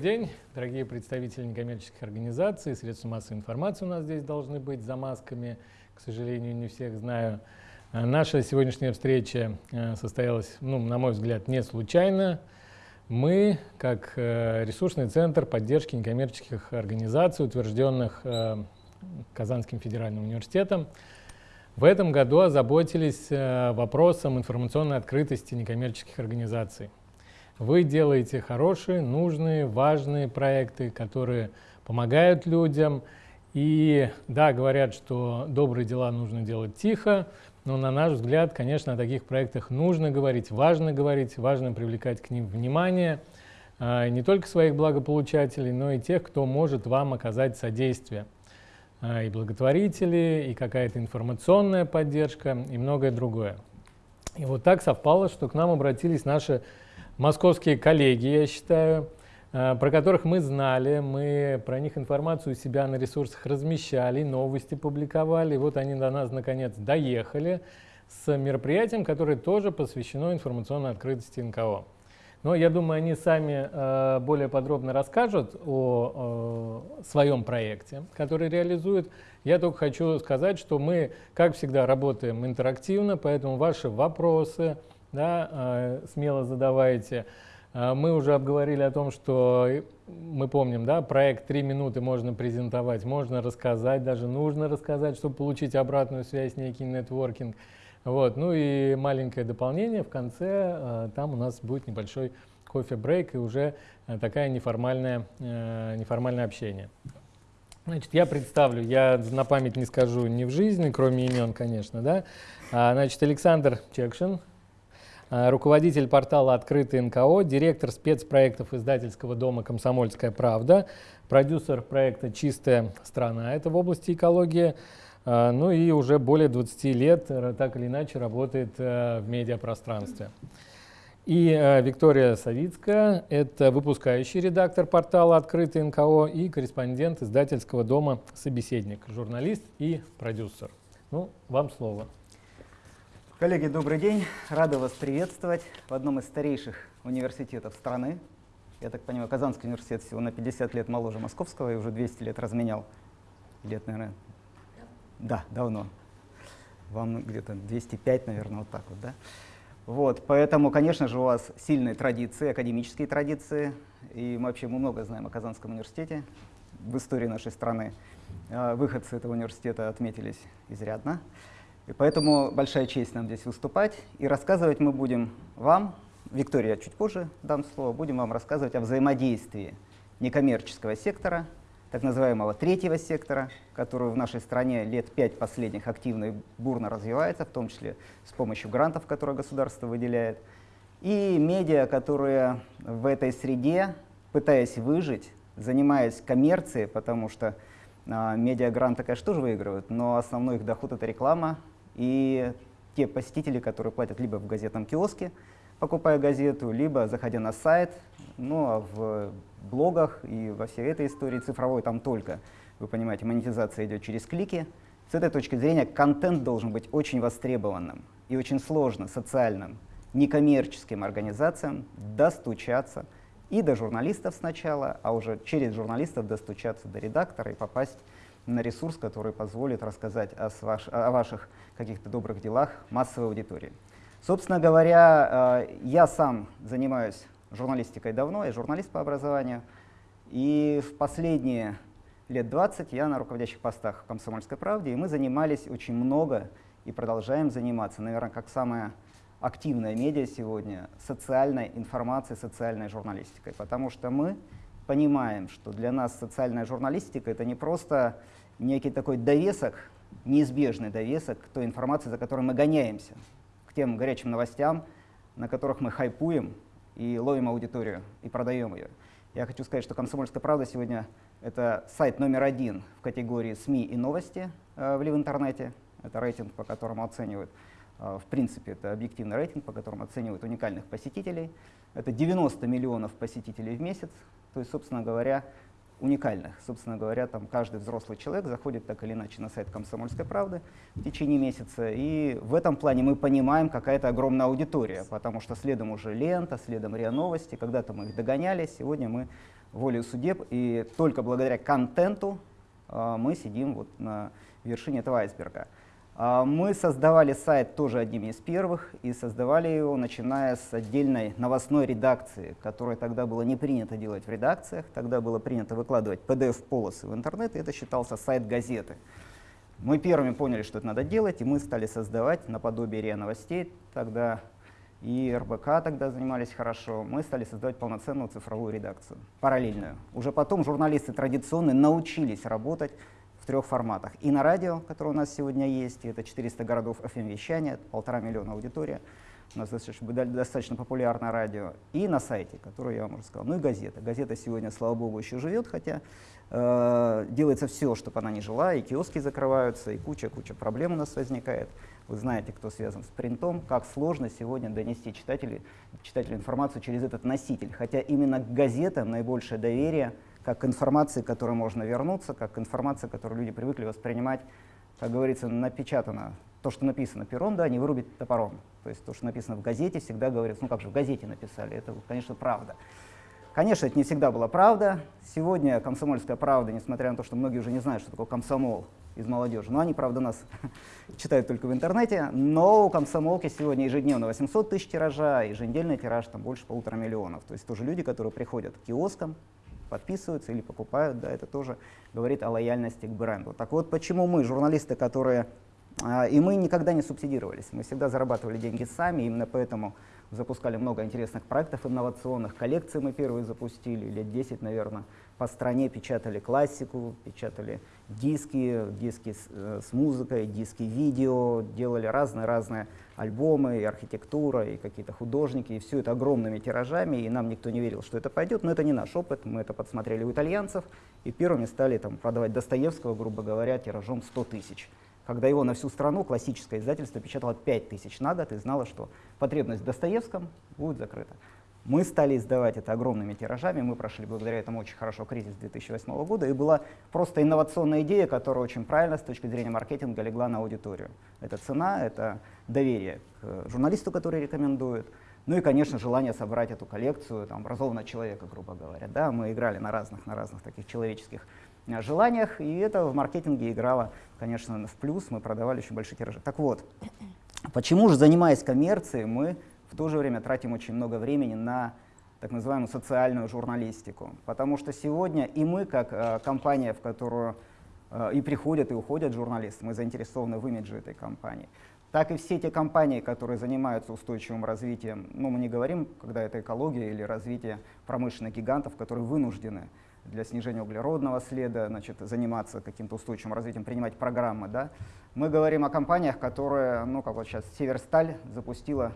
День, дорогие представители некоммерческих организаций, средства массовой информации у нас здесь должны быть за масками, к сожалению, не всех знаю. А, наша сегодняшняя встреча а, состоялась, ну, на мой взгляд, не случайно. Мы, как э, ресурсный центр поддержки некоммерческих организаций, утвержденных э, Казанским федеральным университетом, в этом году озаботились э, вопросом информационной открытости некоммерческих организаций. Вы делаете хорошие, нужные, важные проекты, которые помогают людям. И да, говорят, что добрые дела нужно делать тихо, но на наш взгляд, конечно, о таких проектах нужно говорить, важно говорить, важно привлекать к ним внимание а, не только своих благополучателей, но и тех, кто может вам оказать содействие. А, и благотворители, и какая-то информационная поддержка, и многое другое. И вот так совпало, что к нам обратились наши московские коллеги, я считаю, э, про которых мы знали, мы про них информацию у себя на ресурсах размещали, новости публиковали. И вот они до нас наконец доехали с мероприятием, которое тоже посвящено информационной открытости НКО. Но я думаю, они сами э, более подробно расскажут о э, своем проекте, который реализуют. Я только хочу сказать, что мы, как всегда, работаем интерактивно, поэтому ваши вопросы, да, э, смело задавайте. Э, мы уже обговорили о том, что мы помним, да, проект «Три минуты» можно презентовать, можно рассказать, даже нужно рассказать, чтобы получить обратную связь, некий нетворкинг. Вот. Ну и маленькое дополнение в конце, э, там у нас будет небольшой кофе-брейк и уже такая неформальное, неформальное общение. Значит, я представлю, я на память не скажу ни в жизни, кроме имен, конечно, да. А, значит, Александр Чекшин, Э, руководитель портала «Открытый НКО», директор спецпроектов издательского дома «Комсомольская правда», продюсер проекта «Чистая страна», это в области экологии, э, ну и уже более 20 лет э, так или иначе работает в медиапространстве. И Виктория Савицкая, это выпускающий редактор портала «Открытый НКО» и корреспондент издательского дома «Собеседник», журналист и продюсер. Ну, вам слово. Коллеги, добрый день. Рада вас приветствовать в одном из старейших университетов страны. Я так понимаю, Казанский университет всего на 50 лет моложе Московского и уже 200 лет разменял. Лет, наверное, да, давно. Вам где-то 205, наверное, вот так вот, да? Вот, поэтому, конечно же, у вас сильные традиции, академические традиции. И мы вообще мы много знаем о Казанском университете в истории нашей страны. А, выходцы этого университета отметились изрядно. И поэтому большая честь нам здесь выступать. И рассказывать мы будем вам, Виктория чуть позже дам слово, будем вам рассказывать о взаимодействии некоммерческого сектора, так называемого третьего сектора, который в нашей стране лет пять последних активно и бурно развивается, в том числе с помощью грантов, которые государство выделяет, и медиа, которые в этой среде, пытаясь выжить, занимаясь коммерцией, потому что а, медиагранты, конечно, тоже выигрывают, но основной их доход — это реклама, и те посетители, которые платят либо в газетном киоске, покупая газету, либо заходя на сайт, ну а в блогах и во всей этой истории цифровой там только, вы понимаете, монетизация идет через клики. С этой точки зрения контент должен быть очень востребованным и очень сложно социальным, некоммерческим организациям достучаться и до журналистов сначала, а уже через журналистов достучаться до редактора и попасть на ресурс, который позволит рассказать о, ваш, о ваших каких-то добрых делах массовой аудитории. Собственно говоря, э, я сам занимаюсь журналистикой давно, я журналист по образованию, и в последние лет 20 я на руководящих постах в «Комсомольской правде», и мы занимались очень много и продолжаем заниматься, наверное, как самая активная медиа сегодня, социальной информацией, социальной журналистикой, потому что мы понимаем, что для нас социальная журналистика — это не просто некий такой довесок, неизбежный довесок к той информации, за которой мы гоняемся, к тем горячим новостям, на которых мы хайпуем и ловим аудиторию, и продаем ее. Я хочу сказать, что «Комсомольская правда» сегодня — это сайт номер один в категории СМИ и новости э, в интернете. Это рейтинг, по которому оценивают, э, в принципе, это объективный рейтинг, по которому оценивают уникальных посетителей. Это 90 миллионов посетителей в месяц. То есть, собственно говоря, уникальных. Собственно говоря, там каждый взрослый человек заходит так или иначе на сайт «Комсомольской правды» в течение месяца, и в этом плане мы понимаем, какая-то огромная аудитория, потому что следом уже лента, следом РИА Новости, когда-то мы их догоняли, сегодня мы волею судеб, и только благодаря контенту э, мы сидим вот на вершине этого айсберга. А, мы создавали сайт тоже одним из первых и создавали его, начиная с отдельной новостной редакции, которая тогда было не принято делать в редакциях, тогда было принято выкладывать PDF-полосы в интернет, и это считался сайт газеты. Мы первыми поняли, что это надо делать, и мы стали создавать наподобие РИА Новостей, тогда и РБК тогда занимались хорошо, мы стали создавать полноценную цифровую редакцию, параллельную. Уже потом журналисты традиционные научились работать трех форматах. И на радио, которое у нас сегодня есть, это 400 городов FM-вещания, полтора миллиона аудитория, у нас достаточно, достаточно популярное радио, и на сайте, который я вам уже сказал, ну и газета. Газета сегодня, слава богу, еще живет, хотя э, делается все, чтобы она не жила, и киоски закрываются, и куча-куча проблем у нас возникает. Вы знаете, кто связан с принтом, как сложно сегодня донести читателю, читателю информацию через этот носитель, хотя именно к газетам наибольшее доверие – как к информации, к которой можно вернуться, как к информации, которую люди привыкли воспринимать, как говорится, напечатано. То, что написано пером, да, не вырубить топором. То есть то, что написано в газете, всегда говорится, ну как же в газете написали, это, конечно, правда. Конечно, это не всегда была правда. Сегодня комсомольская правда, несмотря на то, что многие уже не знают, что такое комсомол из молодежи, но они, правда, нас читают только в интернете, но у комсомолки сегодня ежедневно 800 тысяч тиража, еженедельный тираж там больше полутора миллионов. То есть тоже люди, которые приходят к киоскам, подписываются или покупают, да, это тоже говорит о лояльности к бренду. Так вот, почему мы, журналисты, которые... А, и мы никогда не субсидировались, мы всегда зарабатывали деньги сами, именно поэтому запускали много интересных проектов инновационных, коллекции мы первые запустили, лет 10, наверное, по стране печатали классику, печатали диски, диски с, э, с музыкой, диски видео, делали разные-разные альбомы, и архитектура, и какие-то художники, и все это огромными тиражами, и нам никто не верил, что это пойдет, но это не наш опыт, мы это подсмотрели у итальянцев, и первыми стали там, продавать Достоевского, грубо говоря, тиражом 100 тысяч. Когда его на всю страну классическое издательство печатало 5 тысяч на год и знало, что потребность в Достоевском будет закрыта. Мы стали издавать это огромными тиражами, мы прошли благодаря этому очень хорошо кризис 2008 года, и была просто инновационная идея, которая очень правильно с точки зрения маркетинга легла на аудиторию. Это цена, это доверие к журналисту, который рекомендует, ну и, конечно, желание собрать эту коллекцию там, образованного человека, грубо говоря. Да, мы играли на разных, на разных таких человеческих э, желаниях, и это в маркетинге играло, конечно, в плюс, мы продавали очень большие тиражи. Так вот, почему же, занимаясь коммерцией, мы в то же время тратим очень много времени на так называемую социальную журналистику. Потому что сегодня и мы, как э, компания, в которую э, и приходят, и уходят журналисты, мы заинтересованы в имидже этой компании, так и все те компании, которые занимаются устойчивым развитием, ну мы не говорим, когда это экология или развитие промышленных гигантов, которые вынуждены для снижения углеродного следа, значит, заниматься каким-то устойчивым развитием, принимать программы. Да? Мы говорим о компаниях, которые, ну как вот сейчас Северсталь запустила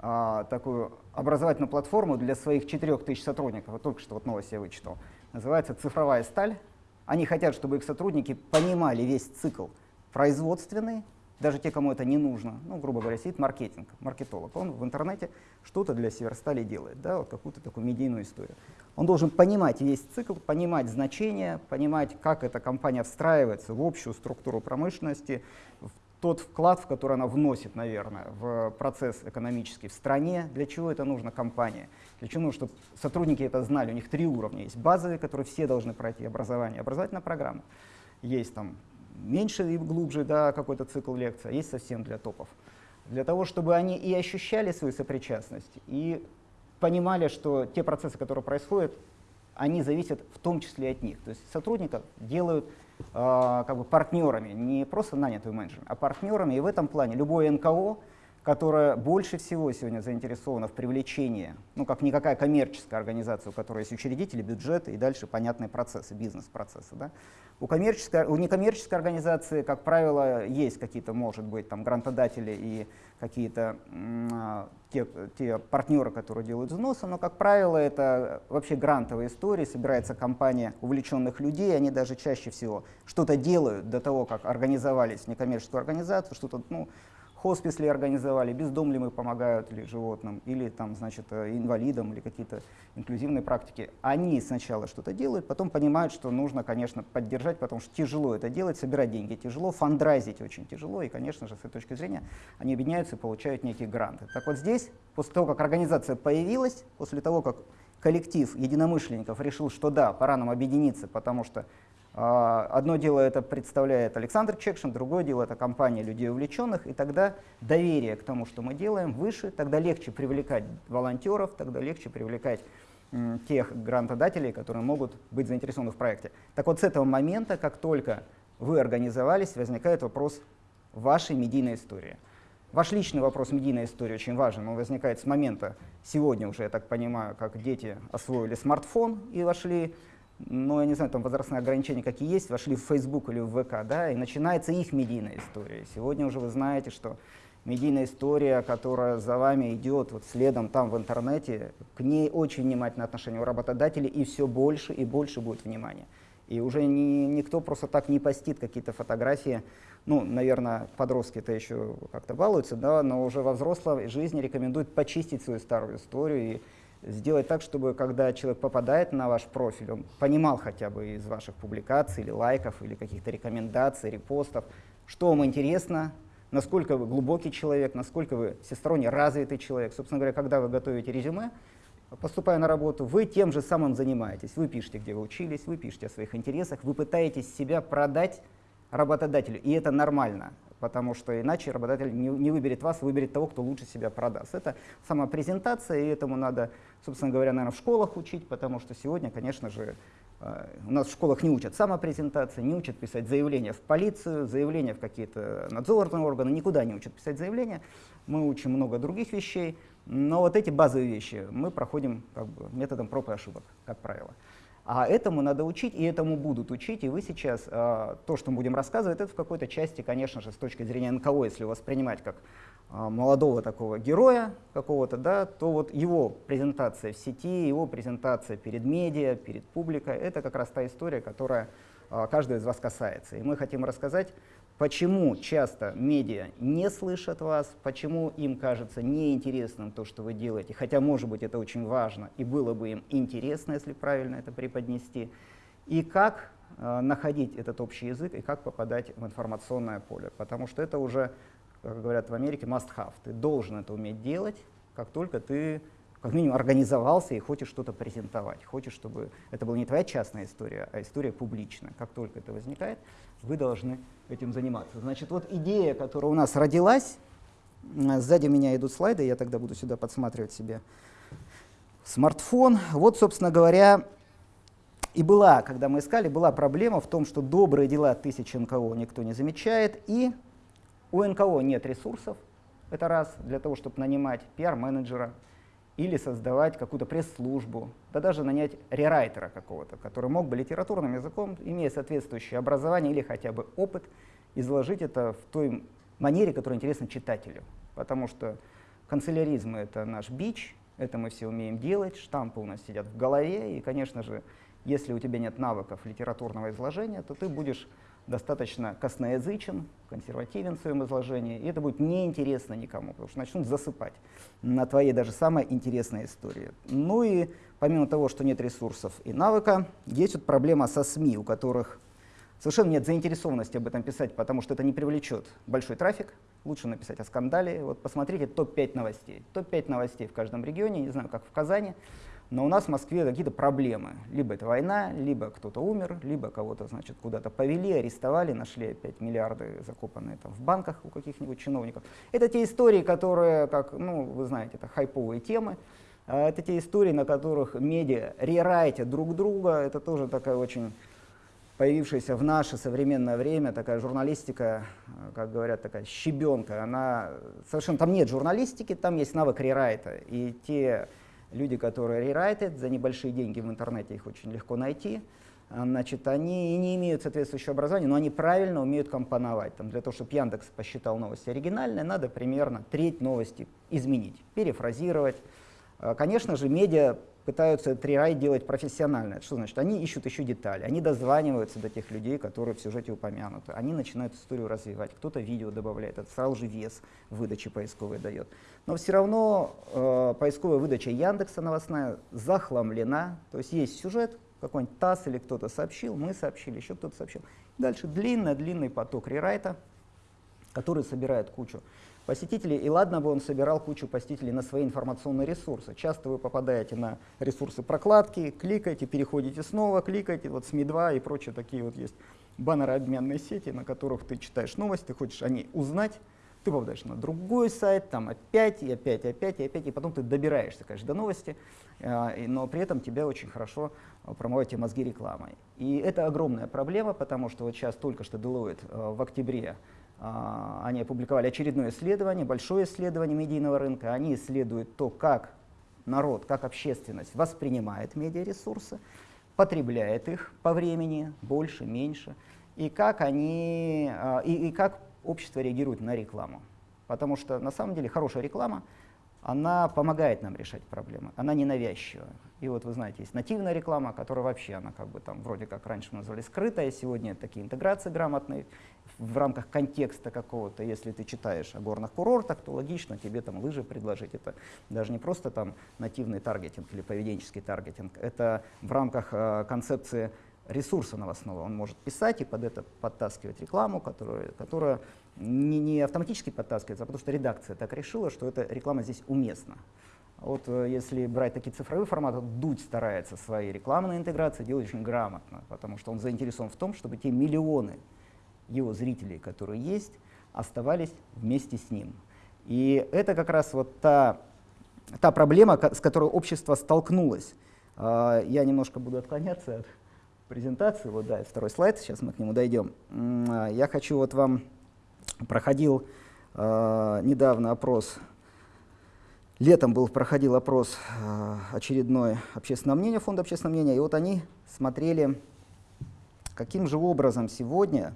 а, такую образовательную платформу для своих 4000 сотрудников. Вот только что вот новость я вычитал. Называется «Цифровая сталь». Они хотят, чтобы их сотрудники понимали весь цикл производственный, даже те, кому это не нужно, ну, грубо говоря, сидит маркетинг, маркетолог, он в интернете что-то для Северстали делает, да, вот какую-то такую медийную историю. Он должен понимать весь цикл, понимать значение, понимать, как эта компания встраивается в общую структуру промышленности, в тот вклад, в который она вносит, наверное, в процесс экономический в стране, для чего это нужно компания, для чего нужно, чтобы сотрудники это знали. У них три уровня. Есть базовые, которые все должны пройти образование, образовательная программа. Есть там меньше и глубже да, какой-то цикл лекций, а есть совсем для топов. Для того, чтобы они и ощущали свою сопричастность, и понимали, что те процессы, которые происходят, они зависят в том числе от них. То есть сотрудников делают э, как бы партнерами, не просто нанятыми менеджерами, а партнерами. И в этом плане любое НКО, которое больше всего сегодня заинтересовано в привлечении, ну как никакая коммерческая организация, у которой есть учредители, бюджеты и дальше понятные процессы, бизнес-процессы. Да? У, коммерческой, у некоммерческой организации, как правило, есть какие-то, может быть, там грантодатели и какие-то а, те, те партнеры, которые делают взносы, но, как правило, это вообще грантовая история, собирается компания увлеченных людей, они даже чаще всего что-то делают до того, как организовались в некоммерческую организацию, что-то ну, хоспис ли организовали, бездом ли мы помогают ли животным, или там, значит, э, инвалидам, или какие-то инклюзивные практики. Они сначала что-то делают, потом понимают, что нужно, конечно, поддержать, потому что тяжело это делать, собирать деньги тяжело, фандрайзить очень тяжело, и, конечно же, с этой точки зрения они объединяются и получают некие гранты. Так вот здесь, после того, как организация появилась, после того, как коллектив единомышленников решил, что да, пора нам объединиться, потому что одно дело это представляет Александр Чекшин, другое дело это компания людей увлеченных, и тогда доверие к тому, что мы делаем, выше, тогда легче привлекать волонтеров, тогда легче привлекать тех грантодателей, которые могут быть заинтересованы в проекте. Так вот, с этого момента, как только вы организовались, возникает вопрос вашей медийной истории. Ваш личный вопрос медийной истории очень важен. Он возникает с момента, сегодня уже, я так понимаю, как дети освоили смартфон и вошли ну, я не знаю, там возрастные ограничения какие есть, вошли в Facebook или в ВК, да, и начинается их медийная история. Сегодня уже вы знаете, что медийная история, которая за вами идет вот следом там в интернете, к ней очень внимательное отношение у работодателей, и все больше и больше будет внимания. И уже ни, никто просто так не постит какие-то фотографии. Ну, наверное, подростки-то еще как-то балуются, да, но уже во взрослой жизни рекомендуют почистить свою старую историю и сделать так, чтобы когда человек попадает на ваш профиль, он понимал хотя бы из ваших публикаций или лайков, или каких-то рекомендаций, репостов, что вам интересно, насколько вы глубокий человек, насколько вы всесторонне развитый человек. Собственно говоря, когда вы готовите резюме, поступая на работу, вы тем же самым занимаетесь. Вы пишете, где вы учились, вы пишете о своих интересах, вы пытаетесь себя продать работодателю, и это нормально потому что иначе работодатель не, не выберет вас, выберет того, кто лучше себя продаст. Это сама презентация, и этому надо, собственно говоря, наверное, в школах учить, потому что сегодня, конечно же, э, у нас в школах не учат самопрезентации, не учат писать заявления в полицию, заявления в какие-то надзорные органы, никуда не учат писать заявления. Мы учим много других вещей, но вот эти базовые вещи мы проходим как бы, методом проб и ошибок, как правило. А этому надо учить, и этому будут учить. И вы сейчас, э, то, что мы будем рассказывать, это в какой-то части, конечно же, с точки зрения НКО, если воспринимать как э, молодого такого героя какого-то, да, то вот его презентация в сети, его презентация перед медиа, перед публикой, это как раз та история, которая э, каждого из вас касается. И мы хотим рассказать Почему часто медиа не слышат вас, почему им кажется неинтересным то, что вы делаете, хотя, может быть, это очень важно, и было бы им интересно, если правильно это преподнести, и как э, находить этот общий язык, и как попадать в информационное поле, потому что это уже, как говорят в Америке, must have. Ты должен это уметь делать, как только ты как минимум организовался и хочешь что-то презентовать, хочешь, чтобы это была не твоя частная история, а история публичная. Как только это возникает, вы должны этим заниматься. Значит, вот идея, которая у нас родилась, сзади меня идут слайды, я тогда буду сюда подсматривать себе смартфон. Вот, собственно говоря, и была, когда мы искали, была проблема в том, что добрые дела тысячи НКО никто не замечает, и у НКО нет ресурсов, это раз, для того, чтобы нанимать пиар-менеджера, или создавать какую-то пресс-службу, да даже нанять рерайтера какого-то, который мог бы литературным языком, имея соответствующее образование или хотя бы опыт, изложить это в той манере, которая интересна читателю. Потому что канцеляризм — это наш бич, это мы все умеем делать, штампы у нас сидят в голове, и, конечно же, если у тебя нет навыков литературного изложения, то ты будешь достаточно косноязычен, консервативен в своем изложении, и это будет неинтересно никому, потому что начнут засыпать на твоей даже самой интересной истории. Ну и помимо того, что нет ресурсов и навыка, есть вот проблема со СМИ, у которых совершенно нет заинтересованности об этом писать, потому что это не привлечет большой трафик. Лучше написать о скандале. Вот посмотрите топ-5 новостей. Топ-5 новостей в каждом регионе, не знаю, как в Казани. Но у нас в Москве какие-то проблемы. Либо это война, либо кто-то умер, либо кого-то значит, куда-то повели, арестовали, нашли опять миллиарды закопанные там, в банках у каких-нибудь чиновников. Это те истории, которые, как, ну, вы знаете, это хайповые темы. А это те истории, на которых медиа рерайтят друг друга. Это тоже такая очень появившаяся в наше современное время такая журналистика, как говорят, такая щебенка. Она совершенно там нет журналистики, там есть навык рерайта. И те люди, которые рерайтят за небольшие деньги в интернете, их очень легко найти, а, значит, они и не имеют соответствующего образования, но они правильно умеют компоновать. Там, для того, чтобы Яндекс посчитал новости оригинальные, надо примерно треть новости изменить, перефразировать. А, конечно же, медиа пытаются трирай делать профессионально. Что значит? Они ищут еще детали, они дозваниваются до тех людей, которые в сюжете упомянуты. Они начинают историю развивать, кто-то видео добавляет, это сразу же вес выдачи поисковой дает. Но все равно э, поисковая выдача Яндекса новостная захламлена, то есть есть сюжет, какой-нибудь ТАСС или кто-то сообщил, мы сообщили, еще кто-то сообщил. Дальше длинный-длинный поток рерайта, который собирает кучу посетителей. И ладно бы он собирал кучу посетителей на свои информационные ресурсы. Часто вы попадаете на ресурсы прокладки, кликаете, переходите снова, кликаете, вот СМИ-2 и прочие такие вот есть баннеры-обменные сети, на которых ты читаешь новости, хочешь о ней узнать, ты попадаешь на другой сайт, там опять, и опять, и опять, и опять, и потом ты добираешься, конечно, до новости, э, но при этом тебя очень хорошо промывают мозги рекламой. И это огромная проблема, потому что вот сейчас только что Deloitte э, в октябре они опубликовали очередное исследование, большое исследование медийного рынка. Они исследуют то, как народ, как общественность воспринимает медиаресурсы, потребляет их по времени, больше, меньше, и как, они, и, и как общество реагирует на рекламу. Потому что на самом деле хорошая реклама, она помогает нам решать проблемы, она не навязчивая. И вот вы знаете, есть нативная реклама, которая вообще, она как бы там вроде как раньше мы называли скрытая, сегодня такие интеграции грамотные в рамках контекста какого-то. Если ты читаешь о горных курортах, то логично тебе там лыжи предложить. Это даже не просто там нативный таргетинг или поведенческий таргетинг, это в рамках э, концепции ресурса новостного. Он может писать и под это подтаскивать рекламу, которая, которая не, не автоматически подтаскивается, а потому что редакция так решила, что эта реклама здесь уместна. Вот э, если брать такие цифровые форматы, Дудь старается свои рекламные интеграции делать очень грамотно, потому что он заинтересован в том, чтобы те миллионы его зрителей, которые есть, оставались вместе с ним. И это как раз вот та, та проблема, с которой общество столкнулось. А, я немножко буду отклоняться от презентации. Вот, да, второй слайд, сейчас мы к нему дойдем. А, я хочу вот вам, проходил недавно опрос Летом был, проходил опрос э, очередной общественного мнения, фонда общественного мнения, и вот они смотрели, каким же образом сегодня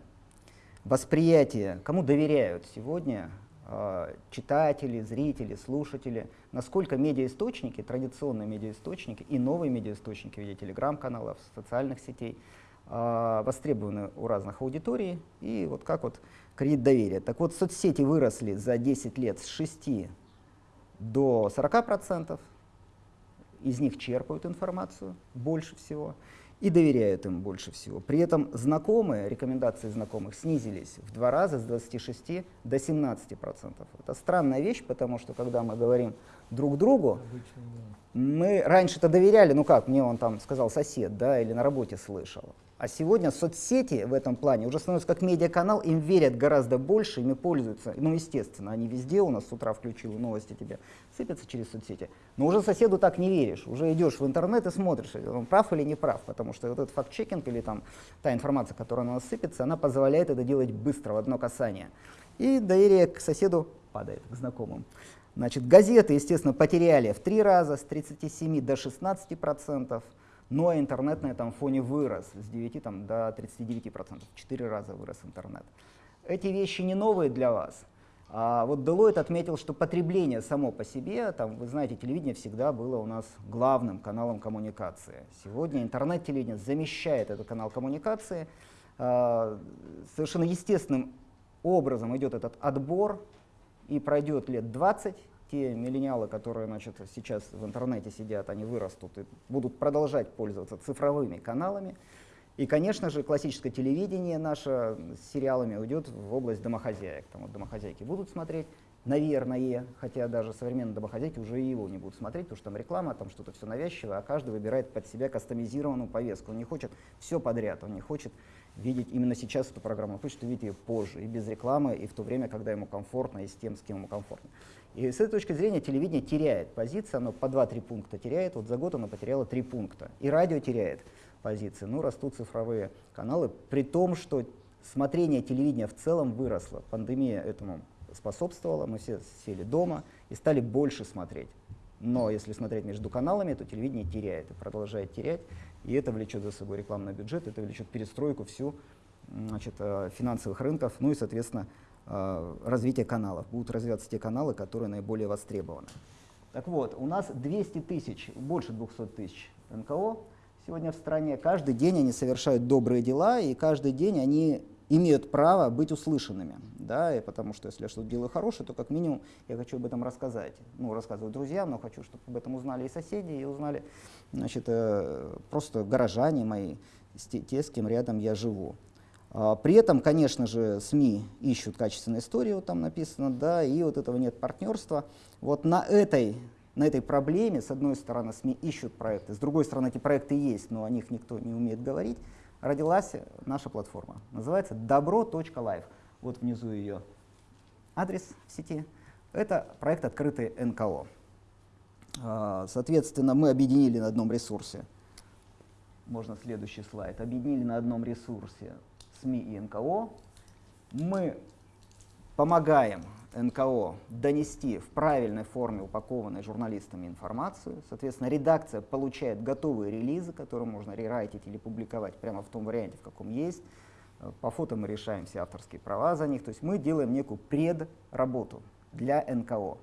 восприятие, кому доверяют сегодня э, читатели, зрители, слушатели, насколько медиаисточники, традиционные медиаисточники и новые медиаисточники в виде телеграм-каналов, социальных сетей э, востребованы у разных аудиторий, и вот как вот кредит доверия. Так вот, соцсети выросли за 10 лет с 6 до 40%, из них черпают информацию больше всего и доверяют им больше всего. При этом знакомые, рекомендации знакомых снизились в два раза с 26 до 17%. Это странная вещь, потому что когда мы говорим друг другу, мы раньше-то доверяли, ну как, мне он там сказал сосед, да, или на работе слышал. А сегодня соцсети в этом плане уже становятся как медиаканал, им верят гораздо больше, ими пользуются. Ну, естественно, они везде у нас с утра включил новости тебе сыпятся через соцсети. Но уже соседу так не веришь, уже идешь в интернет и смотришь, он прав или не прав, потому что вот этот факт-чекинг или там та информация, которая на нас сыпется, она позволяет это делать быстро, в одно касание. И доверие к соседу падает, к знакомым. Значит, газеты, естественно, потеряли в три раза, с 37 до 16 процентов. Но ну, а интернет на этом фоне вырос с 9 там, до 39%, в 4 раза вырос интернет. Эти вещи не новые для вас. А вот Deloitte отметил, что потребление само по себе, там, вы знаете, телевидение всегда было у нас главным каналом коммуникации. Сегодня интернет-телевидение замещает этот канал коммуникации. А, совершенно естественным образом идет этот отбор, и пройдет лет 20, те миллениалы, которые значит, сейчас в интернете сидят, они вырастут и будут продолжать пользоваться цифровыми каналами. И, конечно же, классическое телевидение наше с сериалами уйдет в область домохозяек. Там вот домохозяйки будут смотреть, наверное, хотя даже современные домохозяйки уже его не будут смотреть, потому что там реклама, там что-то все навязчивое, а каждый выбирает под себя кастомизированную повестку. Он не хочет все подряд, он не хочет видеть именно сейчас эту программу, он хочет увидеть ее позже, и без рекламы, и в то время, когда ему комфортно, и с тем, с кем ему комфортно. И с этой точки зрения телевидение теряет позиции, оно по 2-3 пункта теряет, вот за год оно потеряло 3 пункта. И радио теряет позиции, ну растут цифровые каналы, при том, что смотрение телевидения в целом выросло. Пандемия этому способствовала, мы все сели дома и стали больше смотреть. Но если смотреть между каналами, то телевидение теряет и продолжает терять, и это влечет за собой рекламный бюджет, это влечет перестройку всю значит, э, финансовых рынков, ну и, соответственно, развития каналов. Будут развиваться те каналы, которые наиболее востребованы. Так вот, у нас 200 тысяч, больше 200 тысяч НКО сегодня в стране. Каждый день они совершают добрые дела, и каждый день они имеют право быть услышанными. Да, и потому что если я что-то делаю хорошее, то как минимум я хочу об этом рассказать. Ну, рассказывать друзьям, но хочу, чтобы об этом узнали и соседи, и узнали значит, э, просто горожане мои, те, с кем рядом я живу. А, при этом, конечно же, СМИ ищут качественные истории, вот там написано, да, и вот этого нет партнерства. Вот на этой, на этой проблеме, с одной стороны, СМИ ищут проекты, с другой стороны, эти проекты есть, но о них никто не умеет говорить, родилась наша платформа. Называется добро.live. Вот внизу ее адрес в сети. Это проект «Открытый НКО». А, соответственно, мы объединили на одном ресурсе, можно следующий слайд, объединили на одном ресурсе СМИ и НКО. Мы помогаем НКО донести в правильной форме упакованной журналистами информацию. Соответственно, редакция получает готовые релизы, которые можно рерайтить или публиковать прямо в том варианте, в каком есть. По фото мы решаем все авторские права за них. То есть мы делаем некую предработу для НКО,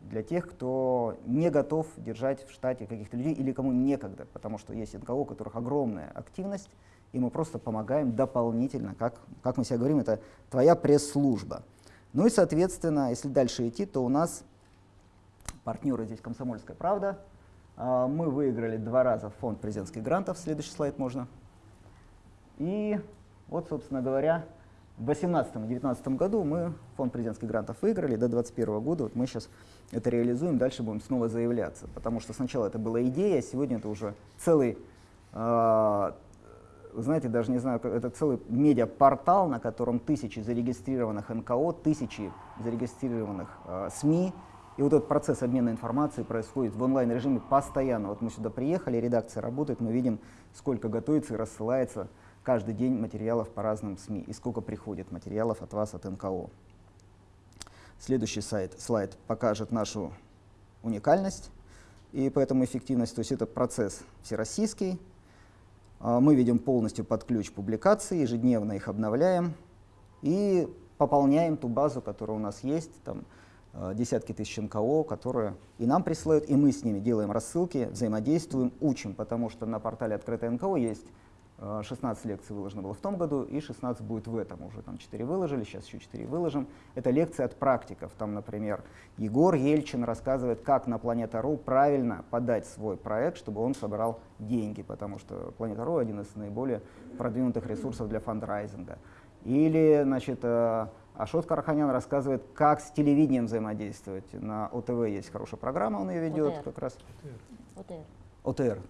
для тех, кто не готов держать в штате каких-то людей или кому некогда, потому что есть НКО, у которых огромная активность, и мы просто помогаем дополнительно, как, как мы себе говорим, это твоя пресс-служба. Ну и, соответственно, если дальше идти, то у нас партнеры здесь «Комсомольская правда». А, мы выиграли два раза фонд президентских грантов, следующий слайд можно. И вот, собственно говоря, в 2018 и 2019 году мы фонд президентских грантов выиграли, до 2021 года вот мы сейчас это реализуем, дальше будем снова заявляться, потому что сначала это была идея, а сегодня это уже целый а, вы знаете, даже не знаю, это целый медиапортал, на котором тысячи зарегистрированных НКО, тысячи зарегистрированных э, СМИ. И вот этот процесс обмена информацией происходит в онлайн-режиме постоянно. Вот мы сюда приехали, редакция работает, мы видим, сколько готовится и рассылается каждый день материалов по разным СМИ и сколько приходит материалов от вас, от НКО. Следующий сайт, слайд покажет нашу уникальность и поэтому эффективность. То есть это процесс всероссийский, мы видим полностью под ключ публикации, ежедневно их обновляем и пополняем ту базу, которая у нас есть, там а, десятки тысяч НКО, которые и нам присылают, и мы с ними делаем рассылки, взаимодействуем, учим, потому что на портале «Открытое НКО» есть 16 э, лекций выложено было в том году, и 16 будет в этом. Уже там 4 выложили, сейчас еще 4 выложим. Это лекции от практиков. Там, например, Егор Ельчин рассказывает, как на Планета.ру правильно подать свой проект, чтобы он собрал деньги, потому что Планета.ру один из наиболее продвинутых ресурсов для фандрайзинга. Или, значит, э, Ашот Караханян рассказывает, как с телевидением взаимодействовать. На ОТВ есть хорошая программа, он ее ведет ОТР. как раз. ОТР. ОТР,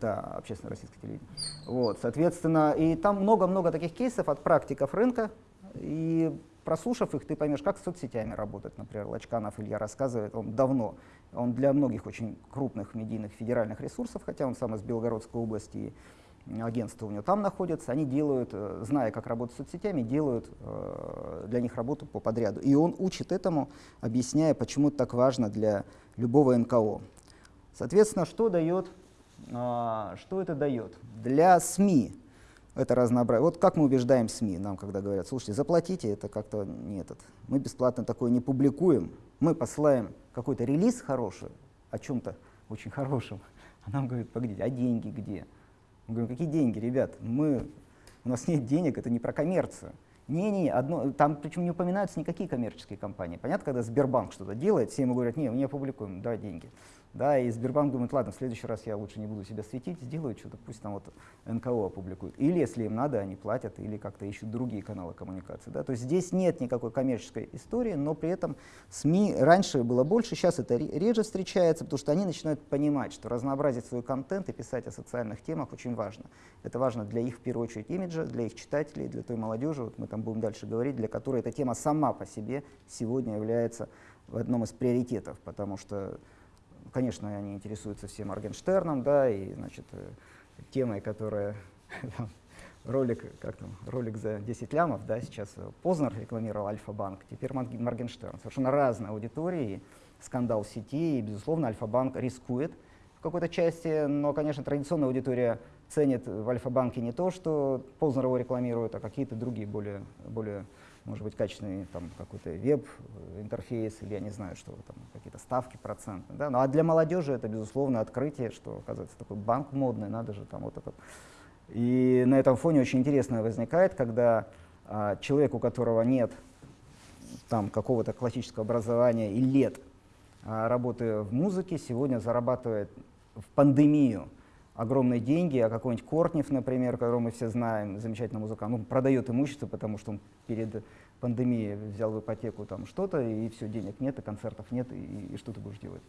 да, общественное российское телевидение. Вот, соответственно, и там много-много таких кейсов от практиков рынка, и прослушав их, ты поймешь, как с соцсетями работать. Например, Лачканов Илья рассказывает, он давно, он для многих очень крупных медийных федеральных ресурсов, хотя он сам из Белгородской области, агентство у него там находится, они делают, э, зная, как работать с соцсетями, делают э, для них работу по подряду. И он учит этому, объясняя, почему это так важно для любого НКО. Соответственно, что дает что это дает? Для СМИ это разнообразие. Вот как мы убеждаем СМИ, нам когда говорят, слушайте, заплатите, это как-то не этот. Мы бесплатно такое не публикуем. Мы посылаем какой-то релиз хороший о чем-то очень хорошем. А нам говорят, погодите, а деньги где? Мы говорим, какие деньги, ребят? Мы, у нас нет денег, это не про коммерцию. Не-не, одно, там причем не упоминаются никакие коммерческие компании. Понятно, когда Сбербанк что-то делает, все ему говорят, не, мы не опубликуем, давай деньги. Да, и Сбербанк думает, ладно, в следующий раз я лучше не буду себя светить, сделают что-то, пусть там вот НКО опубликуют. Или, если им надо, они платят, или как-то ищут другие каналы коммуникации. Да? То есть здесь нет никакой коммерческой истории, но при этом СМИ раньше было больше, сейчас это реже встречается, потому что они начинают понимать, что разнообразить свой контент и писать о социальных темах очень важно. Это важно для их, в первую очередь, имиджа, для их читателей, для той молодежи, вот мы там будем дальше говорить, для которой эта тема сама по себе сегодня является в одном из приоритетов, потому что Конечно, они интересуются всем Моргенштерном, да, и, значит, э, темой, которая ролик, как там, ролик за 10 лямов, да, сейчас Познер рекламировал Альфа-банк, теперь Моргенштерн. Совершенно разные аудитории, скандал в сети, и, безусловно, Альфа-банк рискует в какой-то части, но, конечно, традиционная аудитория ценит в Альфа-банке не то, что Познер его рекламирует, а какие-то другие более, более может быть качественный там какой-то веб-интерфейс или я не знаю, что там какие-то ставки процентные. Да? Ну а для молодежи это безусловно открытие, что оказывается такой банк модный, надо же там вот этот. И на этом фоне очень интересно возникает, когда а, человек, у которого нет там какого-то классического образования и лет а, работы в музыке, сегодня зарабатывает в пандемию огромные деньги, а какой-нибудь Кортнев, например, которого мы все знаем, замечательный музыкант, он продает имущество, потому что он перед пандемией взял в ипотеку там что-то, и все, денег нет, и концертов нет, и, и что ты будешь делать?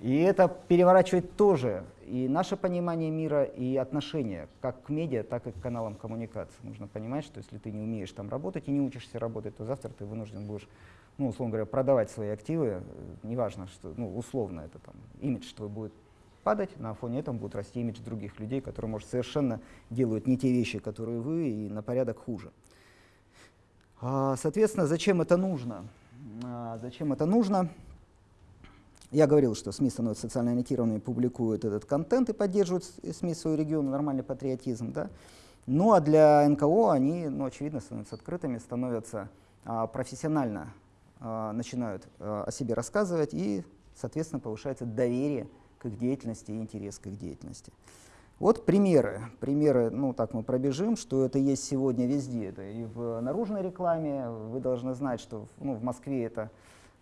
И это переворачивает тоже и наше понимание мира, и отношения как к медиа, так и к каналам коммуникации. Нужно понимать, что если ты не умеешь там работать и не учишься работать, то завтра ты вынужден будешь, ну, условно говоря, продавать свои активы, неважно, что, ну, условно это там, имидж твой будет падать, на фоне этого будет расти имидж других людей, которые, может, совершенно делают не те вещи, которые вы, и на порядок хуже. А, соответственно, зачем это нужно? А, зачем это нужно? Я говорил, что СМИ становятся социально ориентированными, публикуют этот контент и поддерживают СМИ свой регион, нормальный патриотизм. Да? Ну а для НКО они, ну, очевидно, становятся открытыми, становятся а, профессионально, начинают о себе рассказывать и, соответственно, повышается доверие их деятельности и интерес к их деятельности. Вот примеры. Примеры, ну так мы пробежим, что это есть сегодня везде. Это и в наружной рекламе. Вы должны знать, что ну, в Москве это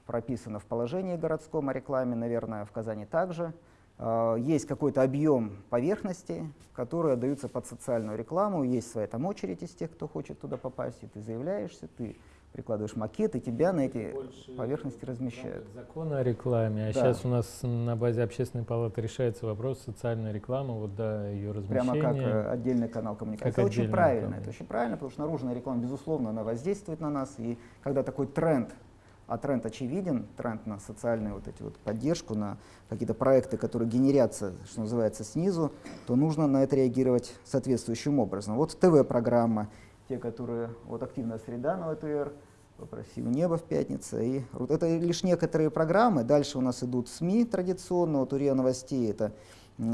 прописано в положении городском о рекламе, наверное, в Казани также. Uh, есть какой-то объем поверхности, которые даются под социальную рекламу, есть своя там очередь из тех, кто хочет туда попасть, и ты заявляешься, ты прикладываешь макет, и тебя на эти Больше поверхности размещают. Закон о рекламе, а да. сейчас у нас на базе общественной палаты решается вопрос социальной рекламы, вот да, ее размещения. Прямо как э, отдельный канал коммуникации. Как это очень правильно, канал. это очень правильно, потому что наружная реклама, безусловно, она воздействует на нас, и когда такой тренд а тренд очевиден, тренд на социальную вот эти вот поддержку, на какие-то проекты, которые генерятся, что называется, снизу, то нужно на это реагировать соответствующим образом. Вот ТВ-программа, те, которые, вот активная среда на ВТР, попросил небо в пятницу. И это лишь некоторые программы. Дальше у нас идут СМИ традиционно. Вот УРИА новостей это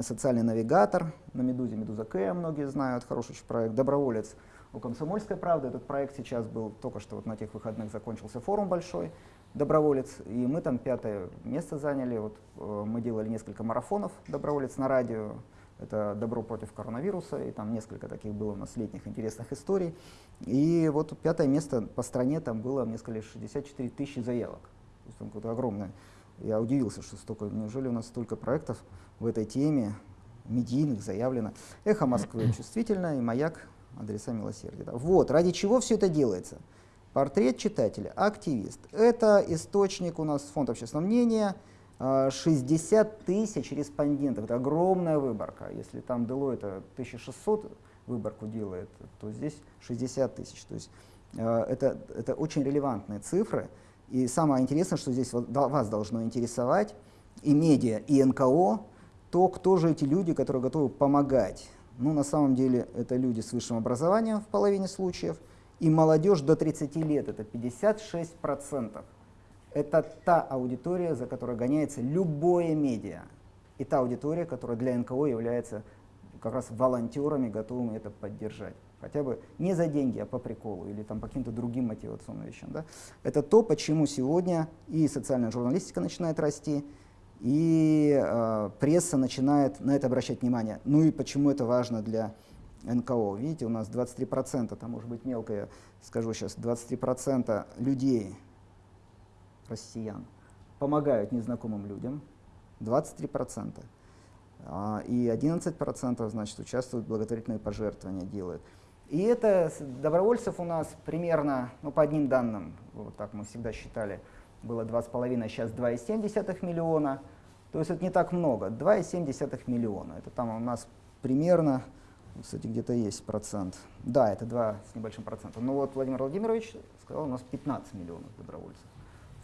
социальный навигатор на Медузе, Медуза К, многие знают, хороший проект. Доброволец у Комсомольской правды. Этот проект сейчас был, только что вот на тех выходных закончился форум большой, Доброволец, и мы там пятое место заняли. Вот, э, мы делали несколько марафонов Доброволец на радио, это «Добро против коронавируса», и там несколько таких было у нас летних интересных историй. И вот пятое место по стране, там было, мне сказали, 64 тысячи заявок. То есть там какое-то огромное. Я удивился, что столько, неужели у нас столько проектов в этой теме, медийных, заявлено. «Эхо Москвы» чувствительно, и «Маяк» адреса милосердия. Да. Вот, ради чего все это делается? Портрет читателя, активист. Это источник у нас фонд общественного мнения – 60 а, тысяч респондентов, это огромная выборка. Если там Deloitte 1600 выборку делает, то здесь 60 тысяч. То есть а, это, это очень релевантные цифры. И самое интересное, что здесь вас должно интересовать и медиа, и НКО, то, кто же эти люди, которые готовы помогать. Ну, на самом деле, это люди с высшим образованием в половине случаев, и молодежь до 30 лет, это 56% это та аудитория, за которой гоняется любое медиа. И та аудитория, которая для НКО является как раз волонтерами, готовыми это поддержать. Хотя бы не за деньги, а по приколу или там по каким-то другим мотивационным вещам. Да? Это то, почему сегодня и социальная журналистика начинает расти, и э, пресса начинает на это обращать внимание. Ну и почему это важно для НКО. Видите, у нас 23%, там может быть мелкое, скажу сейчас, 23% людей россиян помогают незнакомым людям, 23%. А, и 11% значит, участвуют в благотворительные пожертвования, делают. И это добровольцев у нас примерно, ну по одним данным, вот так мы всегда считали, было 2,5, сейчас 2,7 миллиона. То есть это не так много, 2,7 миллиона. Это там у нас примерно, кстати, где-то есть процент. Да, это 2 с небольшим процентом. Но вот Владимир Владимирович сказал, у нас 15 миллионов добровольцев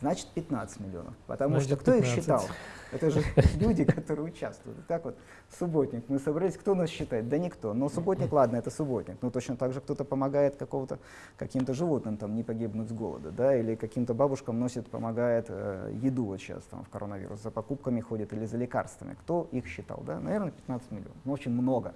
значит 15 миллионов. Потому значит, что кто 15. их считал? Это же люди, которые участвуют. Так вот, субботник, мы собрались, кто нас считает? Да никто. Но субботник, ладно, это субботник. Но точно так же кто-то помогает какого-то каким-то животным там не погибнуть с голода, да, или каким-то бабушкам носит, помогает э, еду вот сейчас там в коронавирус, за покупками ходит или за лекарствами. Кто их считал? Да? Наверное, 15 миллионов. Ну, очень много.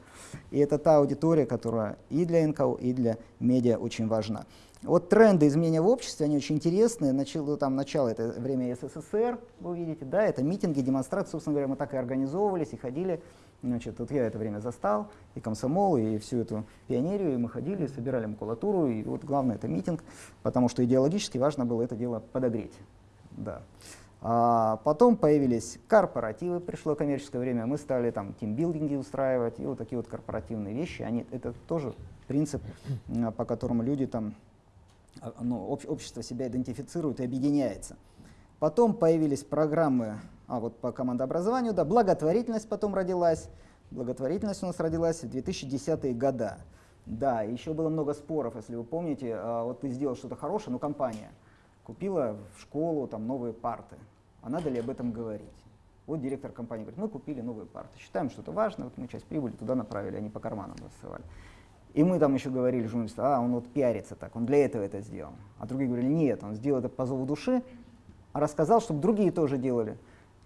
И это та аудитория, которая и для НКО, и для медиа очень важна. Вот тренды изменения в обществе, они очень интересные. Начало, там, начало это время СССР, вы видите, да, это митинги, демонстрации, собственно говоря, мы так и организовывались и ходили. Значит, вот я это время застал, и комсомол, и всю эту пионерию, и мы ходили, собирали макулатуру, и вот главное это митинг, потому что идеологически важно было это дело подогреть. Да. А потом появились корпоративы, пришло коммерческое время, мы стали там тимбилдинги устраивать, и вот такие вот корпоративные вещи, они, это тоже принцип, по которому люди там, ну, общество себя идентифицирует и объединяется. Потом появились программы а вот по командообразованию, да, благотворительность потом родилась. Благотворительность у нас родилась в 2010-е годы. Да, еще было много споров, если вы помните, а, вот ты сделал что-то хорошее, ну компания купила в школу там новые парты, а надо ли об этом говорить? Вот директор компании говорит, мы купили новые парты, считаем, что это важно, вот мы часть прибыли туда направили, они по карманам рассылали. И мы там еще говорили журналистам, а он вот пиарится так, он для этого это сделал. А другие говорили, нет, он сделал это по зову души, а рассказал, чтобы другие тоже делали.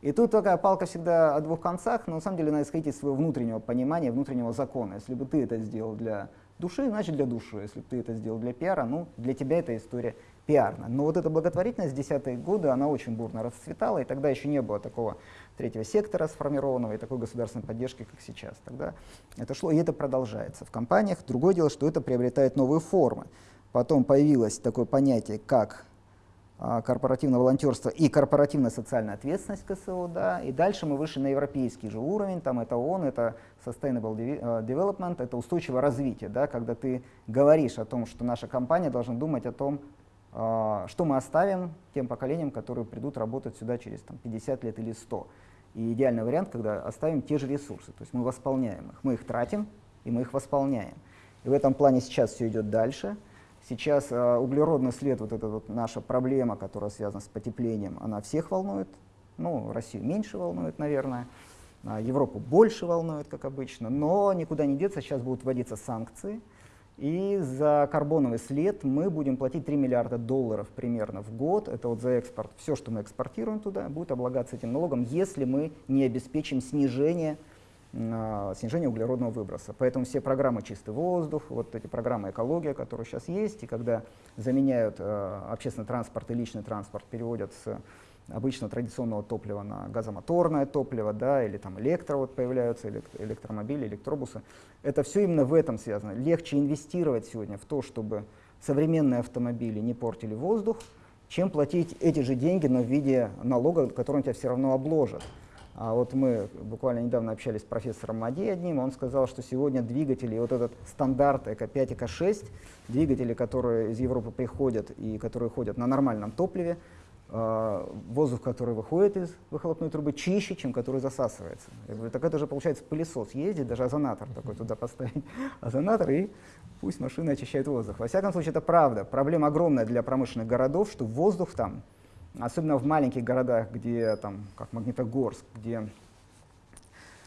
И тут такая палка всегда о двух концах, но на самом деле надо исходить из своего внутреннего понимания, внутреннего закона. Если бы ты это сделал для души, значит для души. Если бы ты это сделал для пиара, ну для тебя эта история пиарная. Но вот эта благотворительность в десятые годы, она очень бурно расцветала, и тогда еще не было такого третьего сектора сформированного и такой государственной поддержки, как сейчас. Тогда это шло, и это продолжается в компаниях. Другое дело, что это приобретает новые формы. Потом появилось такое понятие, как а, корпоративное волонтерство и корпоративная социальная ответственность КСО, да, и дальше мы вышли на европейский же уровень, там это ООН, это Sustainable э, Development, это устойчивое развитие, да, когда ты говоришь о том, что наша компания должна думать о том, что мы оставим тем поколениям, которые придут работать сюда через там, 50 лет или 100. И идеальный вариант, когда оставим те же ресурсы, то есть мы восполняем их, мы их тратим, и мы их восполняем. И в этом плане сейчас все идет дальше. Сейчас э, углеродный след, вот эта вот наша проблема, которая связана с потеплением, она всех волнует. Ну, Россию меньше волнует, наверное. А Европу больше волнует, как обычно. Но никуда не деться, сейчас будут вводиться санкции. И за карбоновый след мы будем платить 3 миллиарда долларов примерно в год. Это вот за экспорт. Все, что мы экспортируем туда, будет облагаться этим налогом, если мы не обеспечим снижение снижение углеродного выброса. Поэтому все программы «Чистый воздух», вот эти программы «Экология», которые сейчас есть, и когда заменяют э, общественный транспорт и личный транспорт, переводят с обычно традиционного топлива на газомоторное топливо, да, или там электро вот появляются, электромобили, электробусы. Это все именно в этом связано. Легче инвестировать сегодня в то, чтобы современные автомобили не портили воздух, чем платить эти же деньги, но в виде налога, который тебя все равно обложат. А вот мы буквально недавно общались с профессором Мади одним, он сказал, что сегодня двигатели, вот этот стандарт ЭКО-5, ЭКО-6, двигатели, которые из Европы приходят и которые ходят на нормальном топливе, воздух, который выходит из выхлопной трубы, чище, чем который засасывается. Я говорю, так это же получается пылесос ездит, даже озонатор такой туда поставить, озонатор, и пусть машина очищает воздух. Во всяком случае, это правда. Проблема огромная для промышленных городов, что воздух там особенно в маленьких городах, где, там, как Магнитогорск, где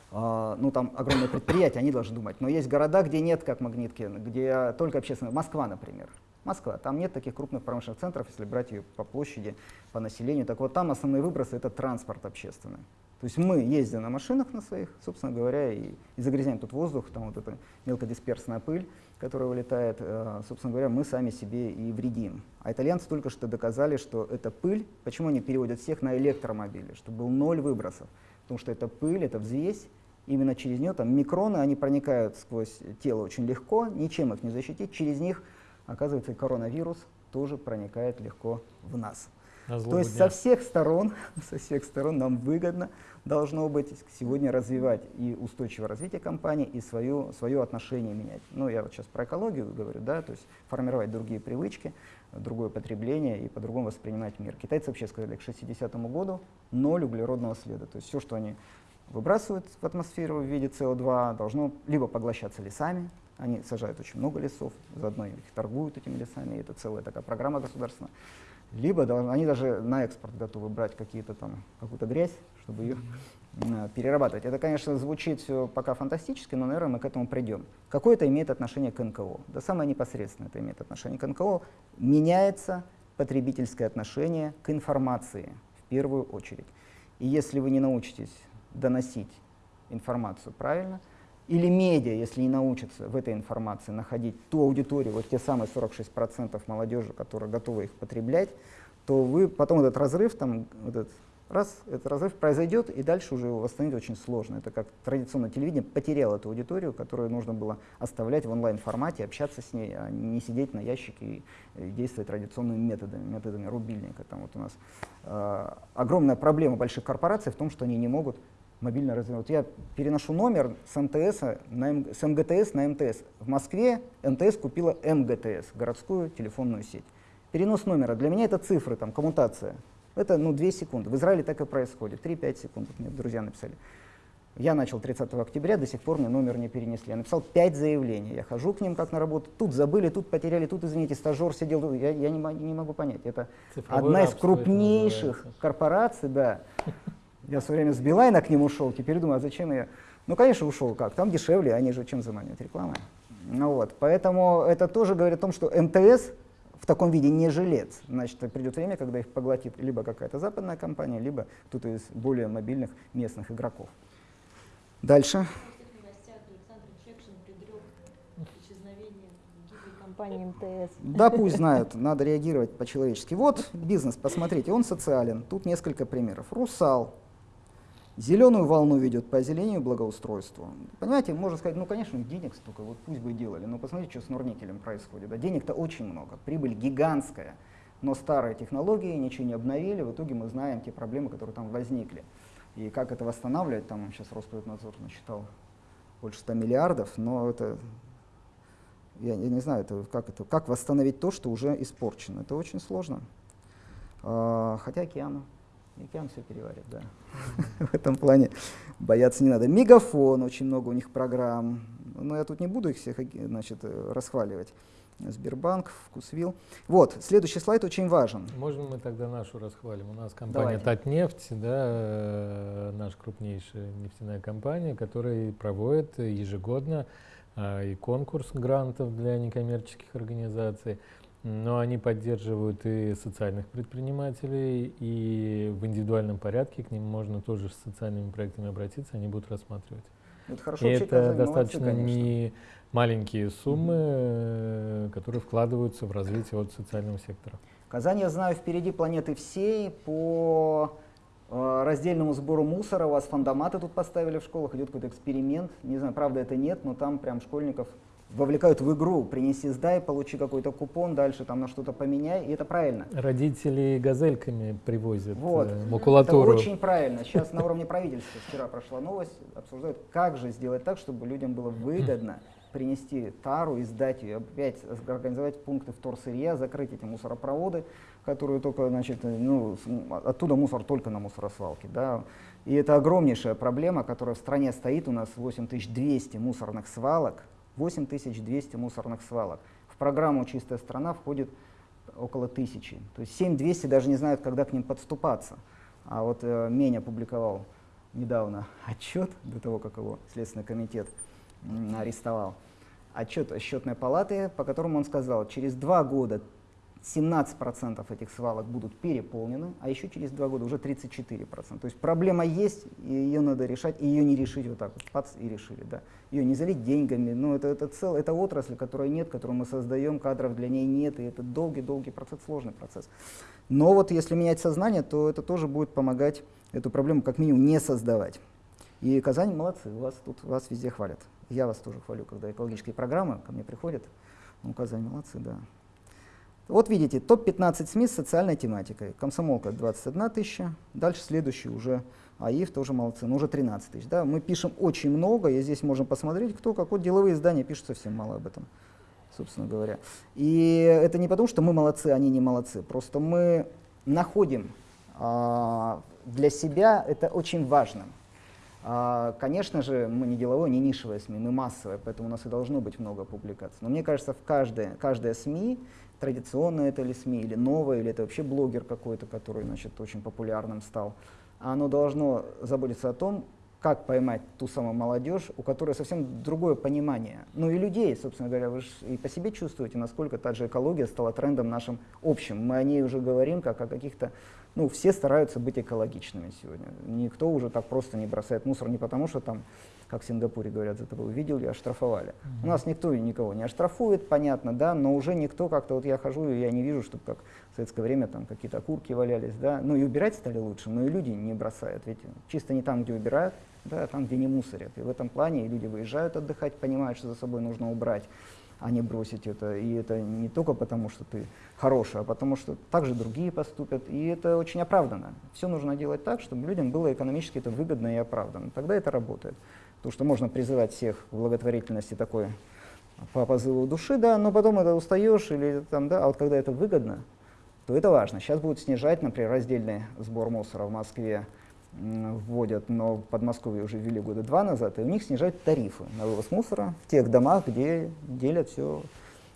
Uh, ну, там огромные предприятия, они должны думать. Но есть города, где нет, как Магнитки, где только общественное. Москва, например. Москва, там нет таких крупных промышленных центров, если брать ее по площади, по населению. Так вот, там основные выбросы — это транспорт общественный. То есть мы ездим на машинах на своих, собственно говоря, и, и загрязняем тут воздух, там вот эта мелкодисперсная пыль, которая вылетает, э, собственно говоря, мы сами себе и вредим. А итальянцы только что доказали, что эта пыль, почему они переводят всех на электромобили, чтобы был ноль выбросов. Потому что эта пыль, это взвесь, именно через нее, там микроны, они проникают сквозь тело очень легко, ничем их не защитить, через них, оказывается, коронавирус тоже проникает легко в нас. То есть дня. со всех сторон, со всех сторон нам выгодно должно быть сегодня развивать и устойчивое развитие компании, и свое, свое отношение менять. Ну, я вот сейчас про экологию говорю, да, то есть формировать другие привычки, другое потребление и по-другому воспринимать мир. Китайцы вообще сказали к 60 году ноль углеродного следа. То есть все, что они выбрасывают в атмосферу в виде СО2, должно либо поглощаться лесами, они сажают очень много лесов, заодно их торгуют этими лесами, это целая такая программа государственная, либо они даже на экспорт готовы брать какую-то грязь, чтобы ее э, перерабатывать. Это, конечно, звучит все пока фантастически, но, наверное, мы к этому придем. Какое это имеет отношение к НКО? Да самое непосредственное это имеет отношение к НКО. Меняется потребительское отношение к информации в первую очередь. И если вы не научитесь доносить информацию правильно, или медиа, если не научатся в этой информации находить ту аудиторию, вот те самые 46% молодежи, которые готовы их потреблять, то вы потом этот разрыв, там, вот этот, раз, этот разрыв произойдет, и дальше уже его восстановить очень сложно. Это как традиционное телевидение потеряло эту аудиторию, которую нужно было оставлять в онлайн-формате, общаться с ней, а не сидеть на ящике и, и действовать традиционными методами, методами рубильника. Там вот у нас э, огромная проблема больших корпораций в том, что они не могут мобильно развивать. Я переношу номер с, МТС на, М, с МГТС на МТС. В Москве МТС купила МГТС, городскую телефонную сеть. Перенос номера, для меня это цифры, там, коммутация. Это ну, 2 секунды. В Израиле так и происходит. 3-5 секунд, мне друзья написали. Я начал 30 октября, до сих пор мне номер не перенесли. Я написал 5 заявлений. Я хожу к ним как на работу. Тут забыли, тут потеряли, тут, извините, стажер сидел. тут. Я, я не, не могу понять. Это Цифровое одна из крупнейших корпораций, да. Я в свое время с Билайна к ним ушел, теперь думаю, а зачем я? Ну, конечно, ушел как, там дешевле, они же чем заманивают? Рекламой. Ну вот, поэтому это тоже говорит о том, что МТС в таком виде не жилец. Значит, придет время, когда их поглотит либо какая-то западная компания, либо кто-то из более мобильных местных игроков. Дальше. Компании МТС. Да, пусть знают, надо реагировать по-человечески. Вот бизнес, посмотрите, он социален. Тут несколько примеров. Русал. Зеленую волну ведет по озеленению благоустройству. Понимаете, можно сказать, ну, конечно, денег столько, вот пусть бы делали. Но посмотрите, что с Норникелем происходит. Да, денег-то очень много, прибыль гигантская. Но старые технологии ничего не обновили. В итоге мы знаем те проблемы, которые там возникли. И как это восстанавливать, там сейчас Роспотребнадзор насчитал больше 100 миллиардов, но это я, я не знаю, это, как, это, как восстановить то, что уже испорчено. Это очень сложно. А, хотя океану, океан все переварит, да. В этом плане бояться не надо. Мегафон, очень много у них программ. Но я тут не буду их всех значит, расхваливать. Сбербанк, Вкусвилл. Вот, следующий слайд очень важен. Можно мы тогда нашу расхвалим? У нас компания Давайте. Татнефть, да, э, наша крупнейшая нефтяная компания, которая проводит ежегодно а, и конкурс грантов для некоммерческих организаций. Но они поддерживают и социальных предпринимателей, и в индивидуальном порядке к ним можно тоже с социальными проектами обратиться, они будут рассматривать. Это хорошо И это молодцы, достаточно конечно. не маленькие суммы, э, которые вкладываются в развитие вот социального сектора. Казань, я знаю, впереди планеты всей по э, раздельному сбору мусора. У вас фандоматы тут поставили в школах, идет какой-то эксперимент. Не знаю, правда это нет, но там прям школьников вовлекают в игру. Принеси, сдай, получи какой-то купон, дальше там на что-то поменяй, и это правильно. Родители газельками привозят Вот. э, Это макулатуру. очень правильно. Сейчас на уровне правительства вчера прошла новость, обсуждают, как же сделать так, чтобы людям было выгодно принести тару и сдать ее, опять организовать пункты вторсырья, закрыть эти мусоропроводы, которые только, значит, ну, оттуда мусор только на мусоросвалке, да. И это огромнейшая проблема, которая в стране стоит, у нас 8200 мусорных свалок, 8200 мусорных свалок. В программу «Чистая страна» входит около тысячи. То есть 7200 даже не знают, когда к ним подступаться. А вот э, Мень опубликовал недавно отчет, до того, как его Следственный комитет арестовал, отчет счетной палаты, по которому он сказал, через два года 17% этих свалок будут переполнены, а еще через два года уже 34%. То есть проблема есть, и ее надо решать, и ее не решить вот так вот, пац, и решили, да. Ее не залить деньгами, но это, это, цел, это отрасль, которой нет, которую мы создаем, кадров для ней нет, и это долгий-долгий процесс, сложный процесс. Но вот если менять сознание, то это тоже будет помогать эту проблему как минимум не создавать. И Казань молодцы, вас тут вас везде хвалят. Я вас тоже хвалю, когда экологические программы ко мне приходят. Ну, Казань молодцы, да. Вот видите, топ-15 СМИ с социальной тематикой. Комсомолка 21 тысяча, дальше следующий уже АИФ тоже молодцы, ну уже 13 тысяч. Да? Мы пишем очень много, и здесь можем посмотреть, кто как. Вот деловые издания пишут совсем мало об этом, собственно говоря. И это не потому, что мы молодцы, они не молодцы, просто мы находим а, для себя это очень важно. А, Конечно же, мы не деловое, не нишевое СМИ, мы массовое, поэтому у нас и должно быть много публикаций. Но мне кажется, в каждое, каждое СМИ, традиционное это или СМИ, или новое, или это вообще блогер какой-то, который значит, очень популярным стал, оно должно заботиться о том, как поймать ту самую молодежь, у которой совсем другое понимание. Ну и людей, собственно говоря, вы же и по себе чувствуете, насколько та же экология стала трендом нашим общим. Мы о ней уже говорим как о каких-то ну, все стараются быть экологичными сегодня. Никто уже так просто не бросает мусор, не потому что там как в Сингапуре говорят, за тобой увидели, оштрафовали. Mm-hmm. У нас никто и никого не оштрафует, понятно, да, но уже никто как-то, вот я хожу, и я не вижу, чтобы как в советское время там какие-то окурки валялись, да, ну и убирать стали лучше, но и люди не бросают, ведь чисто не там, где убирают, да, а там, где не мусорят. И в этом плане люди выезжают отдыхать, понимают, что за собой нужно убрать, а не бросить это. И это не только потому, что ты хороший, а потому что также другие поступят. И это очень оправданно. Все нужно делать так, чтобы людям было экономически это выгодно и оправданно. Тогда это работает. Потому что можно призывать всех к благотворительности такой по позыву души, да, но потом это устаешь, или там, да, а вот когда это выгодно, то это важно. Сейчас будут снижать, например, раздельный сбор мусора в Москве вводят, но в Подмосковье уже ввели года два назад, и у них снижают тарифы на вывоз мусора в тех домах, где делят все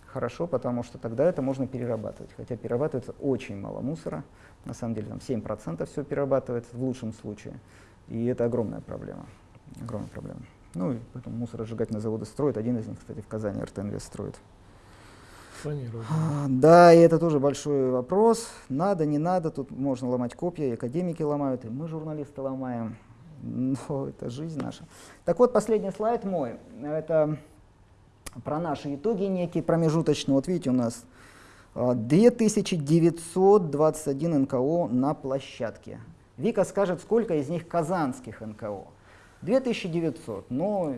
хорошо, потому что тогда это можно перерабатывать. Хотя перерабатывается очень мало мусора, на самом деле там 7% все перерабатывается в лучшем случае, и это огромная проблема огромная проблема. Ну и поэтому мусоросжигательные заводы строят. Один из них, кстати, в Казани РТНВ строит. А, да, и это тоже большой вопрос. Надо, не надо, тут можно ломать копья, и академики ломают, и мы, журналисты, ломаем. Но это жизнь наша. Так вот, последний слайд мой. Это про наши итоги некие промежуточные. Вот видите, у нас 2921 а, НКО на площадке. Вика скажет, сколько из них казанских НКО. 2900. Но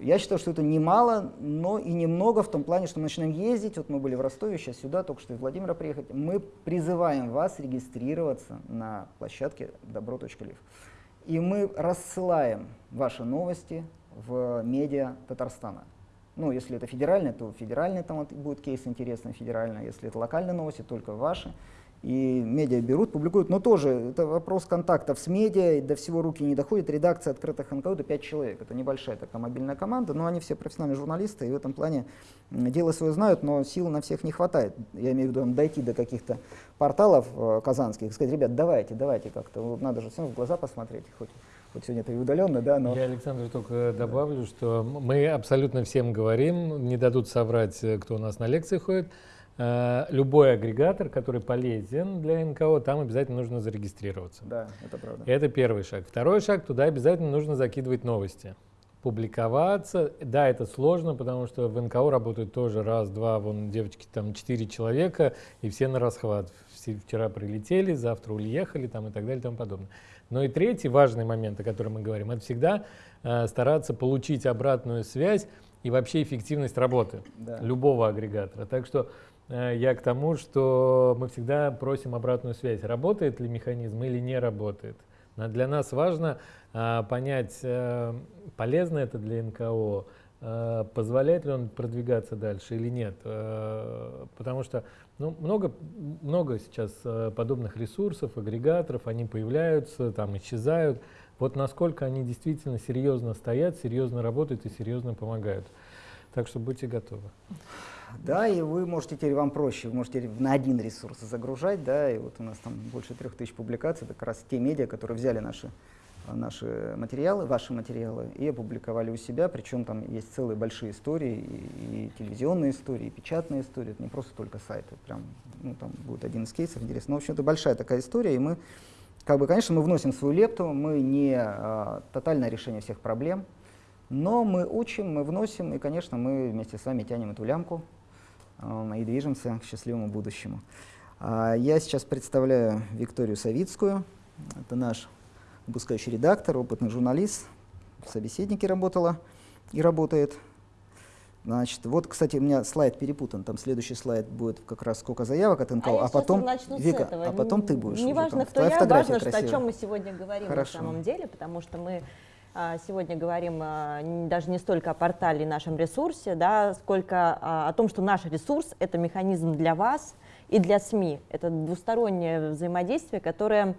я считаю, что это немало, но и немного в том плане, что мы начинаем ездить. Вот мы были в Ростове, сейчас сюда, только что из Владимира приехать. Мы призываем вас регистрироваться на площадке добро.лив. И мы рассылаем ваши новости в медиа Татарстана. Ну, если это федеральный, то федеральный там вот будет кейс интересный, федеральный. Если это локальные новости, только ваши и медиа берут, публикуют, но тоже это вопрос контактов с медиа, до всего руки не доходит. Редакция открытых НКО это 5 человек, это небольшая такая мобильная команда, но они все профессиональные журналисты, и в этом плане дело свое знают, но сил на всех не хватает. Я имею в виду дойти до каких-то порталов э, казанских, сказать, ребят, давайте, давайте как-то, надо же всем в глаза посмотреть, хоть сегодня это и удаленно, да, но... Я, Александр, только добавлю, что мы абсолютно всем говорим, не дадут соврать, э, кто у нас на лекции ходит, любой агрегатор, который полезен для НКО, там обязательно нужно зарегистрироваться. Да, это правда. Это первый шаг. Второй шаг, туда обязательно нужно закидывать новости. Публиковаться, да, это сложно, потому что в НКО работают тоже раз, два, вон девочки, там четыре человека, и все на расхват. Все вчера прилетели, завтра уехали там, и так далее и тому подобное. Но и третий важный момент, о котором мы говорим, это всегда э, стараться получить обратную связь и вообще эффективность работы да. любого агрегатора. Так что Э, я к тому, что мы всегда просим обратную связь, работает ли механизм или не работает. Для нас важно а, понять, а, полезно это для НКО, позволяет ли он продвигаться дальше или нет. Потому что ну, много, много сейчас подобных ресурсов, агрегаторов, они появляются, там исчезают. Вот насколько они действительно серьезно стоят, серьезно работают и серьезно помогают. Так что будьте готовы. Да, и вы можете теперь, вам проще, вы можете на один ресурс загружать, да, и вот у нас там больше трех тысяч публикаций, как раз те медиа, которые взяли наши, наши материалы, ваши материалы, и опубликовали у себя, причем там есть целые большие истории, и, и телевизионные истории, и печатные истории, это не просто только сайты, прям, ну, там будет один из кейсов интересный. Но, в общем, это большая такая история, и мы, как бы, конечно, мы вносим свою лепту, мы не а, тотальное решение всех проблем, но мы учим, мы вносим, и, конечно, мы вместе с вами тянем эту лямку, и движемся к счастливому будущему. А, я сейчас представляю Викторию Савицкую. Это наш выпускающий редактор, опытный журналист, в собеседнике работала и работает. Значит, вот, кстати, у меня слайд перепутан. Там следующий слайд будет как раз сколько заявок от НКО, а, а потом Вика, а потом ты будешь. Не важно, кто я, важно, что, о чем мы сегодня говорим Хорошо. на самом деле, потому что мы сегодня говорим а, даже не столько о портале и нашем ресурсе, да, сколько а, о том, что наш ресурс — это механизм для вас и для СМИ. Это двустороннее взаимодействие, которое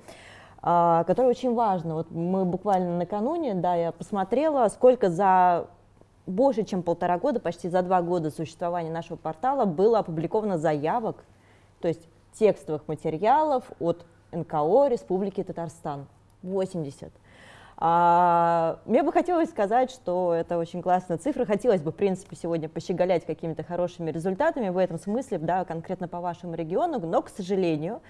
которое очень важно. Вот мы буквально накануне, да, я посмотрела, сколько за больше, чем полтора года, почти за два года существования нашего портала было опубликовано заявок, то есть текстовых материалов от НКО Республики Татарстан. 80. А, мне бы хотелось сказать, что это очень классная цифра. Хотелось бы, в принципе, сегодня пощеголять какими-то хорошими результатами в этом смысле, да, конкретно по вашему региону, но, к сожалению,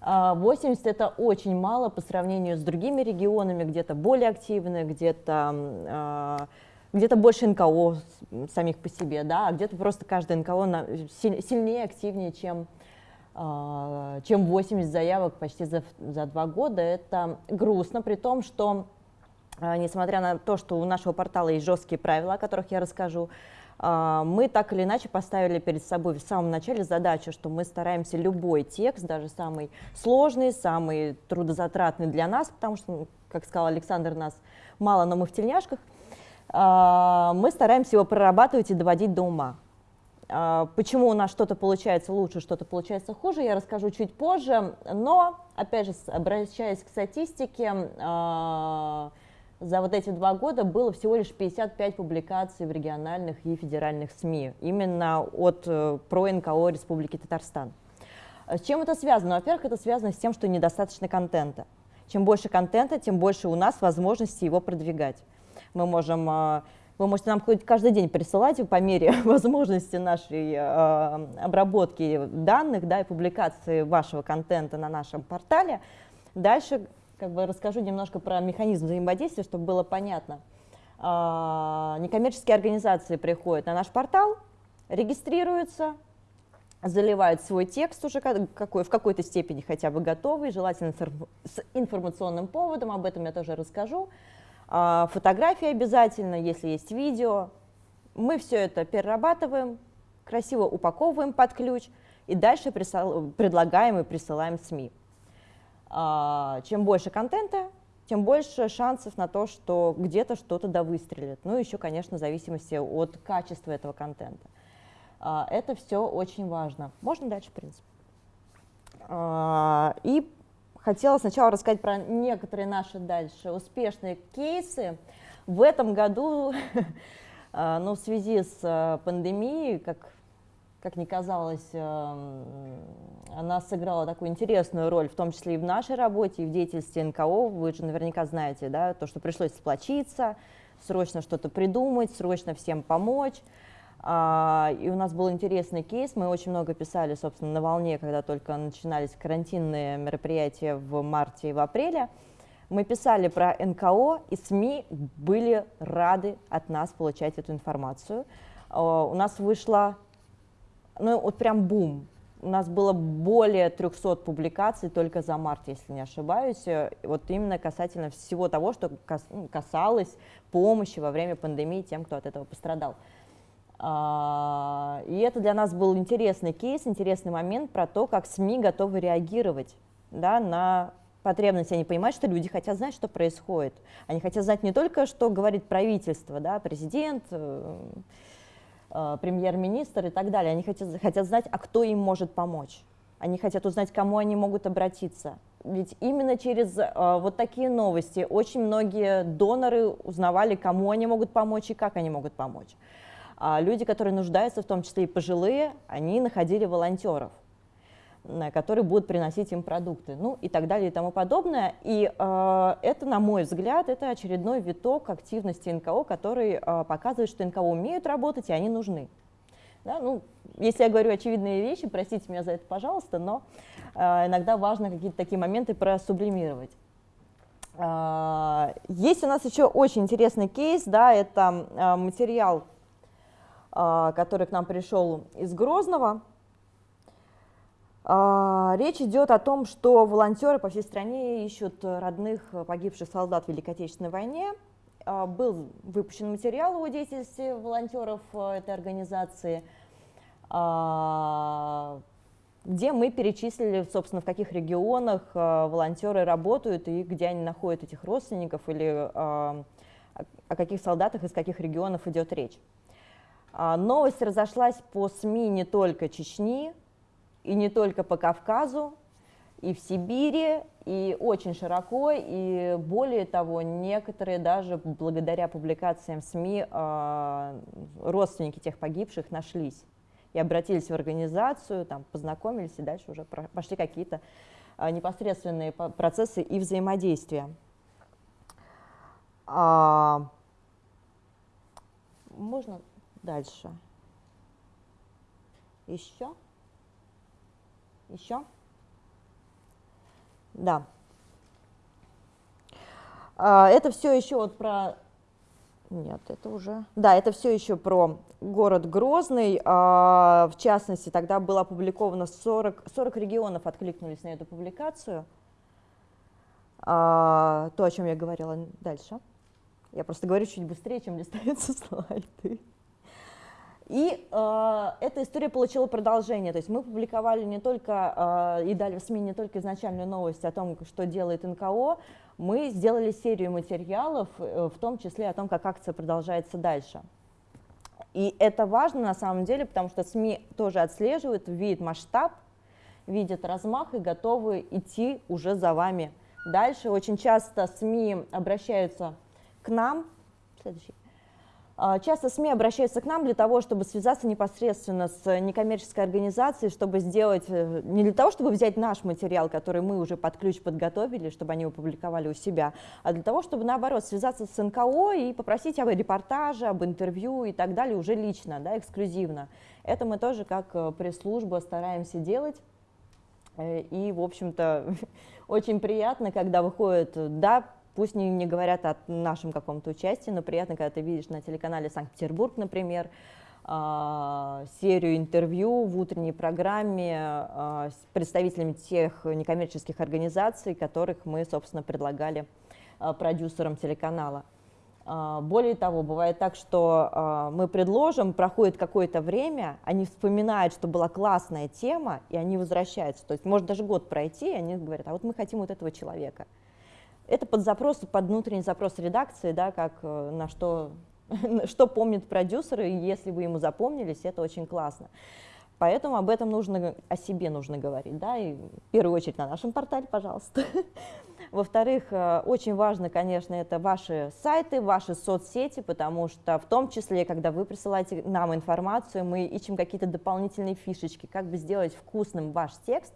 80 это очень мало по сравнению с другими регионами, где-то более активны, где-то где-то больше НКО самих по себе, да, а где-то просто каждый НКО сильнее, активнее, чем, чем 80 заявок почти за, за два года. Это грустно, при том, что несмотря на то, что у нашего портала есть жесткие правила, о которых я расскажу, а, мы так или иначе поставили перед собой в самом начале задачу, что мы стараемся любой текст, даже самый сложный, самый трудозатратный для нас, потому что, ну, как сказал Александр, нас мало, но мы в тельняшках, а, мы стараемся его прорабатывать и доводить до ума. А, почему у нас что-то получается лучше, что-то получается хуже, я расскажу чуть позже, но, опять же, обращаясь к статистике, за вот эти два года было всего лишь 55 публикаций в региональных и федеральных СМИ, именно от э, про НКО Республики Татарстан. С чем это связано? Во-первых, это связано с тем, что недостаточно контента. Чем больше контента, тем больше у нас возможности его продвигать. Мы можем, э, вы можете нам хоть каждый день присылать по мере возможности нашей э, обработки данных да, и публикации вашего контента на нашем портале. Дальше как бы расскажу немножко про механизм взаимодействия, чтобы было понятно. А, некоммерческие организации приходят на наш портал, регистрируются, заливают свой текст уже какой, в какой-то степени хотя бы готовый, желательно с информационным поводом, об этом я тоже расскажу. А, фотографии обязательно, если есть видео. Мы все это перерабатываем, красиво упаковываем под ключ и дальше предлагаем и присылаем СМИ. А, чем больше контента, тем больше шансов на то, что где-то что-то да выстрелит. Ну, еще, конечно, в зависимости от качества этого контента. А, это все очень важно. Можно дальше, в принципе. И хотела сначала рассказать про некоторые наши дальше успешные кейсы. В этом году, ну, в связи с пандемией, как как ни казалось, эм, она сыграла такую интересную роль, в том числе и в нашей работе, и в деятельности НКО. Вы же наверняка знаете, да, то, что пришлось сплочиться, срочно что-то придумать, срочно всем помочь. А, и у нас был интересный кейс, мы очень много писали, собственно, на волне, когда только начинались карантинные мероприятия в марте и в апреле. Мы писали про НКО, и СМИ были рады от нас получать эту информацию. А, у нас вышла ну вот прям бум. У нас было более 300 публикаций только за март, если не ошибаюсь, вот именно касательно всего того, что ну, касалось помощи во время пандемии тем, кто от этого пострадал. А, и это для нас был интересный кейс, интересный момент про то, как СМИ готовы реагировать да, на потребности. Они понимают, что люди хотят знать, что происходит. Они хотят знать не только, что говорит правительство, да, президент, э, Э, премьер-министр и так далее. Они хотят, хотят знать, а кто им может помочь. Они хотят узнать, кому они могут обратиться. Ведь именно через э, вот такие новости очень многие доноры узнавали, кому они могут помочь и как они могут помочь. А люди, которые нуждаются, в том числе и пожилые, они находили волонтеров которые будут приносить им продукты, ну и так далее и тому подобное. И э, это, на мой взгляд, это очередной виток активности НКО, который э, показывает, что НКО умеют работать, и они нужны. Да, ну, если я говорю очевидные вещи, простите меня за это, пожалуйста, но э, иногда важно какие-то такие моменты просублимировать. Э, есть у нас еще очень интересный кейс, да, это э, материал, э, который к нам пришел из Грозного, а, речь идет о том, что волонтеры по всей стране ищут родных погибших солдат в Великой Отечественной войне. А, был выпущен материал о деятельности волонтеров этой организации, а, где мы перечислили, собственно, в каких регионах волонтеры работают и где они находят этих родственников или о каких солдатах из каких регионов идет речь. Новость разошлась по СМИ не только Чечни, и не только по Кавказу, и в Сибири, и очень широко, и более того, некоторые даже благодаря публикациям СМИ э, родственники тех погибших нашлись и обратились в организацию, там, познакомились, и дальше уже пошли какие-то э, непосредственные процессы и взаимодействия. А, можно дальше? Еще? Еще? да. А, это все еще вот про... Нет, это уже... Да, это все еще про город Грозный. А, в частности, тогда было опубликовано 40, 40 регионов откликнулись на эту публикацию. А, то, о чем я говорила дальше. Я просто говорю чуть быстрее, чем листаются слайды. И э, эта история получила продолжение, то есть мы публиковали не только э, и дали в СМИ не только изначальную новость о том, что делает НКО, мы сделали серию материалов, э, в том числе о том, как акция продолжается дальше. И это важно на самом деле, потому что СМИ тоже отслеживают, видят масштаб, видят размах и готовы идти уже за вами дальше. Очень часто СМИ обращаются к нам, следующий, Часто СМИ обращаются к нам для того, чтобы связаться непосредственно с некоммерческой организацией, чтобы сделать, э, не для того, чтобы взять наш материал, который мы уже под ключ подготовили, чтобы они его публиковали у себя, а для того, чтобы, наоборот, связаться с НКО и попросить об репортаже, об интервью и так далее уже лично, да, эксклюзивно. Это мы тоже как э, пресс-служба стараемся делать. Э, и, в общем-то, очень приятно, когда выходит, да, Пусть не, не говорят о нашем каком-то участии, но приятно, когда ты видишь на телеканале Санкт-Петербург, например, а, серию интервью в утренней программе а, с представителями тех некоммерческих организаций, которых мы, собственно, предлагали а, продюсерам телеканала. Более того, бывает так, что мы предложим, проходит какое-то время, они вспоминают, что была классная тема, и они возвращаются. То есть может даже год пройти, и они говорят, а вот мы хотим вот этого человека. Это под запрос, под внутренний запрос редакции, да, как э, на что, что помнят продюсеры, и если вы ему запомнились, это очень классно. Поэтому об этом нужно, о себе нужно говорить, да, и в первую очередь на нашем портале, пожалуйста. Во-вторых, э, очень важно, конечно, это ваши сайты, ваши соцсети, потому что в том числе, когда вы присылаете нам информацию, мы ищем какие-то дополнительные фишечки, как бы сделать вкусным ваш текст,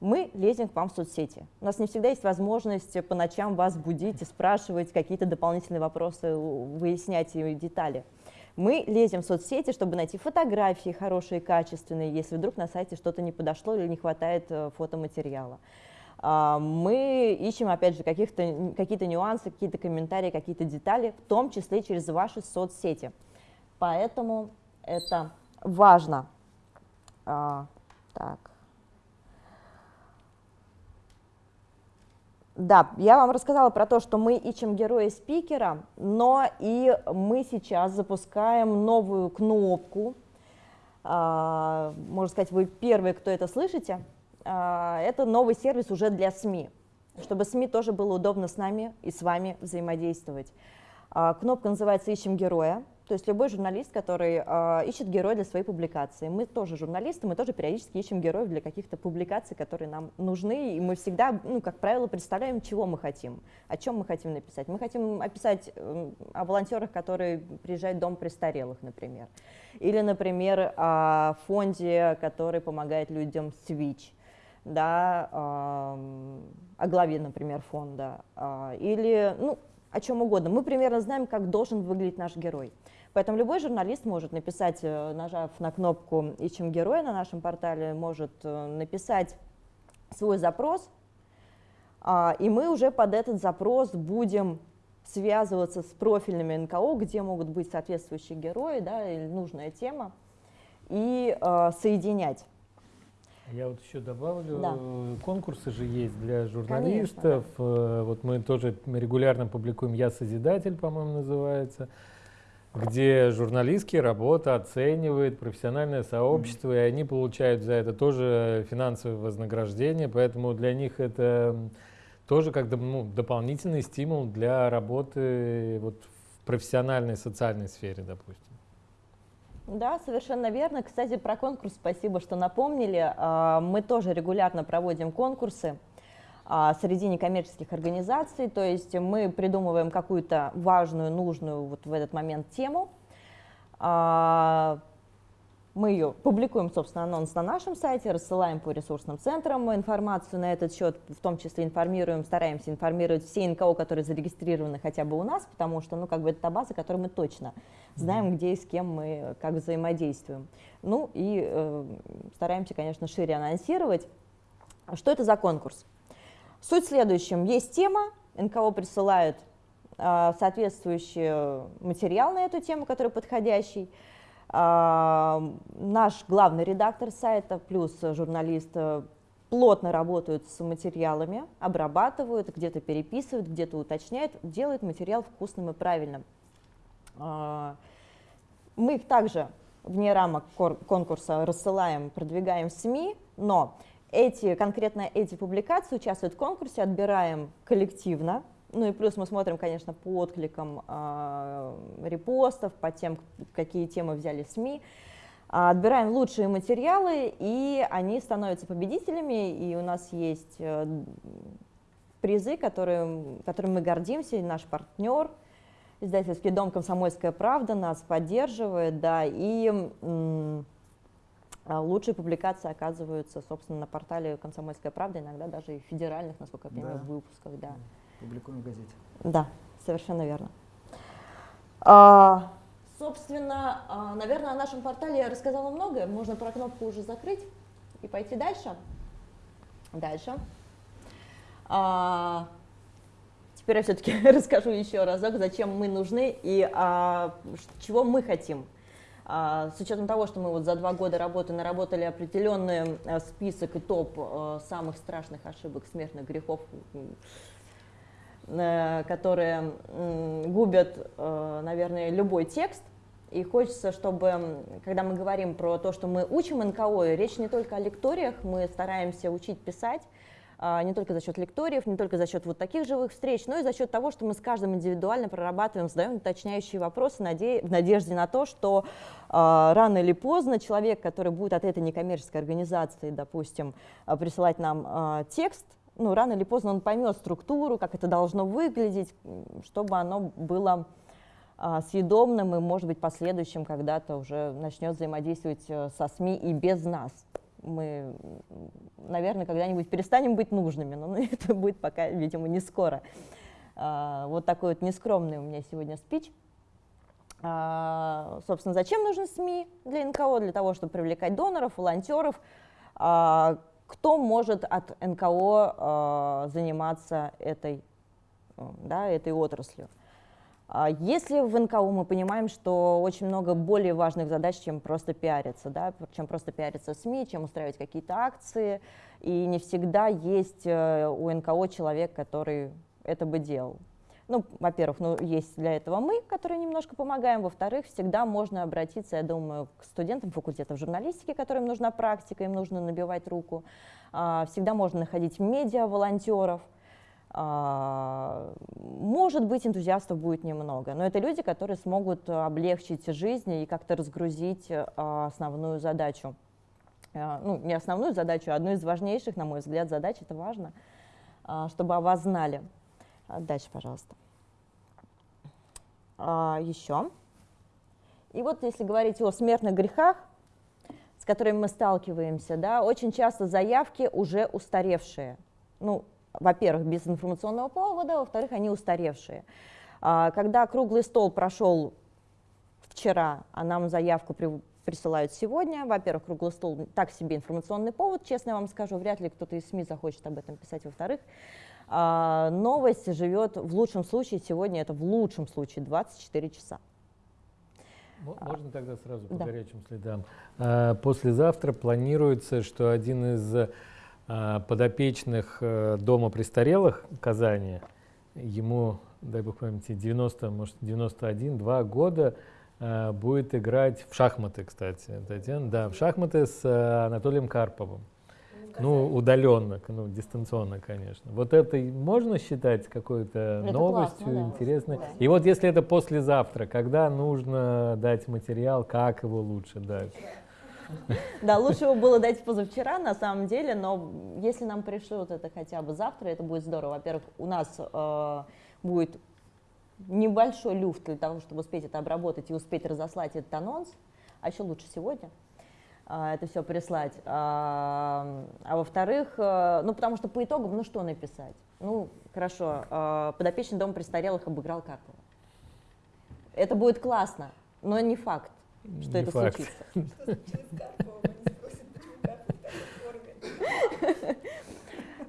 мы лезем к вам в соцсети. У нас не всегда есть возможность по ночам вас будить и спрашивать какие-то дополнительные вопросы, выяснять детали. Мы лезем в соцсети, чтобы найти фотографии хорошие, качественные, если вдруг на сайте что-то не подошло или не хватает э, фотоматериала. А, мы ищем, опять же, какие-то нюансы, какие-то комментарии, какие-то детали, в том числе через ваши соцсети. Поэтому это важно. А, так. Да, я вам рассказала про то, что мы ищем героя-спикера, но и мы сейчас запускаем новую кнопку. А, можно сказать, вы первые, кто это слышите. А, это новый сервис уже для СМИ, чтобы СМИ тоже было удобно с нами и с вами взаимодействовать. А, кнопка называется «Ищем героя». То есть любой журналист, который э, ищет героя для своей публикации. Мы тоже журналисты, мы тоже периодически ищем героев для каких-то публикаций, которые нам нужны, и мы всегда, ну, как правило, представляем, чего мы хотим, о чем мы хотим написать. Мы хотим описать э, о волонтерах, которые приезжают в дом престарелых, например. Или, например, о фонде, который помогает людям Switch да, э, о главе, например, фонда, э, или ну, о чем угодно. Мы примерно знаем, как должен выглядеть наш герой. Поэтому любой журналист может написать, э, нажав на кнопку «Ищем героя» на нашем портале, может э, написать свой запрос, а, и мы уже под этот запрос будем связываться с профильными НКО, где могут быть соответствующие герои да, или нужная тема, и э, соединять. Я вот еще добавлю, да. конкурсы же есть для журналистов. Конечно, да. Вот мы тоже регулярно публикуем «Я Созидатель», по-моему, называется где журналистские работы оценивает профессиональное сообщество, и они получают за это тоже финансовое вознаграждение, поэтому для них это тоже как ну, дополнительный стимул для работы вот, в профессиональной социальной сфере, допустим. Да, совершенно верно. Кстати, про конкурс спасибо, что напомнили. А, мы тоже регулярно проводим конкурсы. А, среди некоммерческих организаций, то есть мы придумываем какую-то важную, нужную вот в этот момент тему, а, мы ее публикуем, собственно, анонс на нашем сайте, рассылаем по ресурсным центрам информацию на этот счет, в том числе информируем, стараемся информировать все НКО, которые зарегистрированы хотя бы у нас, потому что, ну, как бы это та база, которую мы точно знаем, где и с кем мы как взаимодействуем. Ну и э, стараемся, конечно, шире анонсировать. Что это за конкурс? Суть в следующем. Есть тема, НКО присылает э, соответствующий материал на эту тему, который подходящий. Э, наш главный редактор сайта плюс журналист плотно работают с материалами, обрабатывают, где-то переписывают, где-то уточняют, делают материал вкусным и правильным. Мы их также вне рамок конкурса рассылаем, продвигаем в СМИ, но эти, конкретно эти публикации участвуют в конкурсе, отбираем коллективно, ну и плюс мы смотрим, конечно, по откликам э, репостов, по тем, какие темы взяли СМИ, а, отбираем лучшие материалы, и они становятся победителями, и у нас есть э, призы, которые, которыми мы гордимся, и наш партнер, издательский дом «Комсомольская правда» нас поддерживает, да, и лучшие публикации оказываются, собственно, на портале «Комсомольская правда», иногда даже и федеральных, насколько я понимаю, да. выпусках, да. Публикуем в газете. Да, совершенно верно. А, собственно, а, наверное, о нашем портале я рассказала многое. Можно про кнопку уже закрыть и пойти дальше. Дальше. А, теперь я все-таки расскажу еще разок, зачем мы нужны и а, чего мы хотим. А, с учетом того, что мы вот за два года работы наработали определенный э, список и топ э, самых страшных ошибок, смертных грехов, э, которые губят, наверное, любой текст, и хочется, чтобы, когда мы говорим про то, что мы учим НКО, речь не только о лекториях, мы стараемся учить писать, не только за счет лекториев, не только за счет вот таких живых встреч, но и за счет того, что мы с каждым индивидуально прорабатываем, задаем уточняющие вопросы в надежде на то, что а, рано или поздно человек, который будет от этой некоммерческой организации, допустим, а, присылать нам текст, ну, рано или поздно он поймет структуру, как это должно выглядеть, чтобы оно было съедобным и, может быть, последующим когда-то уже начнет взаимодействовать э, со СМИ и без нас мы, наверное, когда-нибудь перестанем быть нужными, но это будет пока, видимо, не скоро. А, вот такой вот нескромный у меня сегодня спич. А, собственно, зачем нужны СМИ для НКО? Для того, чтобы привлекать доноров, волонтеров. А, кто может от НКО заниматься этой, да, этой отраслью? А если в НКУ мы понимаем, что очень много более важных задач, чем просто пиариться, да, чем просто пиариться в СМИ, чем устраивать какие-то акции, и не всегда есть э, у НКО человек, который это бы делал. Ну, во-первых, ну, есть для этого мы, которые немножко помогаем. Во-вторых, всегда можно обратиться, я думаю, к студентам факультетов журналистики, которым нужна практика, им нужно набивать руку. А, всегда можно находить медиа, волонтеров – может быть, энтузиастов будет немного, но это люди, которые смогут облегчить жизнь и как-то разгрузить а, основную задачу. А, ну, не основную задачу, а одну из важнейших, на мой взгляд, задач, это важно, чтобы о вас знали. Дальше, пожалуйста. Еще. И вот если говорить о смертных грехах, с которыми мы сталкиваемся, да, очень часто заявки уже устаревшие. Ну, во-первых, без информационного повода, во-вторых, они устаревшие. А, когда круглый стол прошел вчера, а нам заявку при, присылают сегодня, во-первых, круглый стол так себе информационный повод, честно вам скажу, вряд ли кто-то из СМИ захочет об этом писать, во-вторых, а, новость живет в лучшем случае, сегодня это в лучшем случае 24 часа. Можно тогда сразу по да. горячим следам. А, послезавтра планируется, что один из а, подопечных э, дома престарелых Казани. Ему, дай бог памяти, 90, может 91, 2 года э, будет играть в шахматы, кстати, Татьяна, да, в шахматы с э, Анатолием Карповым. Ну, удаленно, ну, дистанционно, конечно. Вот это можно считать какой-то новостью классно, интересной. Да. И вот если это послезавтра, когда нужно дать материал, как его лучше дать? Да, лучше его было дать позавчера, на самом деле, но если нам пришлют это хотя бы завтра, это будет здорово. Во-первых, у нас э, будет небольшой люфт для того, чтобы успеть это обработать и успеть разослать этот анонс, а еще лучше сегодня э, это все прислать. А, а во-вторых, э, ну потому что по итогам, ну что написать? Ну, хорошо, э, подопечный дом престарелых обыграл Карпова. Это будет классно, но не факт что не это факт. случится.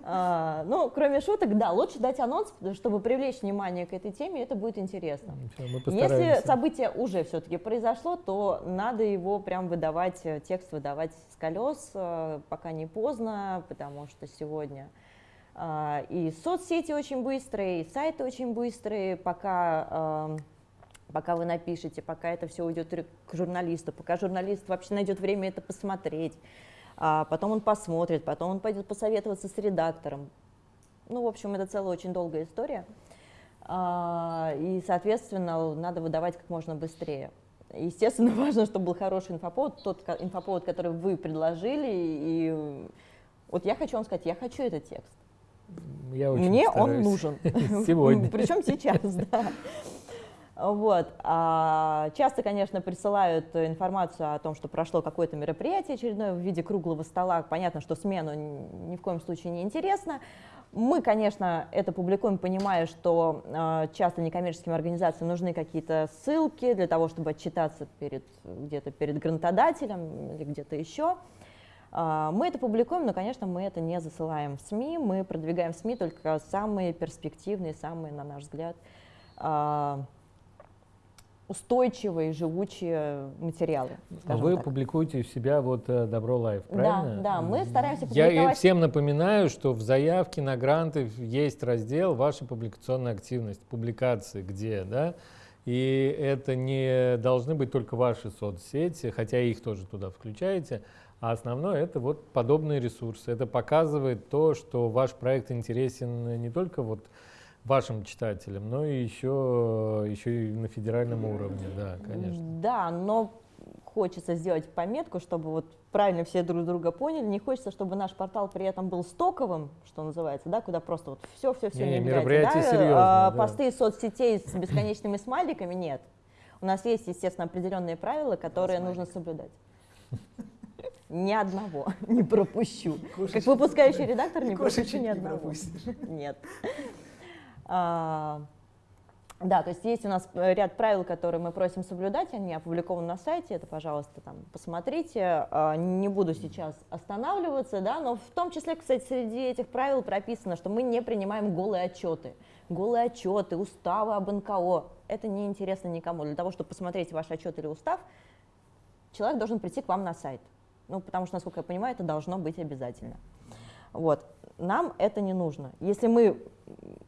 А, ну, кроме шуток, да, лучше дать анонс, чтобы привлечь внимание к этой теме, это будет интересно. Если событие уже все-таки произошло, то надо его прям выдавать, э, текст выдавать с колес, э, пока не поздно, потому что сегодня а, и соцсети очень быстрые, и сайты очень быстрые, пока пока вы напишете, пока это все уйдет к журналисту, пока журналист вообще найдет время это посмотреть, а потом он посмотрит, потом он пойдет посоветоваться с редактором. Ну, в общем, это целая очень долгая история. А, и, соответственно, надо выдавать как можно быстрее. Естественно, важно, чтобы был хороший инфоповод, тот инфоповод, который вы предложили. И вот я хочу вам сказать, я хочу этот текст. Я Мне стараюсь. он нужен. Сегодня. Причем сейчас, да. Вот. А часто, конечно, присылают информацию о том, что прошло какое-то мероприятие очередное в виде круглого стола. Понятно, что смену ни в коем случае не интересно. Мы, конечно, это публикуем, понимая, что э, часто некоммерческим организациям нужны какие-то ссылки для того, чтобы отчитаться перед, где-то перед грантодателем или где-то еще. Э, мы это публикуем, но, конечно, мы это не засылаем в СМИ. Мы продвигаем в СМИ только самые перспективные, самые, на наш взгляд, э, устойчивые, живучие материалы. А вы так. публикуете у себя вот э, Добро Life, правильно? Да, да, мы стараемся публиковать. Я всем напоминаю, что в заявке на гранты есть раздел «Ваша публикационная активность», публикации где, да? И это не должны быть только ваши соцсети, хотя их тоже туда включаете, а основное это вот подобные ресурсы. Это показывает то, что ваш проект интересен не только вот вашим читателям, но и еще, еще и на федеральном уровне, да, конечно. Да, но хочется сделать пометку, чтобы вот правильно все друг друга поняли. Не хочется, чтобы наш портал при этом был стоковым, что называется, да, куда просто вот все, все, все не, не мероприятие да? серьезное, а, да. Посты соцсетей с бесконечными смайликами нет. У нас есть, естественно, определенные правила, которые нужно соблюдать. Ни одного не пропущу. Как выпускающий редактор не пропущу ни одного. Нет. А, да, то есть есть у нас э, ряд правил, которые мы просим соблюдать, они опубликованы на сайте, это, пожалуйста, там посмотрите. А, не буду сейчас останавливаться, да, но в том числе, кстати, среди этих правил прописано, что мы не принимаем голые отчеты. Голые отчеты, уставы об НКО, это не интересно никому. Для того, чтобы посмотреть ваш отчет или устав, человек должен прийти к вам на сайт. Ну, потому что, насколько я понимаю, это должно быть обязательно. Вот. Нам это не нужно. Если мы,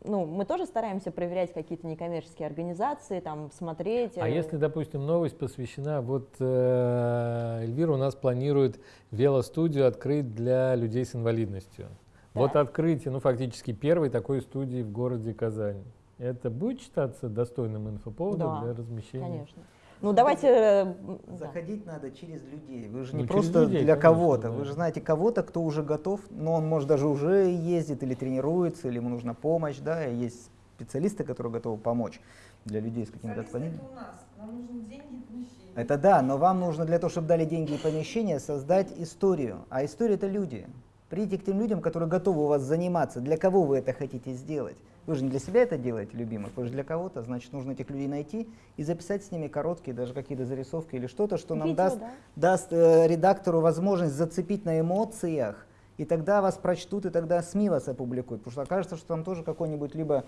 ну, мы тоже стараемся проверять какие-то некоммерческие организации, там, смотреть. А э, если, допустим, новость посвящена, вот э, Эльвира у нас планирует велостудию открыть для людей с инвалидностью. Да. Вот открытие, ну, фактически первой такой студии в городе Казань. Это будет считаться достойным инфоповодом да, для размещения? конечно. Ну давайте... Э, Заходить надо через людей. Вы же ну, не просто людей, для кого-то. Да. Вы же знаете кого-то, кто уже готов, но он может даже уже ездит или тренируется, или ему нужна помощь, да, и есть специалисты, которые готовы помочь для людей с какими-то отклонениями. Это у нас. Нам нужны деньги и помещения. Это да, но вам нужно для того, чтобы дали деньги и помещение, создать историю. А история это люди. Придите к тем людям, которые готовы у вас заниматься. Для кого вы это хотите сделать? Вы же не для себя это делаете, любимых, вы же для кого-то. Значит, нужно этих людей найти и записать с ними короткие, даже какие-то зарисовки или что-то, что нам Видео, даст, да? даст э, редактору возможность зацепить на эмоциях. И тогда вас прочтут, и тогда СМИ вас опубликуют. Потому что окажется, что там тоже какой-нибудь либо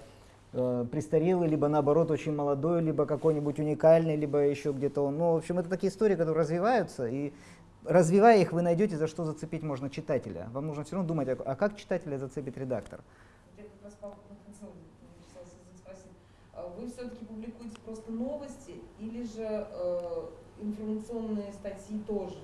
э, престарелый, либо наоборот очень молодой, либо какой-нибудь уникальный, либо еще где-то он. Ну, в общем, это такие истории, которые развиваются, и развивая их, вы найдете, за что зацепить можно читателя. Вам нужно все равно думать, а, а как читателя зацепит редактор? Вы все-таки публикуете просто новости или же э, информационные статьи тоже?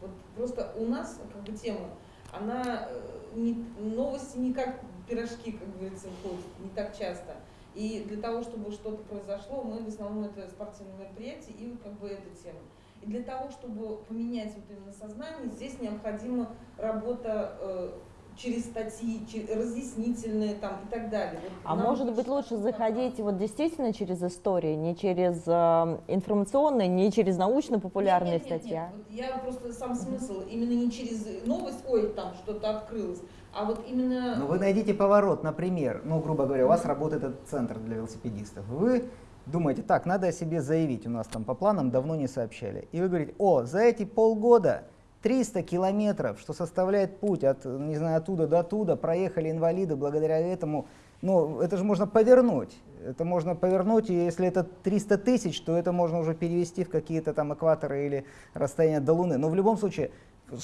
Вот просто у нас как бы тема, она э, не, новости не как пирожки, как говорится, входят, не так часто. И для того, чтобы что-то произошло, мы в основном это спортивные мероприятия и вот как бы эта тема. И для того, чтобы поменять вот именно сознание, здесь необходима работа э, через статьи, через, разъяснительные там и так далее. Вот а может быть лучше заходить вот действительно через истории, не через э, информационные, не через научно-популярные статьи? Нет, вот я просто сам смысл, именно не через новость, ой, там что-то открылось, а вот именно... Ну вы найдите поворот, например, ну грубо говоря, у вас работает этот центр для велосипедистов, вы думаете, так, надо о себе заявить, у нас там по планам давно не сообщали. И вы говорите, о, за эти полгода 300 километров, что составляет путь от, не знаю, оттуда до туда, проехали инвалиды благодаря этому. Ну, это же можно повернуть. Это можно повернуть, и если это 300 тысяч, то это можно уже перевести в какие-то там экваторы или расстояния до Луны. Но в любом случае,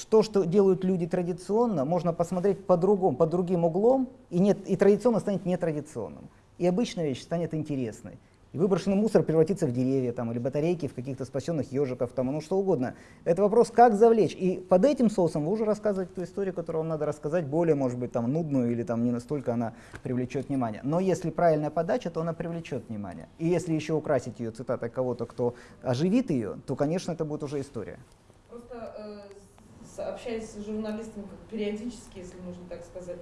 то, что делают люди традиционно, можно посмотреть по-другому, под другим углом, и, нет, и традиционно станет нетрадиционным. И обычная вещь станет интересной. И выброшенный мусор превратится в деревья там, или батарейки, в каких-то спасенных ежиков, там, ну что угодно. Это вопрос, как завлечь. И под этим соусом вы уже рассказываете ту историю, которую вам надо рассказать, более, может быть, там, нудную или там, не настолько она привлечет внимание. Но если правильная подача, то она привлечет внимание. И если еще украсить ее цитатой кого-то, кто оживит ее, то, конечно, это будет уже история. Просто э, общаясь с журналистами как периодически, если можно так сказать,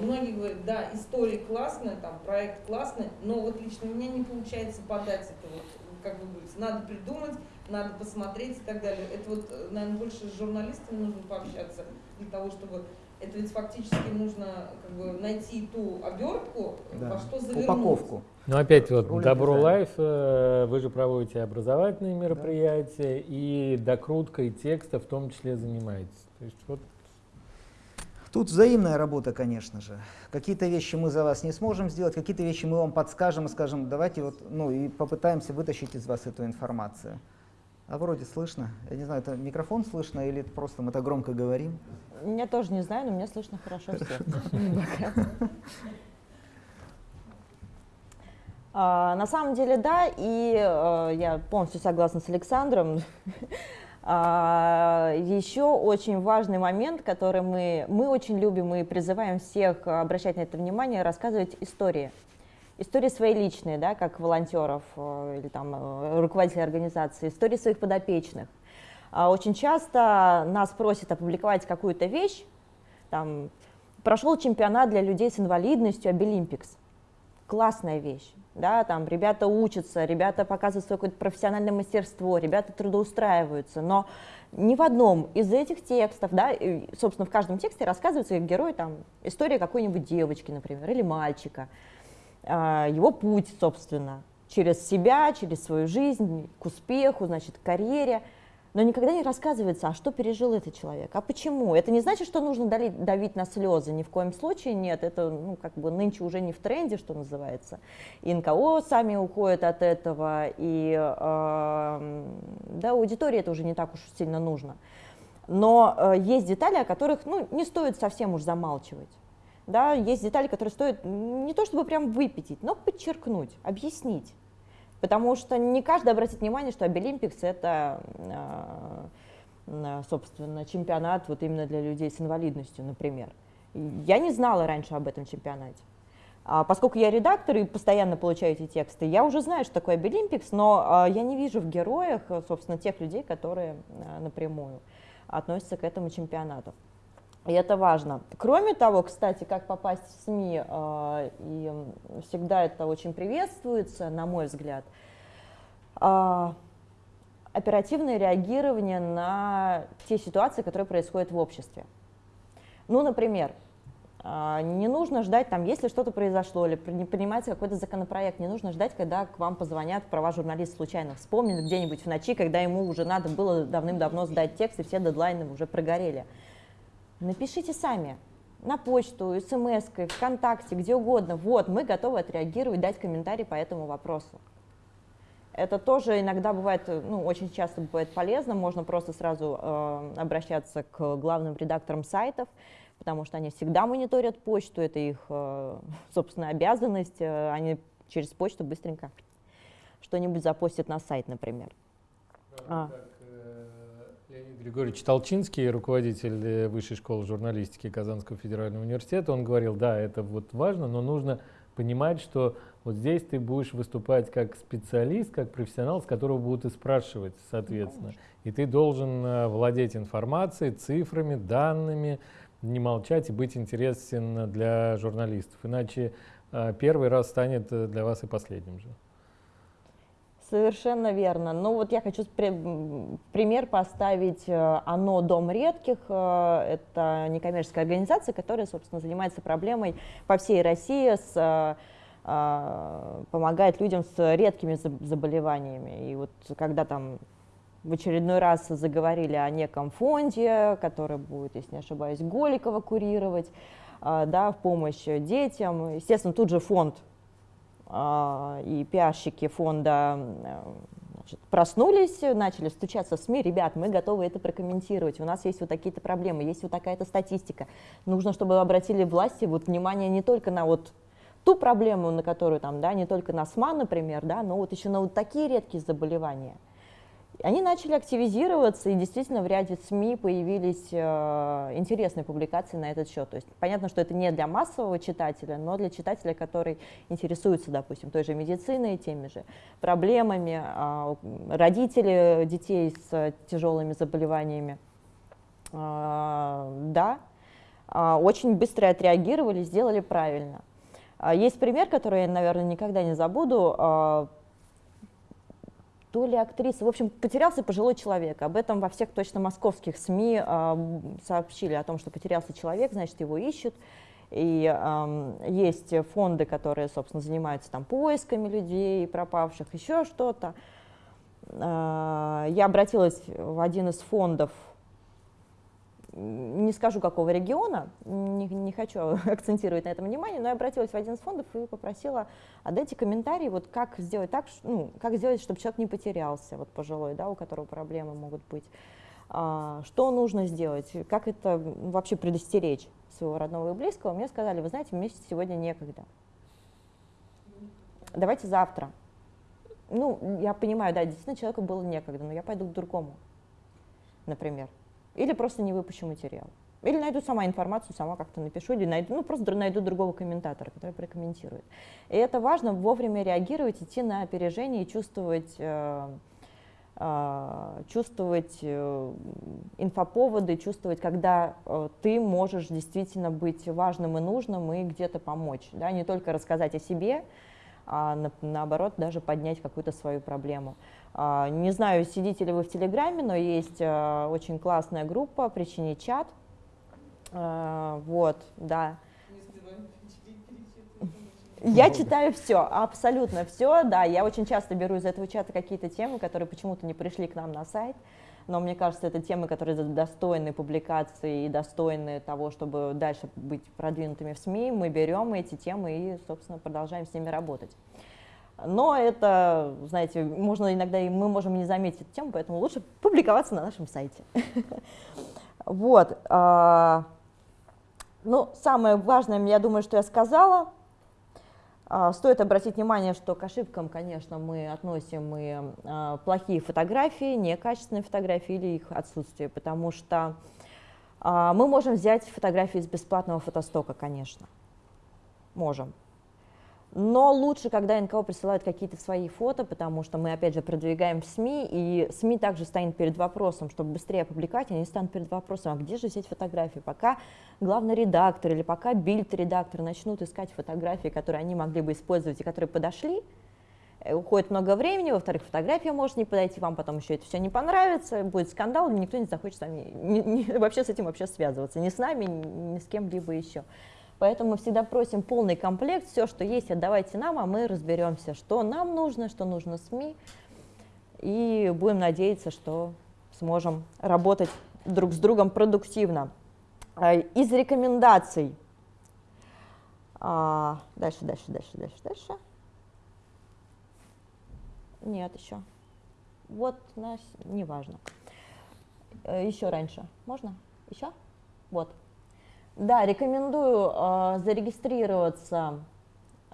многие говорят, да, история классная, там, проект классный, но вот лично у меня не получается подать это вот, как вы говорите, надо придумать, надо посмотреть и так далее. Это вот, наверное, больше с журналистами нужно пообщаться для того, чтобы это ведь фактически нужно как бы найти ту обертку, да. во что завернуть. Упаковку. Ну опять вот Ролик Добро Life, э, вы же проводите образовательные мероприятия да. и докруткой текста в том числе занимаетесь. То есть вот Тут взаимная работа, конечно же. Какие-то вещи мы за вас не сможем сделать, какие-то вещи мы вам подскажем и скажем, давайте вот, ну и попытаемся вытащить из вас эту информацию. А вроде слышно. Я не знаю, это микрофон слышно или просто мы так громко говорим? Я тоже не знаю, но мне слышно хорошо всех. А, на самом деле, да, и э, я полностью согласна с Александром. А, еще очень важный момент, который мы, мы очень любим и призываем всех обращать на это внимание, рассказывать истории. Истории свои личные, да, как волонтеров э, или там э, руководителей организации, истории своих подопечных. А очень часто нас просят опубликовать какую-то вещь, там, прошел чемпионат для людей с инвалидностью Обилимпикс. Классная вещь да, там ребята учатся, ребята показывают свое какое-то профессиональное мастерство, ребята трудоустраиваются, но ни в одном из этих текстов, да, собственно, в каждом тексте рассказывается герой, там, история какой-нибудь девочки, например, или мальчика, э, его путь, собственно, через себя, через свою жизнь, к успеху, значит, к карьере – но никогда не рассказывается, а что пережил этот человек, а почему. Это не значит, что нужно давить, на слезы, ни в коем случае нет, это ну, как бы нынче уже не в тренде, что называется. И НКО сами уходят от этого, и э, да, аудитории это уже не так уж сильно нужно. Но э, есть детали, о которых ну, не стоит совсем уж замалчивать. Да, есть детали, которые стоит не то чтобы прям выпятить, но подчеркнуть, объяснить. Потому что не каждый обратит внимание, что Абилимпикс это, э, собственно, чемпионат вот именно для людей с инвалидностью, например. Я не знала раньше об этом чемпионате. А поскольку я редактор и постоянно получаю эти тексты, я уже знаю, что такое Абилимпикс, но я не вижу в героях, собственно, тех людей, которые напрямую относятся к этому чемпионату. И это важно. Кроме того, кстати, как попасть в СМИ, э, и всегда это очень приветствуется, на мой взгляд, э, оперативное реагирование на те ситуации, которые происходят в обществе. Ну, например, э, не нужно ждать, там, если что-то произошло или принимается какой-то законопроект, не нужно ждать, когда к вам позвонят права журналист случайно вспомнит где-нибудь в ночи, когда ему уже надо было давным-давно сдать текст, и все дедлайны уже прогорели. Напишите сами на почту, смс, ВКонтакте, где угодно. Вот, мы готовы отреагировать, дать комментарий по этому вопросу. Это тоже иногда бывает, ну, очень часто бывает полезно. Можно просто сразу э, обращаться к главным редакторам сайтов, потому что они всегда мониторят почту, это их, э, собственно, обязанность. Э, они через почту быстренько что-нибудь запостят на сайт, например. А. Григорьевич Толчинский, руководитель э, Высшей школы журналистики Казанского федерального университета, он говорил, да, это вот важно, но нужно понимать, что вот здесь ты будешь выступать как специалист, как профессионал, с которого будут и спрашивать, соответственно. И ты должен э, владеть информацией, цифрами, данными, не молчать и быть интересен для журналистов. Иначе э, первый раз станет для вас и последним же. Совершенно верно. Ну вот я хочу пример поставить. Э, ОНО «Дом редких» э, — это некоммерческая организация, которая, собственно, занимается проблемой по всей России, с, э, помогает людям с редкими заболеваниями. И вот когда там в очередной раз заговорили о неком фонде, который будет, если не ошибаюсь, Голикова курировать, да, в помощь детям. Естественно, тут же фонд и пиарщики фонда значит, проснулись, начали стучаться в СМИ, ребят, мы готовы это прокомментировать, у нас есть вот такие-то проблемы, есть вот такая-то статистика. Нужно, чтобы обратили власти вот внимание не только на вот ту проблему, на которую там, да, не только на СМА, например, да, но вот еще на вот такие редкие заболевания. Они начали активизироваться, и действительно в ряде СМИ появились э, интересные публикации на этот счет. То есть понятно, что это не для массового читателя, но для читателя, который интересуется, допустим, той же медициной, теми же проблемами, э, родители детей с тяжелыми заболеваниями. Э, да, э, очень быстро отреагировали, сделали правильно. Есть пример, который я, наверное, никогда не забуду то ли актриса. В общем, потерялся пожилой человек. Об этом во всех точно московских СМИ э, сообщили о том, что потерялся человек, значит, его ищут. И э, есть фонды, которые, собственно, занимаются там поисками людей пропавших, еще что-то. Э, я обратилась в один из фондов не скажу какого региона, не, не хочу акцентировать на этом внимание, но я обратилась в один из фондов и попросила, отдайте комментарий, вот как сделать так, ну, как сделать, чтобы человек не потерялся, вот пожилой, да, у которого проблемы могут быть. А, что нужно сделать, как это вообще предостеречь своего родного и близкого, мне сказали, вы знаете, мне сегодня некогда. Давайте завтра. Ну, я понимаю, да, действительно человеку было некогда, но я пойду к другому, например. Или просто не выпущу материал. Или найду сама информацию, сама как-то напишу, или найду, ну, просто найду другого комментатора, который прокомментирует. И это важно вовремя реагировать, идти на опережение и чувствовать, э, э, чувствовать э, инфоповоды, чувствовать, когда э, ты можешь действительно быть важным и нужным и где-то помочь. Да? Не только рассказать о себе, а на, наоборот даже поднять какую-то свою проблему. А, не знаю, сидите ли вы в Телеграме, но есть а, очень классная группа «Причини чат». А, вот, да. Я читаю все, абсолютно все, да. Я очень часто беру из этого чата какие-то темы, которые почему-то не пришли к нам на сайт, но мне кажется, это темы, которые достойны публикации и достойны того, чтобы дальше быть продвинутыми в СМИ. Мы берем эти темы и, собственно, продолжаем с ними работать. Но это, знаете, можно иногда и мы можем не заметить эту тему, поэтому лучше публиковаться на нашем сайте. Вот. А, ну, самое важное, я думаю, что я сказала. А, стоит обратить внимание, что к ошибкам, конечно, мы относим и а, плохие фотографии, некачественные фотографии или их отсутствие, потому что мы можем взять фотографии из бесплатного фотостока, конечно. Можем. Но лучше, когда НКО присылают какие-то свои фото, потому что мы, опять же, продвигаем в СМИ, и СМИ также станет перед вопросом, чтобы быстрее опубликовать, они станут перед вопросом, а где же взять фотографии? Пока главный редактор или пока бильд-редактор начнут искать фотографии, которые они могли бы использовать и которые подошли, э, уходит много времени, во-вторых, фотография может не подойти, вам потом еще это все не понравится, будет скандал, никто не захочет с вами, не, не, вообще с этим вообще связываться, ни с нами, ни, ни с кем-либо еще. Поэтому мы всегда просим полный комплект, все, что есть, отдавайте нам, а мы разберемся, что нам нужно, что нужно СМИ, и будем надеяться, что сможем работать друг с другом продуктивно. А, из рекомендаций. А, дальше, дальше, дальше, дальше, дальше. Нет, еще. Вот, нас, неважно. Э, еще раньше. Можно? Еще? Вот. Да, рекомендую э, зарегистрироваться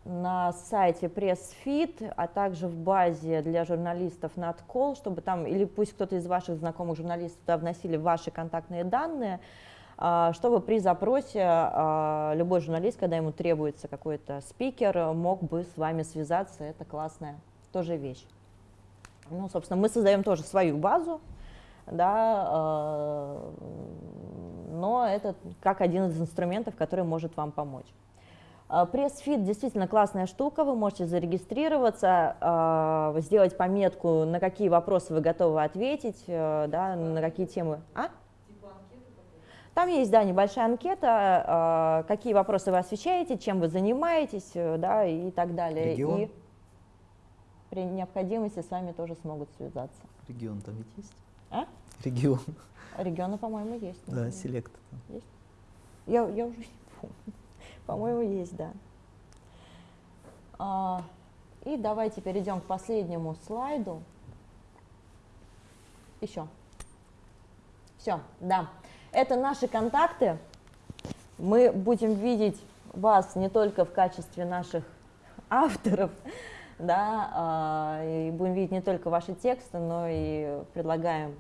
на сайте PressFit, а также в базе для журналистов Надкол, чтобы там, или пусть кто-то из ваших знакомых журналистов туда вносили ваши контактные данные, э, чтобы при запросе э, любой журналист, когда ему требуется какой-то спикер, мог бы с вами связаться. Это классная тоже вещь. Ну, собственно, мы создаем тоже свою базу, да, э, но это как один из инструментов, который может вам помочь. Э, пресс-фит действительно классная штука, вы можете зарегистрироваться, э, сделать пометку, на какие вопросы вы готовы ответить, да, на какие темы. А? Типа Там есть, да, небольшая анкета, какие вопросы вы освещаете, чем вы занимаетесь, да, и так далее. Регион? И... при необходимости с вами тоже смогут связаться. Регион там ведь есть? А? Регион. Регионы, по-моему, есть. Да, селект. Есть? Я, я уже не помню. По-моему, есть, да. А, и давайте перейдем к последнему слайду. Еще. Все, да. Это наши контакты. Мы будем видеть вас не только в качестве наших авторов, да, а, и будем видеть не только ваши тексты, но и предлагаем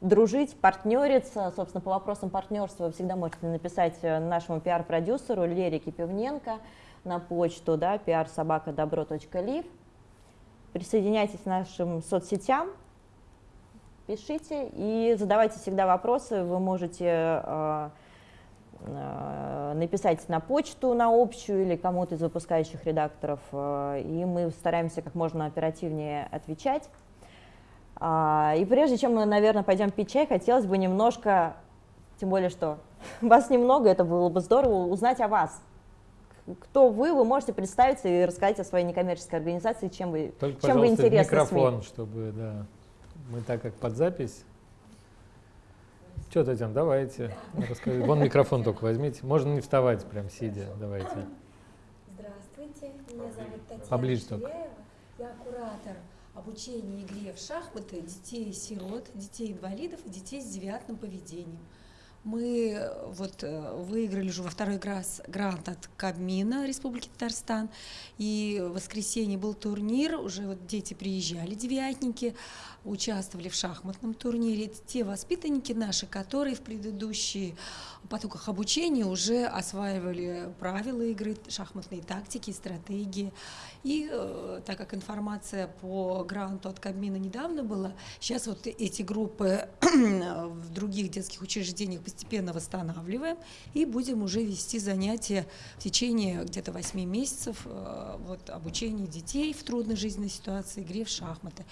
дружить, партнериться. Собственно, по вопросам партнерства вы всегда можете написать э, нашему пиар-продюсеру Лере Кипевненко на почту, да, pr-добро.liv. Присоединяйтесь к нашим соцсетям, пишите и задавайте всегда вопросы. Вы можете э, написать на почту, на общую или кому-то из выпускающих редакторов, э, и мы стараемся как можно оперативнее отвечать. А, и прежде чем мы, наверное, пойдем пить чай, хотелось бы немножко, тем более, что вас немного, это было бы здорово, узнать о вас. Кто вы, вы можете представиться и рассказать о своей некоммерческой организации, чем вы, Только, чем вы интересны микрофон, СМИ. чтобы, да, мы так как под запись. Что, Татьяна, давайте, расскажи. Вон микрофон только возьмите. Можно не вставать, прям сидя, давайте. Здравствуйте, меня зовут Татьяна Поближе только. Я куратор обучения игре в шахматы детей-сирот, детей-инвалидов и детей с девиантным поведением. Мы э, вот э, выиграли уже во второй раз грант от Кабмина Республики Татарстан. И в воскресенье был турнир, уже вот дети приезжали, девятники, участвовали в шахматном турнире. Те воспитанники наши, которые в предыдущие потоках обучения уже осваивали правила игры, шахматные тактики, стратегии. И э, так как информация по гранту от Кабмина недавно была, сейчас вот эти группы в других детских учреждениях постепенно восстанавливаем и будем уже вести занятия в течение где-то 8 месяцев э, вот, обучения детей в трудной жизненной ситуации, игре в шахматы.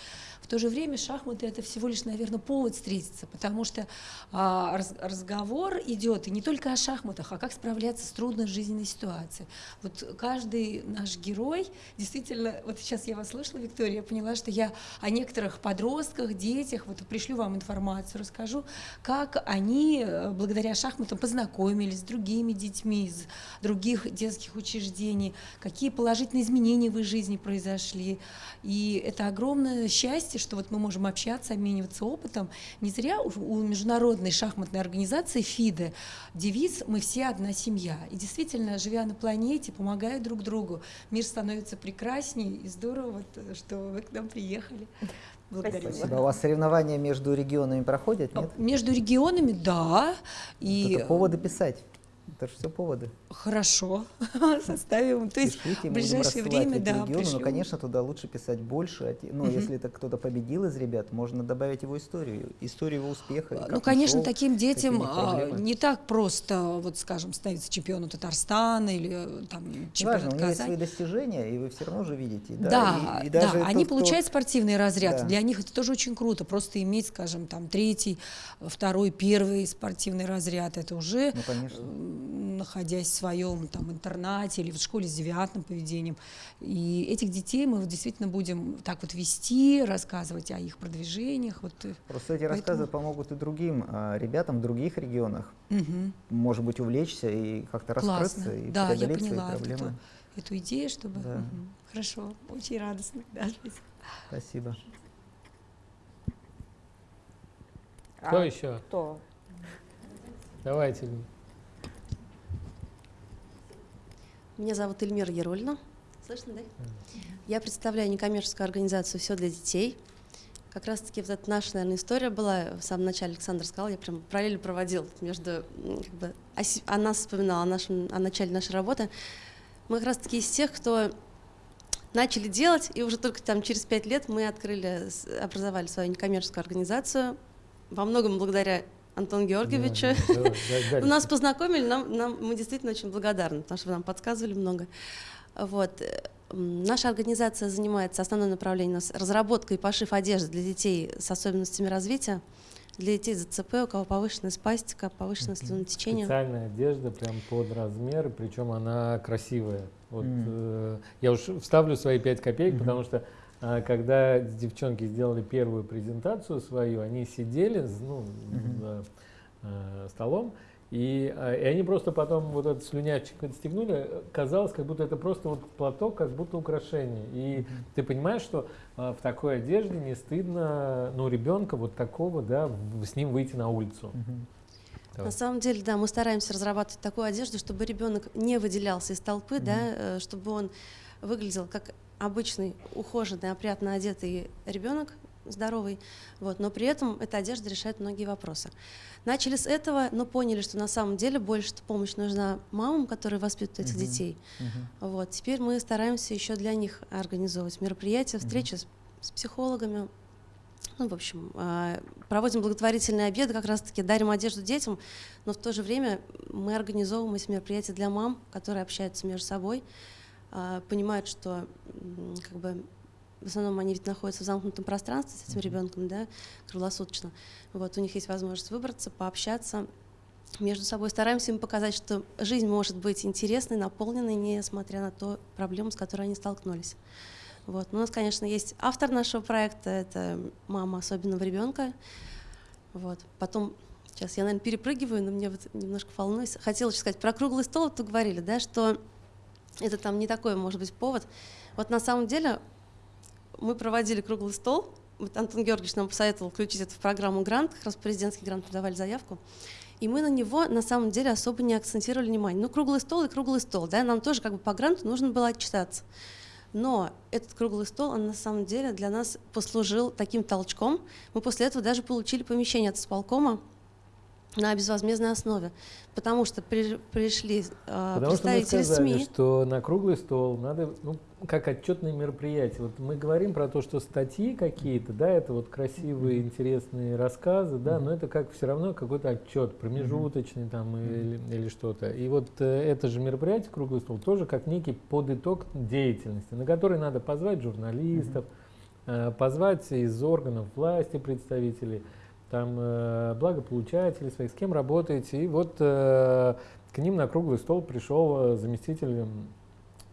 В то же время шахматы это всего лишь, наверное, повод встретиться, потому что а, раз, разговор идет и не только о шахматах, а как справляться с трудной жизненной ситуацией. Вот каждый наш герой, действительно, вот сейчас я вас слышала, Виктория, я поняла, что я о некоторых подростках, детях, вот пришлю вам информацию, расскажу, как они э, благодаря шахматам познакомились с другими детьми из других детских учреждений, какие положительные изменения в их жизни произошли. И это огромное счастье, что вот мы можем общаться, обмениваться опытом. Не зря у международной шахматной организации ФИДE девиз «Мы все одна семья». И действительно, живя на планете, помогая друг другу, мир становится прекраснее и здорово, вот, что вы к нам приехали. Благодарю. Спасибо. А у вас соревнования между регионами проходят, нет? Между регионами, да. И... Это поводы писать. Это же все поводы. Хорошо, составим. То есть Пишите, в ближайшее время, да, регионы, но, конечно, туда лучше писать больше. Ну, угу. если это кто-то победил из ребят, можно добавить его историю, историю его успеха. Ну, конечно, шел, таким детям а, не так просто, вот, скажем, становиться чемпионом Татарстана или там чемпионом Важно, у них есть свои достижения, и вы все равно же видите. Да, да, и, и даже да. они получают кто... спортивный разряд. Да. Для них это тоже очень круто. Просто иметь, скажем, там третий, второй, первый спортивный разряд, это уже, ну, конечно. Находясь в своем там, интернате или в школе с девиантным поведением. И этих детей мы действительно будем так вот вести, рассказывать о их продвижениях. Вот, э, Просто эти поэтому... рассказы помогут и другим а, ребятам в других регионах, угу. может быть, увлечься и как-то раскрыться и да, преодолеть я поняла свои проблемы. Эту, эту идею, чтобы... Да. Угу. Хорошо, очень радостно. Да, Спасибо. Кто а, еще? Кто? Давайте. Меня зовут Эльмира Ерольна. Слышно, да? Я представляю некоммерческую организацию «Все для детей». Как раз-таки вот эта наша, наверное, история была, в самом начале Александр сказал, я прям параллельно проводил между, как бы, о, о нас вспоминала, о, нашем, о начале нашей работы. Мы как раз-таки из тех, кто начали делать, и уже только там через пять лет мы открыли, образовали свою некоммерческую организацию, во многом благодаря Антон Георгиевича. Да, да, да, да, Нас познакомили, нам, нам, мы действительно очень благодарны, потому что вы нам подсказывали много. Вот. Наша организация занимается, основное направление у нас разработка и пошив одежды для детей с особенностями развития, для детей с ЗЦП, у кого повышенная спастика, повышенное слюнотечение. Специальная одежда прям под размер, причем она красивая. Вот, mm. э, я уж вставлю свои пять копеек, mm -hmm. потому что когда девчонки сделали первую презентацию свою, они сидели ну, за э, столом, и, а, и они просто потом вот этот слюнявчик отстегнули, казалось, как будто это просто вот платок, как будто украшение. И mm-hmm. ты понимаешь, что а, в такой одежде не стыдно, ну, ребенка вот такого, да, с ним выйти на улицу. Mm-hmm. На самом деле, да, мы стараемся разрабатывать такую одежду, чтобы ребенок не выделялся из толпы, mm-hmm. да, э, чтобы он выглядел как обычный, ухоженный, опрятно одетый ребенок, здоровый, вот, но при этом эта одежда решает многие вопросы. Начали с этого, но поняли, что на самом деле больше помощь нужна мамам, которые воспитывают этих uh-huh. детей. Uh-huh. Вот, теперь мы стараемся еще для них организовывать мероприятия, встречи uh-huh. с, с психологами. Ну, в общем, э, проводим благотворительные обеды, как раз-таки дарим одежду детям, но в то же время мы организовываем эти мероприятия для мам, которые общаются между собой, понимают, что как бы в основном они ведь находятся в замкнутом пространстве с этим ребенком, да, круглосуточно. Вот, у них есть возможность выбраться, пообщаться между собой. Стараемся им показать, что жизнь может быть интересной, наполненной, несмотря на то проблему, с которой они столкнулись. Вот. Но у нас, конечно, есть автор нашего проекта, это мама особенного ребенка. Вот. Потом, сейчас я, наверное, перепрыгиваю, но мне вот немножко волнуюсь. Хотела сказать, про круглый стол вот говорили, да, что это там не такой, может быть, повод. Вот на самом деле мы проводили круглый стол. Вот Антон Георгиевич нам посоветовал включить это в программу «Грант», как раз президентский грант подавали заявку. И мы на него на самом деле особо не акцентировали внимание. Ну, круглый стол и круглый стол, да, нам тоже как бы по гранту нужно было отчитаться. Но этот круглый стол, он на самом деле для нас послужил таким толчком. Мы после этого даже получили помещение от исполкома на безвозмездной основе, потому что при, пришли э, потому представители что мы сказали, СМИ. что на круглый стол надо, ну, как отчетное мероприятие. Вот мы говорим про то, что статьи какие-то, да, это вот красивые, mm-hmm. интересные рассказы, да, mm-hmm. но это как все равно какой-то отчет промежуточный mm-hmm. там или, или что-то. И вот э, это же мероприятие круглый стол тоже как некий подыток деятельности, на который надо позвать журналистов, mm-hmm. э, позвать из органов власти представителей там э, благополучатели своих, с кем работаете. И вот э, к ним на круглый стол пришел заместитель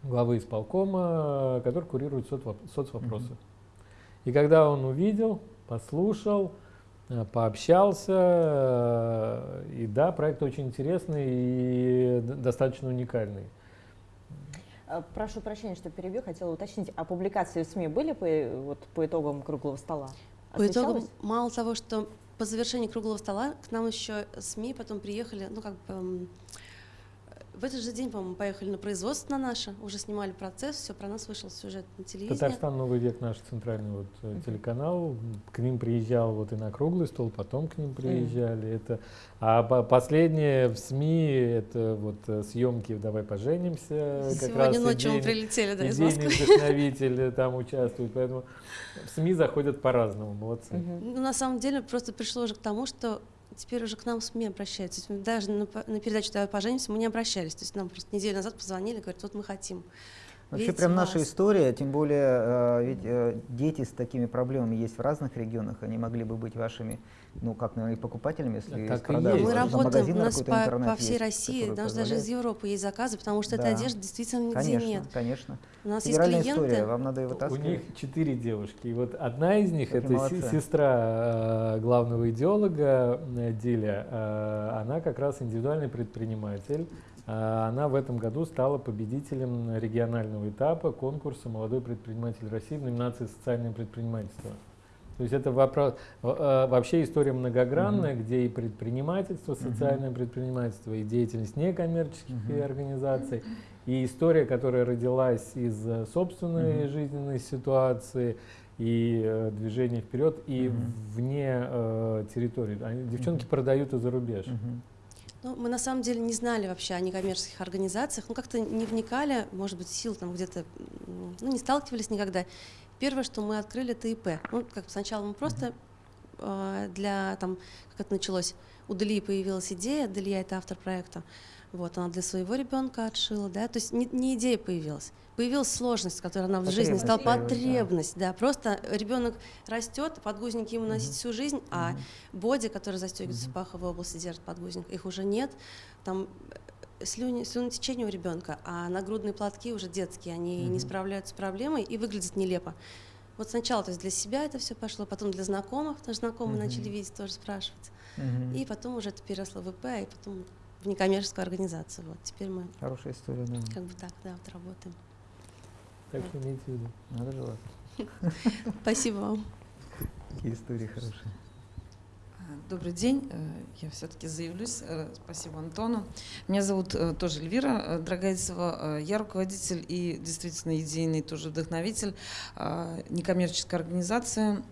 главы исполкома, который курирует соцвоп соцвопросы. Mm -hmm. И когда он увидел, послушал, э, пообщался, э, и да, проект очень интересный и достаточно уникальный. Э, прошу прощения, что перебью, хотела уточнить, а публикации в СМИ были по, вот, по итогам круглого стола? По итогам, мало того, что по завершении круглого стола к нам еще СМИ потом приехали, ну как бы в этот же день, по-моему, поехали на производство на наше, уже снимали процесс, все, про нас вышел сюжет на телевидении. Татарстан «Новый век» наш центральный вот, uh -huh. телеканал, к ним приезжал вот и на круглый стол, потом к ним приезжали. -huh. это, а по последнее в СМИ это вот э, съемки «Давай поженимся». Сегодня как раз ночью мы прилетели, да, из Москвы. вдохновитель там участвует, поэтому в СМИ заходят по-разному, молодцы. Uh -huh. Ну, на самом деле просто пришло уже к тому, что теперь уже к нам СМИ обращаются. Даже на, на передачу «Давай поженимся» мы не обращались. То есть нам просто неделю назад позвонили, говорят, вот мы хотим. Вообще Видите прям наша история, тем более э, ведь э, дети с такими проблемами есть в разных регионах, они могли бы быть вашими, ну как, наверное, и покупателями, если так продажи. Мы работаем, у нас по, по всей есть, России, даже, даже из Европы есть заказы, потому что да. этой одежды действительно нигде конечно, нет. Конечно, У нас Федеральная есть клиенты. история, вам надо его таскать. У них четыре девушки, и вот одна из них, Какие это молодцы. сестра э, главного идеолога Диля, она как раз индивидуальный предприниматель, она в этом году стала победителем регионального этапа конкурса «Молодой предприниматель России» в номинации «Социальное предпринимательство». То есть это вопрос, а, вообще история многогранная, угу. где и предпринимательство, социальное угу. предпринимательство, и деятельность некоммерческих угу. организаций, и история, которая родилась из собственной угу. жизненной ситуации, и э, движение вперед, и угу. вне э, территории. Они, девчонки угу. продают и за рубеж. Угу. Ну, мы на самом деле не знали вообще о некоммерческих организациях, ну как-то не вникали, может быть, сил там где-то, ну не сталкивались никогда. Первое, что мы открыли, это ИП. Ну, как сначала мы просто э, для, там, как это началось, у Дали появилась идея, Далия это автор проекта, вот, она для своего ребенка отшила, да, то есть не, не идея появилась, появилась сложность, которая она в жизни стала потребность, да. да, просто ребенок растет, подгузники ему носить всю жизнь, а боди, который застегивается в паховой области, держит подгузник, их уже нет, там э, слюни, слюнотечение у ребенка, а нагрудные платки уже детские, они не справляются с проблемой и выглядят нелепо. Вот сначала, то есть для себя это все пошло, потом для знакомых, потому что знакомые угу. начали видеть, тоже спрашивать. Угу. И потом уже это переросло в ИП, и потом в некоммерческую организацию. Вот теперь мы. Хорошая история, да. Как бы так, да, вот работаем. Так что имейте в виду. Надо желать. Спасибо вам. Какие истории хорошие. Добрый день, э, я все-таки заявлюсь. Э, спасибо Антону. Меня зовут э, тоже Эльвира Драгайцева. Я руководитель и действительно идейный тоже вдохновитель некоммерческой организации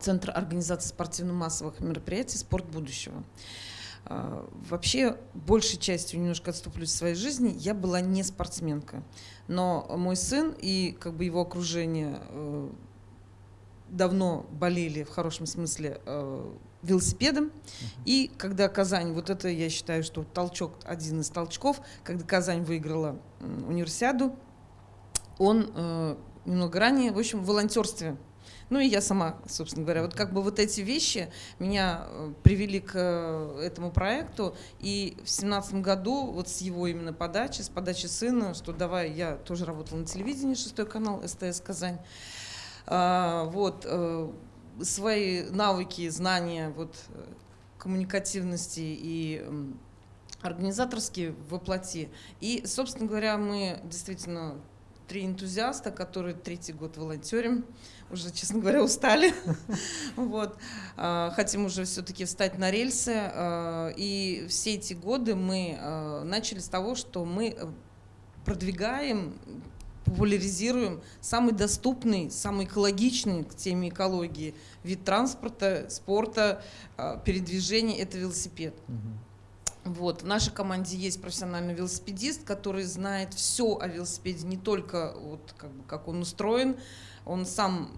Центр организации спортивно-массовых мероприятий «Спорт будущего». Вообще, большей частью немножко отступлюсь в своей жизни, я была не спортсменка. Но мой сын и как бы его окружение давно болели в хорошем смысле велосипедом. И когда Казань, вот это я считаю, что толчок, один из толчков, когда Казань выиграла универсиаду, он э, немного ранее, в общем, в волонтерстве. Ну и я сама, собственно говоря, вот как бы вот эти вещи меня э, привели к э, этому проекту. И в семнадцатом году вот с его именно подачи, с подачи сына, что давай, я тоже работала на телевидении, шестой канал, СТС Казань. А, вот, э, свои навыки, знания вот, коммуникативности и организаторские воплоти. И, собственно говоря, мы действительно три энтузиаста, которые третий год волонтерим, уже, честно говоря, устали. вот. А, хотим уже все-таки встать на рельсы. А, и все эти годы мы а, начали с того, что мы продвигаем популяризируем самый доступный, самый экологичный к теме экологии вид транспорта, спорта, передвижения – это велосипед. Угу. Вот. В нашей команде есть профессиональный велосипедист, который знает все о велосипеде, не только вот, как, бы, как он устроен, он сам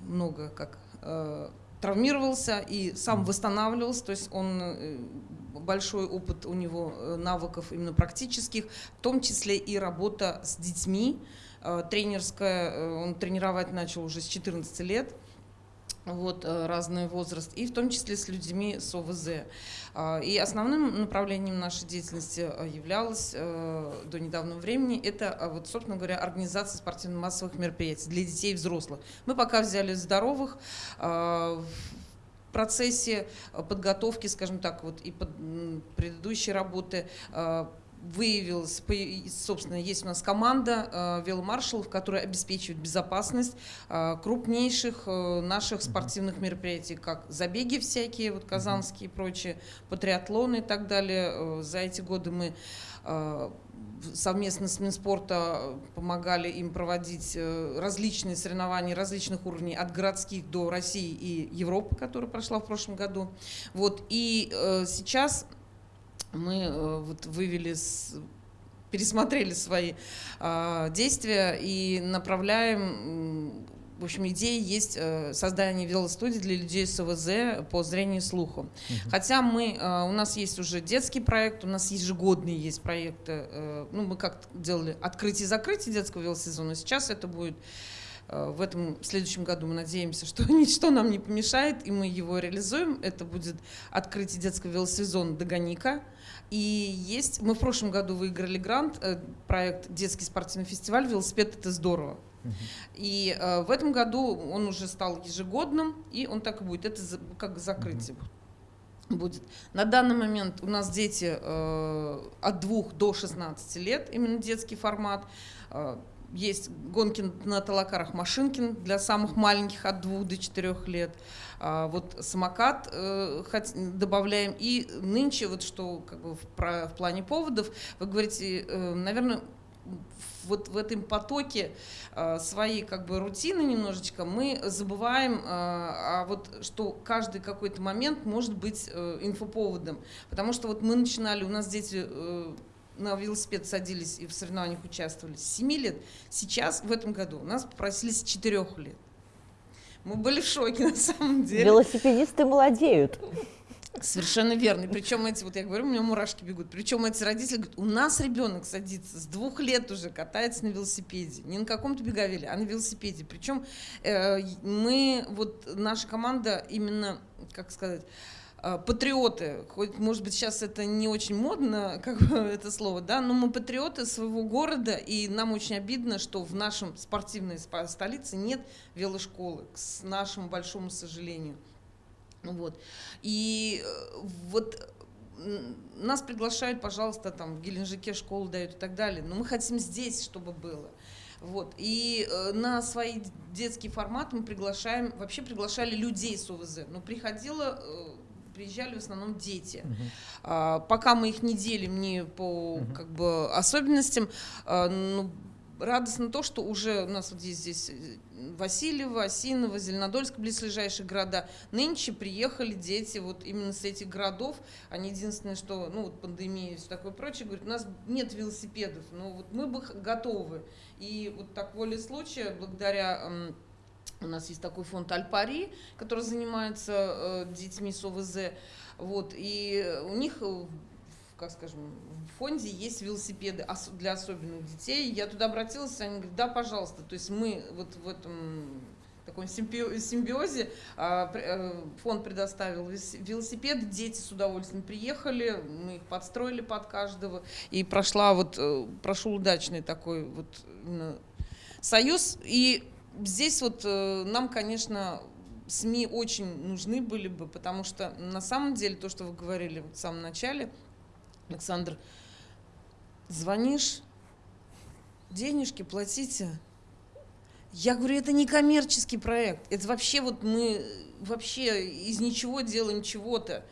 много как э, травмировался и сам восстанавливался, то есть он э, большой опыт у него э, навыков именно практических, в том числе и работа с детьми, тренерская, он тренировать начал уже с 14 лет, вот, э, разный возраст, и в том числе с людьми с ОВЗ. И основным направлением нашей деятельности являлось до недавнего времени это, вот, собственно говоря, организация спортивно-массовых мероприятий для детей и взрослых. Мы пока взяли здоровых, в процессе подготовки, скажем так, вот и под предыдущей работы выявилась, собственно, есть у нас команда э, веломаршалов, которая обеспечивает безопасность э, крупнейших э, наших спортивных мероприятий, как забеги всякие, вот казанские и прочие, по триатлоны и так далее. За эти годы мы совместно с Минспорта помогали им проводить различные соревнования различных уровней, от городских до России и Европы, которая прошла в прошлом году. Вот. И сейчас мы э, вот вывели, пересмотрели свои а, действия и направляем в общем, идея есть э, создание велостудии для людей с ОВЗ по зрению и слуху. Угу. Хотя мы, э, у нас есть уже детский проект, у нас ежегодные есть проекты. Ну, мы как делали открытие и закрытие детского велосезона. Сейчас это будет в этом в следующем году мы надеемся, что ничто нам не помешает, и мы его реализуем. Это будет открытие детского велосезона «Догоника». И есть, мы в прошлом году выиграли грант, э, проект «Детский спортивный фестиваль. Велосипед – это здорово». И э, в этом году он уже стал ежегодным, и он так и будет. Это за, как закрытие будет. На данный момент у нас дети э, от 2 до 16 лет, именно детский формат. Э, есть гонки на талакарах Машинкин для самых маленьких от 2 до 4 лет. А, вот самокат э, добавляем. И нынче, вот что как бы в, в плане поводов, вы говорите, э, наверное, вот в этом потоке э, своей как бы рутины немножечко мы забываем, э, а вот что каждый какой-то момент может быть э, инфоповодом. Потому что вот мы начинали, у нас дети э, на велосипед садились и в соревнованиях участвовали с 7 лет. Сейчас, в этом году, нас попросили с 4 лет. Мы были в шоке на самом деле. Велосипедисты молодеют. Совершенно верно. причем эти, вот я говорю, у меня мурашки бегут. Причем эти родители говорят, у нас ребенок садится с двух лет уже, катается на велосипеде. Не на каком-то беговеле, а на велосипеде. Причем э, мы, вот наша команда именно, как сказать, патриоты, хоть, может быть, сейчас это не очень модно, как это слово, да, но мы патриоты своего города, и нам очень обидно, что в нашем спортивной столице нет велошколы, к нашему большому сожалению. Вот. И э, вот нас приглашают, пожалуйста, там в Геленджике школу дают и так далее, но мы хотим здесь, чтобы было. Вот. И э, на свои детские форматы мы приглашаем, вообще приглашали людей с ОВЗ, но приходило, э, приезжали в основном дети. -huh. а, пока мы их не делим ни по -huh. как бы, особенностям, а, ну, радостно то, что уже у нас вот есть здесь э, Васильева, Осиново, Зеленодольск, близлежащие города. Нынче приехали дети вот именно с этих городов. Они единственное, что, ну вот пандемия и все такое прочее, говорят, у нас нет велосипедов, но вот мы бы готовы. И вот так воле случая, благодаря у нас есть такой фонд Альпари, который занимается э, детьми с ОВЗ. Вот, и у них как скажем, в фонде есть велосипеды для особенных детей. Я туда обратилась, они говорят, да, пожалуйста. То есть мы вот в этом таком симбиозе а, э, фонд предоставил велосипеды, дети с удовольствием приехали, мы их подстроили под каждого, и прошла вот, э, прошел удачный такой вот союз. И здесь вот э, нам, конечно, СМИ очень нужны были бы, потому что на самом деле то, что вы говорили в самом начале – Александр, звонишь, денежки платите. Я говорю, это не коммерческий проект, это вообще вот мы вообще из ничего делаем чего-то.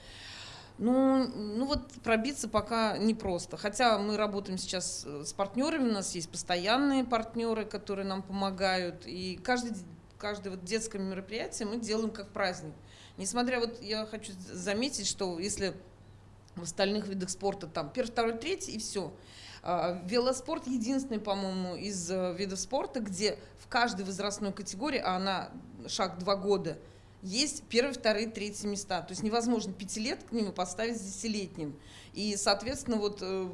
Ну, ну вот пробиться пока непросто. Хотя мы работаем сейчас с партнерами, у нас есть постоянные партнеры, которые нам помогают. И каждый, каждое вот детское мероприятие мы делаем как праздник. Несмотря, вот я хочу заметить, что если в остальных видах спорта там первый, второй, третий и все. А, велоспорт единственный, по-моему, из э, видов спорта, где в каждой возрастной категории, а она шаг два года, есть первые, вторые, третьи места. То есть невозможно пятилетками поставить с десятилетним. И, соответственно, вот э,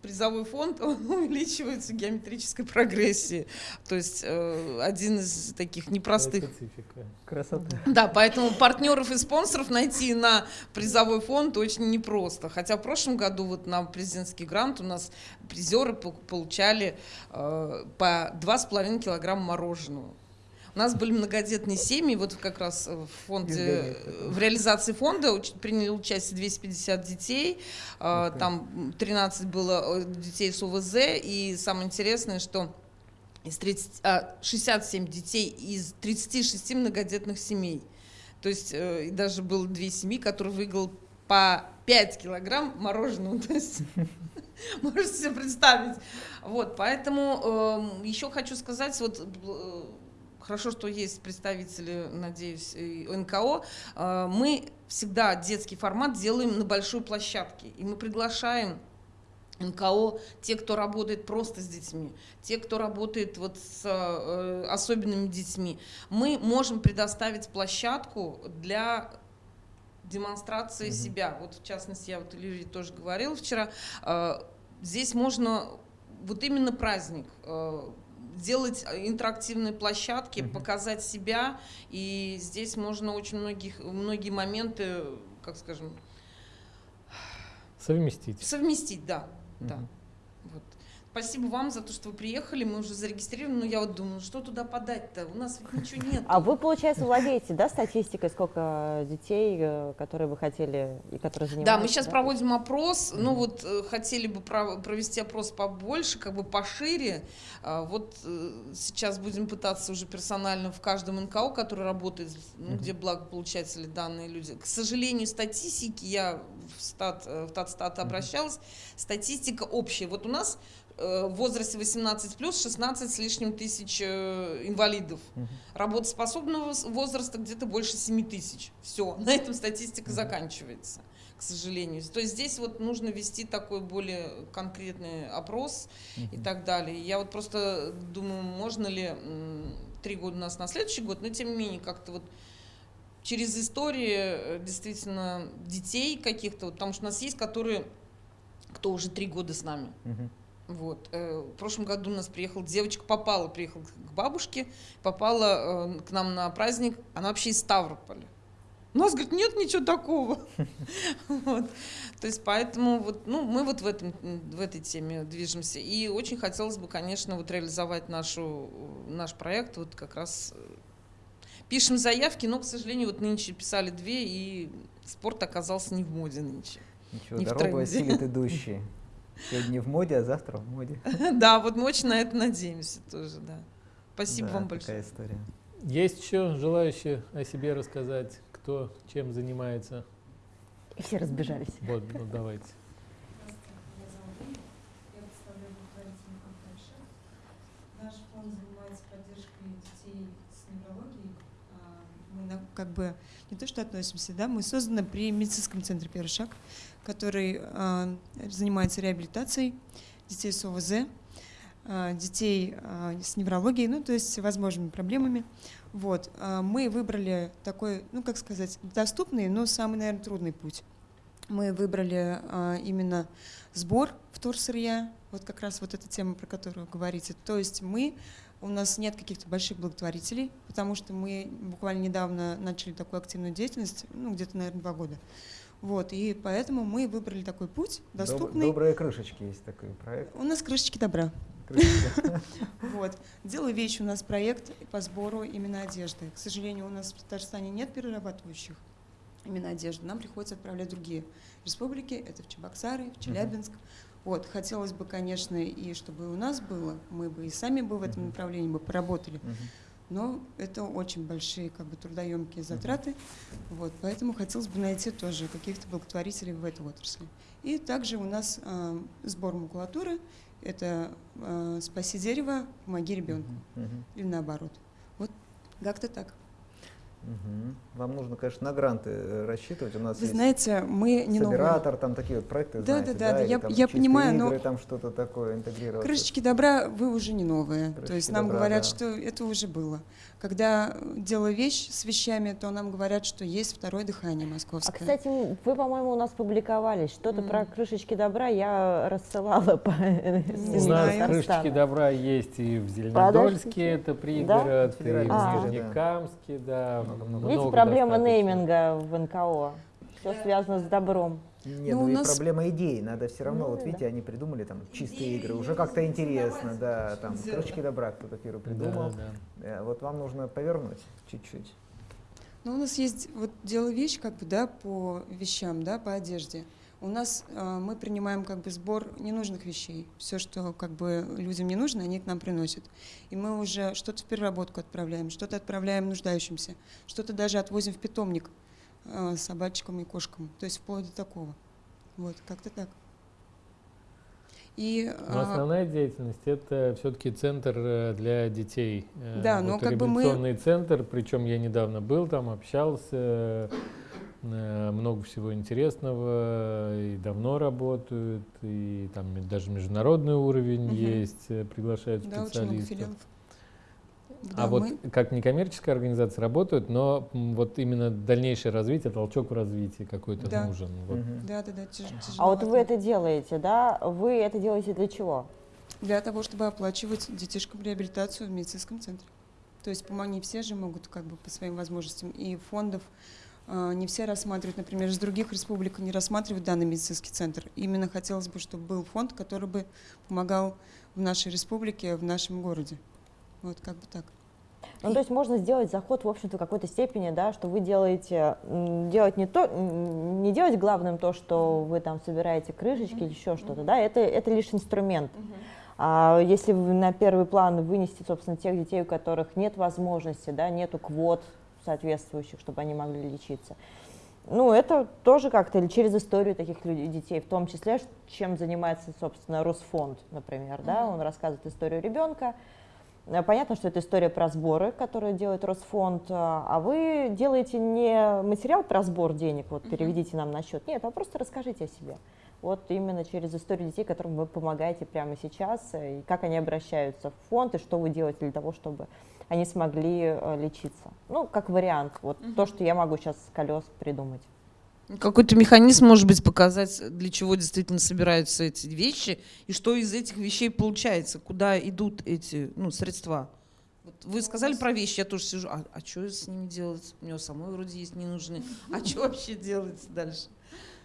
призовой фонд он увеличивается геометрической прогрессией. То есть э, один из таких непростых... Красота. Да, поэтому партнеров и спонсоров найти на призовой фонд очень непросто. Хотя в прошлом году вот на президентский грант у нас призеры получали э, по 2,5 килограмма мороженого. У нас были многодетные семьи, вот как раз в фонде, в реализации фонда приняли участие 250 детей, okay. там 13 было э, детей с УВЗ, и самое интересное, что из 30, а, 67 детей из 36 многодетных семей. То есть э, даже было две семьи, которые выиграл по 5 килограмм мороженого. То есть можете себе представить. Вот, поэтому э, еще хочу сказать, вот э, хорошо, что есть представители, надеюсь, НКО. А, мы всегда детский формат делаем на большой площадке, и мы приглашаем НКО, те, кто работает просто с детьми, те, кто работает вот с э, особенными детьми. Мы можем предоставить площадку для демонстрации mm-hmm. себя. Вот в частности, я вот Илье тоже говорила вчера, э, здесь можно вот именно праздник, э, делать э, интерактивные площадки, mm-hmm. показать себя, и здесь можно очень многих, многие моменты, как скажем... Совместить. Совместить, да. Mm-hmm. да. Спасибо вам за то, что вы приехали. Мы уже зарегистрированы, но я вот думаю, что туда подать-то? У нас ведь ничего нет. А вы, получается, владеете, да, статистикой, сколько детей, э, которые вы хотели и которые занимаются? Да, мы сейчас да? проводим опрос. Ну вот э, хотели бы провести опрос побольше, как бы пошире. А вот э, сейчас будем пытаться уже персонально в каждом НКО, который работает, ну, где благополучатели данные люди. К сожалению, статистики я в, стат, в Татстат обращалась. Статистика общая. Вот у нас Э, в возрасте 18 плюс 16 с лишним тысяч э, инвалидов. Угу. Работоспособного возраста где-то больше 7 тысяч. Все, на этом статистика угу. заканчивается, к сожалению. То есть здесь вот нужно вести такой более конкретный опрос угу. и так далее. Я вот просто думаю, можно ли три года у нас на следующий год, но тем не менее как-то вот через истории э, действительно детей каких-то, вот, потому что у нас есть, которые, кто уже три года с нами. Угу вот. Э, в прошлом году у нас приехала девочка, попала, приехала к бабушке, попала э, к нам на праздник, она вообще из Ставрополя. У нас, говорит, нет ничего такого. вот. То есть поэтому вот, ну, мы вот в, этом, в этой теме движемся. И очень хотелось бы, конечно, вот реализовать нашу, наш проект. Вот как раз э, пишем заявки, но, к сожалению, вот нынче писали две, и спорт оказался не в моде нынче. Ничего, не дорогу осилит идущие. Сегодня в моде, а завтра в моде. да, вот мы очень на это надеемся тоже, да. Спасибо вам большое. такая история. Есть еще желающие о себе рассказать, кто чем занимается? И все разбежались. Вот, ну давайте. Наш фонд занимается поддержкой детей с неврологией. А, мы как бы не то что относимся, да, мы созданы при медицинском центре «Первый шаг», который э, занимается реабилитацией детей с ОВЗ, э, детей э, с неврологией, ну, то есть всевозможными проблемами. Вот. Мы выбрали такой, ну, как сказать, доступный, но самый, наверное, трудный путь. Мы выбрали именно сбор вторсырья, вот как раз вот эта тема, про которую говорите. То есть мы, у нас нет каких-то больших благотворителей, потому что мы буквально недавно начали такую активную деятельность, ну, где-то, наверное, два года. Вот, и поэтому мы выбрали такой путь, доступный. Добрые крышечки есть такой проект. У нас крышечки добра. Вот. Делаю вещи у нас проект по сбору именно одежды. К сожалению, у нас в Татарстане нет перерабатывающих именно одежды. Нам приходится отправлять другие республики. Это в Чебоксары, в Челябинск. Вот, хотелось бы, конечно, и чтобы у нас было, мы бы и сами бы в этом направлении бы поработали но это очень большие как бы трудоемкие затраты, вот, поэтому хотелось бы найти тоже каких-то благотворителей в этой отрасли. И также у нас э, сбор макулатуры, это э, «Спаси дерево, помоги ребенку» или наоборот. Вот как-то так. Угу. Вам нужно, конечно, на гранты э, рассчитывать. У нас Вы есть знаете, мы не Собиратор, там такие вот проекты, да, знаете, да, да, да, я, там я понимаю, игры, но там что-то такое интегрировать. Крышечки добра вы уже не новые. Крышечки То есть нам добра, говорят, да. что это уже было. Когда делаю вещь с вещами, то нам говорят, что есть второе дыхание московское. А, кстати, вы, по-моему, у нас публиковались. Что-то mm. про крышечки добра я рассылала по У нас крышечки добра есть и в Зеленодольске, это пригород, да? и в а. Нижнекамске, да. Видите, проблема нейминга в НКО. Все связано с добром. Нет, ну, ну и нас... проблема идей. Надо все равно, ну, вот видите, да. они придумали там чистые игры, уже как-то интересно, да, там строчки добра кто-то первый придумал. Да, да. Э, вот вам нужно повернуть чуть-чуть. Ну, у нас есть вот дело вещь, как бы, да, по вещам, да, по одежде. У нас э, мы принимаем как бы сбор ненужных вещей. Все, что как бы людям не нужно, они к нам приносят. И мы уже что-то в переработку отправляем, что-то отправляем нуждающимся, что-то даже отвозим в питомник собачкам и кошкам. То есть вплоть до такого. Вот, как-то так. И, но а, основная деятельность это все-таки центр э, для детей. Э, да, вот но как бы мы... центр, причем я недавно был там, общался, э, много всего интересного, и давно работают, и там даже международный уровень угу. есть, приглашают да, специалистов. Очень много филиалов. Да, а вот как некоммерческая организация работают, но вот именно дальнейшее развитие, толчок в развитии какой-то да. нужен. Вот. Угу. Да, да, да. Тяж, а вот вы это делаете, да? Вы это делаете для чего? Для того, чтобы оплачивать детишкам реабилитацию в медицинском центре. То есть не все же могут как бы по своим возможностям. И фондов э, не все рассматривают, например, из других республик не рассматривают данный медицинский центр. Именно хотелось бы, чтобы был фонд, который бы помогал в нашей республике, в нашем городе. Вот как бы так. Ну, то есть можно сделать заход, в общем-то, в какой-то степени, да, что вы делаете, делать не то, не делать главным то, что вы там собираете крышечки mm-hmm. или еще что-то, да, это, это лишь инструмент. Mm-hmm. А если на первый план вынести, собственно, тех детей, у которых нет возможности, да, нету квот соответствующих, чтобы они могли лечиться, ну, это тоже как-то или через историю таких людей, детей, в том числе, чем занимается, собственно, Росфонд, например, mm-hmm. да, он рассказывает историю ребенка, понятно, что это история про сборы, которые делает Росфонд, э, а вы делаете не материал про сбор денег, вот переведите нам на счет, нет, а просто расскажите о себе. Вот именно через историю детей, которым вы помогаете прямо сейчас, э, и как они обращаются в фонд, и что вы делаете для того, чтобы они смогли лечиться. Ну, как вариант, вот угу. то, что я могу сейчас с колес придумать. Какой-то механизм, может быть, показать, для чего действительно собираются эти вещи, и что из этих вещей получается, куда идут эти ну, средства. Вот вы сказали про вещи, я тоже сижу, а, а что с ними делать? У него самой вроде есть не нужны. А что вообще делать дальше?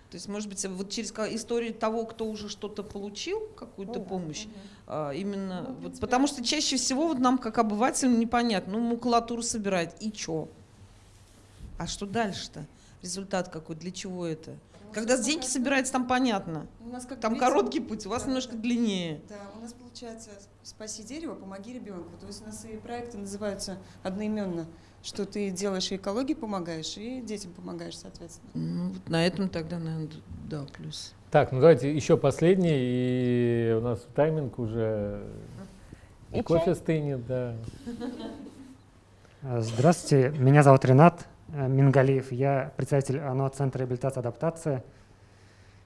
То есть, может быть, вот через историю того, кто уже что-то получил, какую-то ну, помощь, угу. а, именно, ну, вот, потому что чаще всего вот нам, как обывателям, непонятно, ну, макулатуру собирает, и что? А что дальше-то? Результат какой, для чего это? Ну, Когда деньги собирается, там понятно. У нас, как там видите, короткий путь, у вас да, немножко длиннее. Да, у нас получается «Спаси дерево, помоги ребенку». То есть у нас и проекты называются одноименно что ты делаешь и экологии помогаешь, и детям помогаешь, соответственно. Ну, вот на этом тогда, наверное, да, плюс. Так, ну давайте еще последний, и у нас тайминг уже... И, и кофе чай? стынет, да. Здравствуйте, меня зовут Ренат Мингалиев, я представитель ОНО Центра реабилитации и адаптации.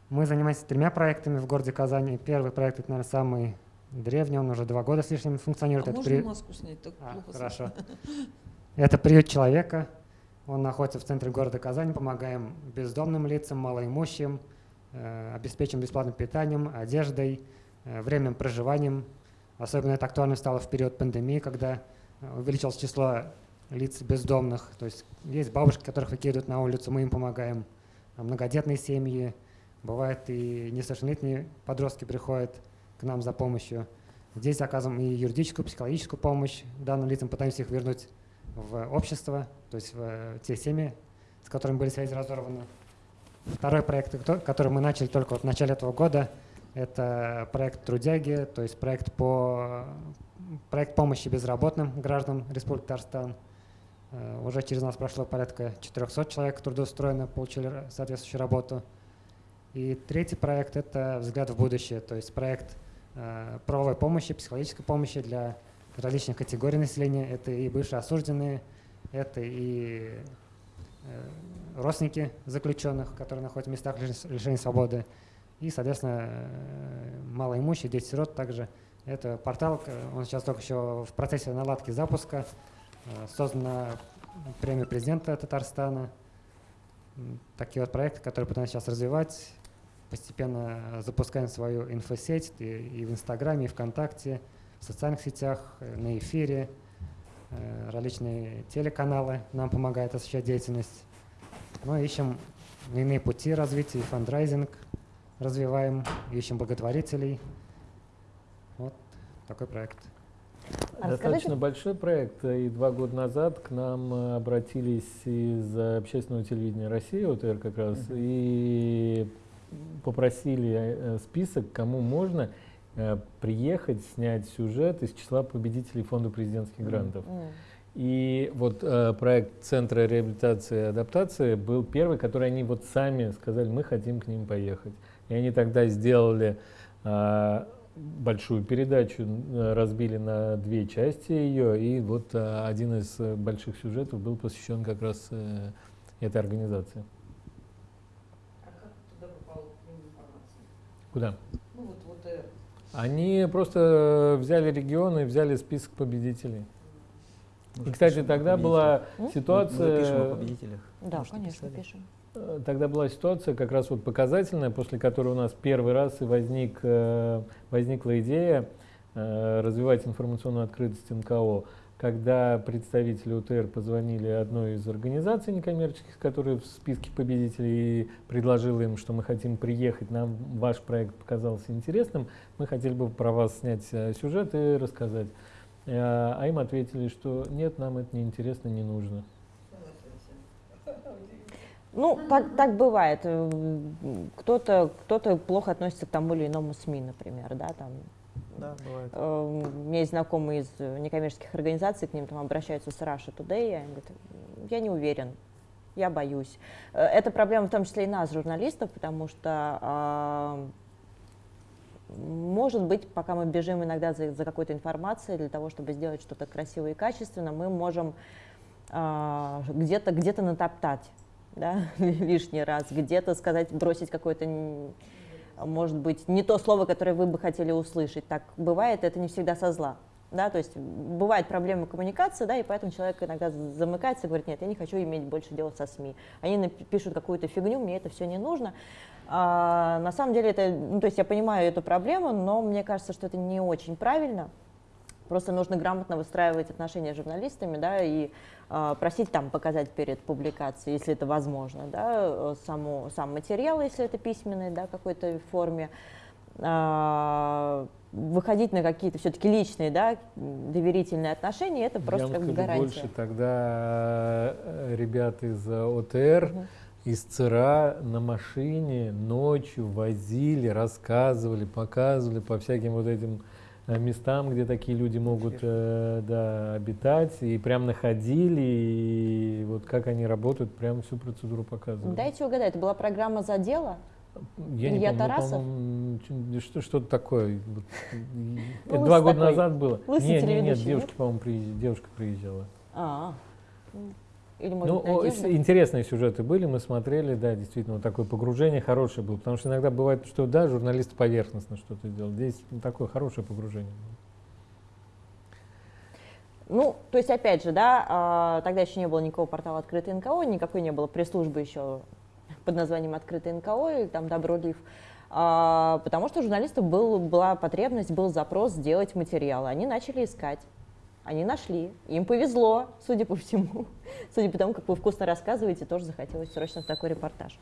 Мы занимаемся тремя проектами в городе Казани. Первый проект, это, наверное, самый древний, он уже два года с лишним функционирует. А это можно при... маску снять? Так а, плохо хорошо. Это приют человека. Он находится в центре города Казани. Помогаем бездомным лицам, малоимущим, э, обеспечим бесплатным питанием, одеждой, э, временным проживанием. Особенно это актуально стало в период пандемии, когда э, увеличилось число лиц бездомных. То есть есть бабушки, которых выкидывают на улицу, мы им помогаем. Многодетные семьи, бывает и несовершеннолетние подростки приходят к нам за помощью. Здесь оказываем и юридическую, психологическую помощь данным лицам, пытаемся их вернуть в общество, то есть в те семьи, с которыми были связи разорваны. Второй проект, который мы начали только вот в начале этого года, это проект «Трудяги», то есть проект, по, проект помощи безработным гражданам Республики Татарстан. Э, уже через нас прошло порядка 400 человек трудоустроено, получили соответствующую работу. И третий проект – это «Взгляд в будущее», то есть проект э, правовой помощи, психологической помощи для различных категорий населения. Это и бывшие осужденные, это и э, родственники заключенных, которые находятся в местах лишения свободы, и, соответственно, малоимущие, дети-сирот также. Это портал, он сейчас только еще в процессе наладки запуска, создана премия президента Татарстана. Такие вот проекты, которые пытаемся сейчас развивать, постепенно запускаем свою инфосеть и, и в Инстаграме, и ВКонтакте, в социальных сетях, э, на эфире, э, различные телеканалы нам помогают осуществлять деятельность. Мы ну, ищем иные пути развития, фандрайзинг развиваем, ищем благотворителей. Вот такой проект. А Достаточно большой проект. И два года назад к нам э, обратились из общественного телевидения России, ОТР как раз, uh -huh. и попросили список, кому можно. Э, приехать, снять сюжет из числа победителей фонда президентских грантов. Mm. И вот э, проект Центра реабилитации и адаптации был первый, который они вот сами сказали, мы хотим к ним поехать. И они тогда сделали э, большую передачу, э, разбили на две части ее, и вот э, один из больших сюжетов был посвящен как раз э, этой организации. А как туда попала информация? Куда? Ну вот, вот э, они просто взяли регион и взяли список победителей. Мы и, кстати, тогда была ситуация... Мы, мы пишем о победителях. Да, Может, конечно, писали. пишем. Э, тогда была ситуация как раз вот показательная, после которой у нас первый раз и возник, э, возникла идея э, развивать информационную открытость НКО когда представители УТР позвонили одной из организаций некоммерческих, которые в списке победителей, и предложила им, что мы хотим приехать, нам ваш проект показался интересным, мы хотели бы про вас снять сюжет и рассказать. А им ответили, что нет, нам это не интересно, не нужно. Ну, так, так бывает. Кто-то кто, -то, плохо относится к тому или иному СМИ, например, да, там да, бывает. Э, у меня есть знакомые из некоммерческих организаций, к ним там обращаются с Russia Today, и они говорят, я не уверен, я боюсь. Э, это проблема в том числе и нас, журналистов, потому что а, может быть, пока мы бежим иногда за, за какой-то информацией для того, чтобы сделать что-то красивое и качественно, мы можем а, где-то где, -то, натоптать да, лишний раз, где-то сказать, бросить какое-то может быть, не то слово, которое вы бы хотели услышать. Так бывает, это не всегда со зла. Да, то есть бывают проблемы коммуникации, да, и поэтому человек иногда замыкается и говорит, нет, я не хочу иметь больше дела со СМИ. Они пишут какую-то фигню, мне это все не нужно. А, на самом деле это, ну, то есть я понимаю эту проблему, но мне кажется, что это не очень правильно, Просто нужно грамотно выстраивать отношения с журналистами, да, и э, просить там показать перед публикацией, если это возможно, да, саму, сам материал, если это письменный, да, какой-то форме, э, выходить на какие-то все-таки личные, да, доверительные отношения, это просто Я как бы гарантия. больше тогда э, ребят из ОТР, угу. из ЦРА на машине ночью возили, рассказывали, показывали по всяким вот этим э, местам, где такие люди могут э, да, обитать, и прям находили, и вот как они работают, прям всю процедуру показывали. Дайте угадать, это была программа «За дело»? Я Илья не помню, Тарасов? Ну, что, что-то такое. Это два года назад было. Нет, нет, нет, девушка, по-моему, девушка приезжала. А, или, может, ну, интересные сюжеты были, мы смотрели, да, действительно, вот такое погружение хорошее было, потому что иногда бывает, что, да, журналист поверхностно что-то делал, здесь ну, такое хорошее погружение было. Ну, то есть, опять же, да, а, тогда еще не было никакого портала «Открытый НКО», никакой не было пресс-службы еще под названием «Открытый НКО» и там «Добролив», а, потому что у журналистов был, была потребность, был запрос сделать материалы. Они начали искать. Они нашли. Им повезло, судя по всему. Судя по тому, как вы вкусно рассказываете, тоже захотелось срочно в такой репортаж.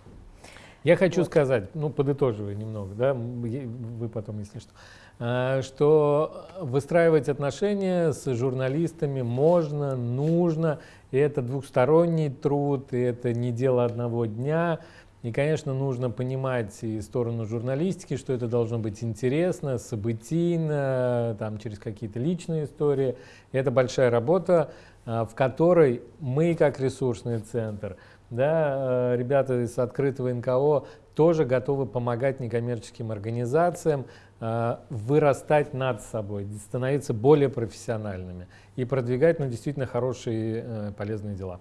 Я хочу вот. сказать, ну, подытоживая немного, да, вы потом, если что, а, что выстраивать отношения с журналистами можно, нужно, и это двухсторонний труд, и это не дело одного дня. И, конечно, нужно понимать и сторону журналистики, что это должно быть интересно, событийно, там, через какие-то личные истории. И это большая работа, а, в которой мы, как ресурсный центр, да, э, ребята из открытого НКО тоже готовы помогать некоммерческим организациям э, вырастать над собой, становиться более профессиональными и продвигать ну, действительно хорошие э, полезные дела.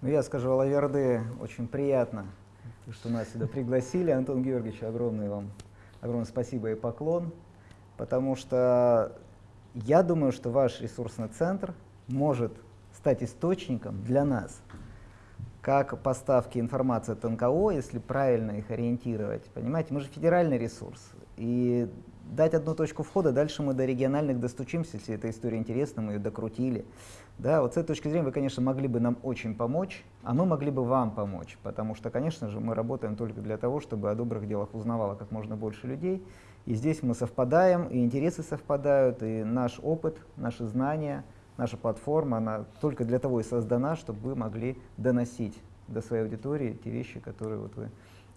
Ну, я скажу, Алаверды, очень приятно, что нас сюда пригласили. Антон Георгиевич, огромное вам огромное спасибо и поклон, потому что я думаю, что ваш ресурсный центр может стать источником для нас – как поставки информации от НКО, если правильно их ориентировать. Понимаете, мы же федеральный ресурс. И дать одну точку входа, дальше мы до региональных достучимся, если эта история интересна, мы ее докрутили. Да, вот с этой точки зрения вы, конечно, могли бы нам очень помочь, а мы могли бы вам помочь, потому что, конечно же, мы работаем только для того, чтобы о добрых делах узнавало как можно больше людей. И здесь мы совпадаем, и интересы совпадают, и наш опыт, наши знания – наша платформа, она только для того и создана, чтобы вы могли доносить до своей аудитории те вещи, которые вот вы,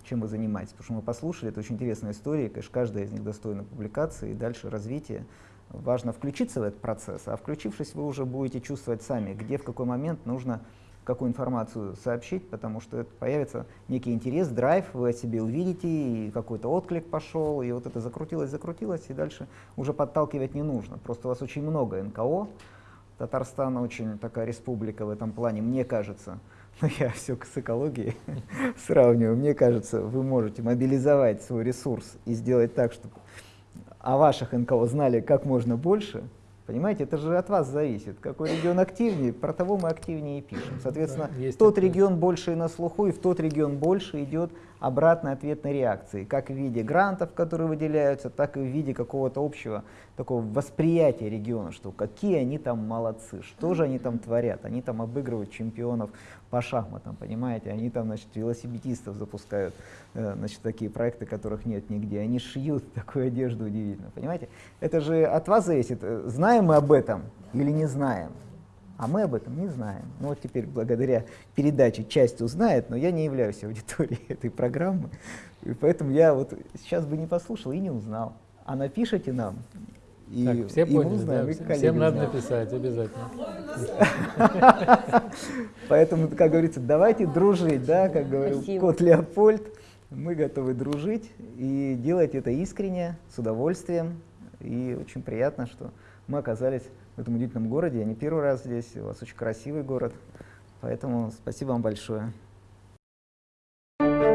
чем вы занимаетесь. Потому что мы послушали, это очень интересная история, конечно, каждая из них достойна публикации и дальше развития. Важно включиться в этот процесс, а включившись, вы уже будете чувствовать сами, где, в какой момент нужно какую информацию сообщить, потому что это появится некий интерес, драйв, вы о себе увидите, и какой-то отклик пошел, и вот это закрутилось, закрутилось, и дальше уже подталкивать не нужно. Просто у вас очень много НКО, Татарстан очень такая республика в этом плане, мне кажется. Но я все с экологией сравниваю. Мне кажется, вы можете мобилизовать свой ресурс и сделать так, чтобы о ваших НКО знали как можно больше. Понимаете, это же от вас зависит. Какой регион активнее, про того мы активнее и пишем. Соответственно, да, тот регион больше на слуху, и в тот регион больше идет обратной ответной реакции, как в виде грантов, которые выделяются, так и в виде какого-то общего такого восприятия региона, что какие они там молодцы, что же они там творят, они там обыгрывают чемпионов по шахматам, понимаете, они там, значит, велосипедистов запускают, э, значит, такие проекты, которых нет нигде, они шьют такую одежду удивительно, понимаете, это же от вас зависит, знаем мы об этом или не знаем, а мы об этом не знаем. Ну вот теперь благодаря передаче часть узнает, но я не являюсь аудиторией этой программы, и поэтому я вот сейчас бы не послушал и не узнал. А напишите нам, и, так, все и поняли, узнаем, да, и всем надо написать обязательно. Поэтому, как говорится, давайте дружить, да, как говорил кот Леопольд, мы готовы дружить и делать это искренне, с удовольствием. И очень приятно, что мы оказались в этом удивительном городе. Я не первый раз здесь, у вас очень красивый город, поэтому спасибо вам большое. Thank you.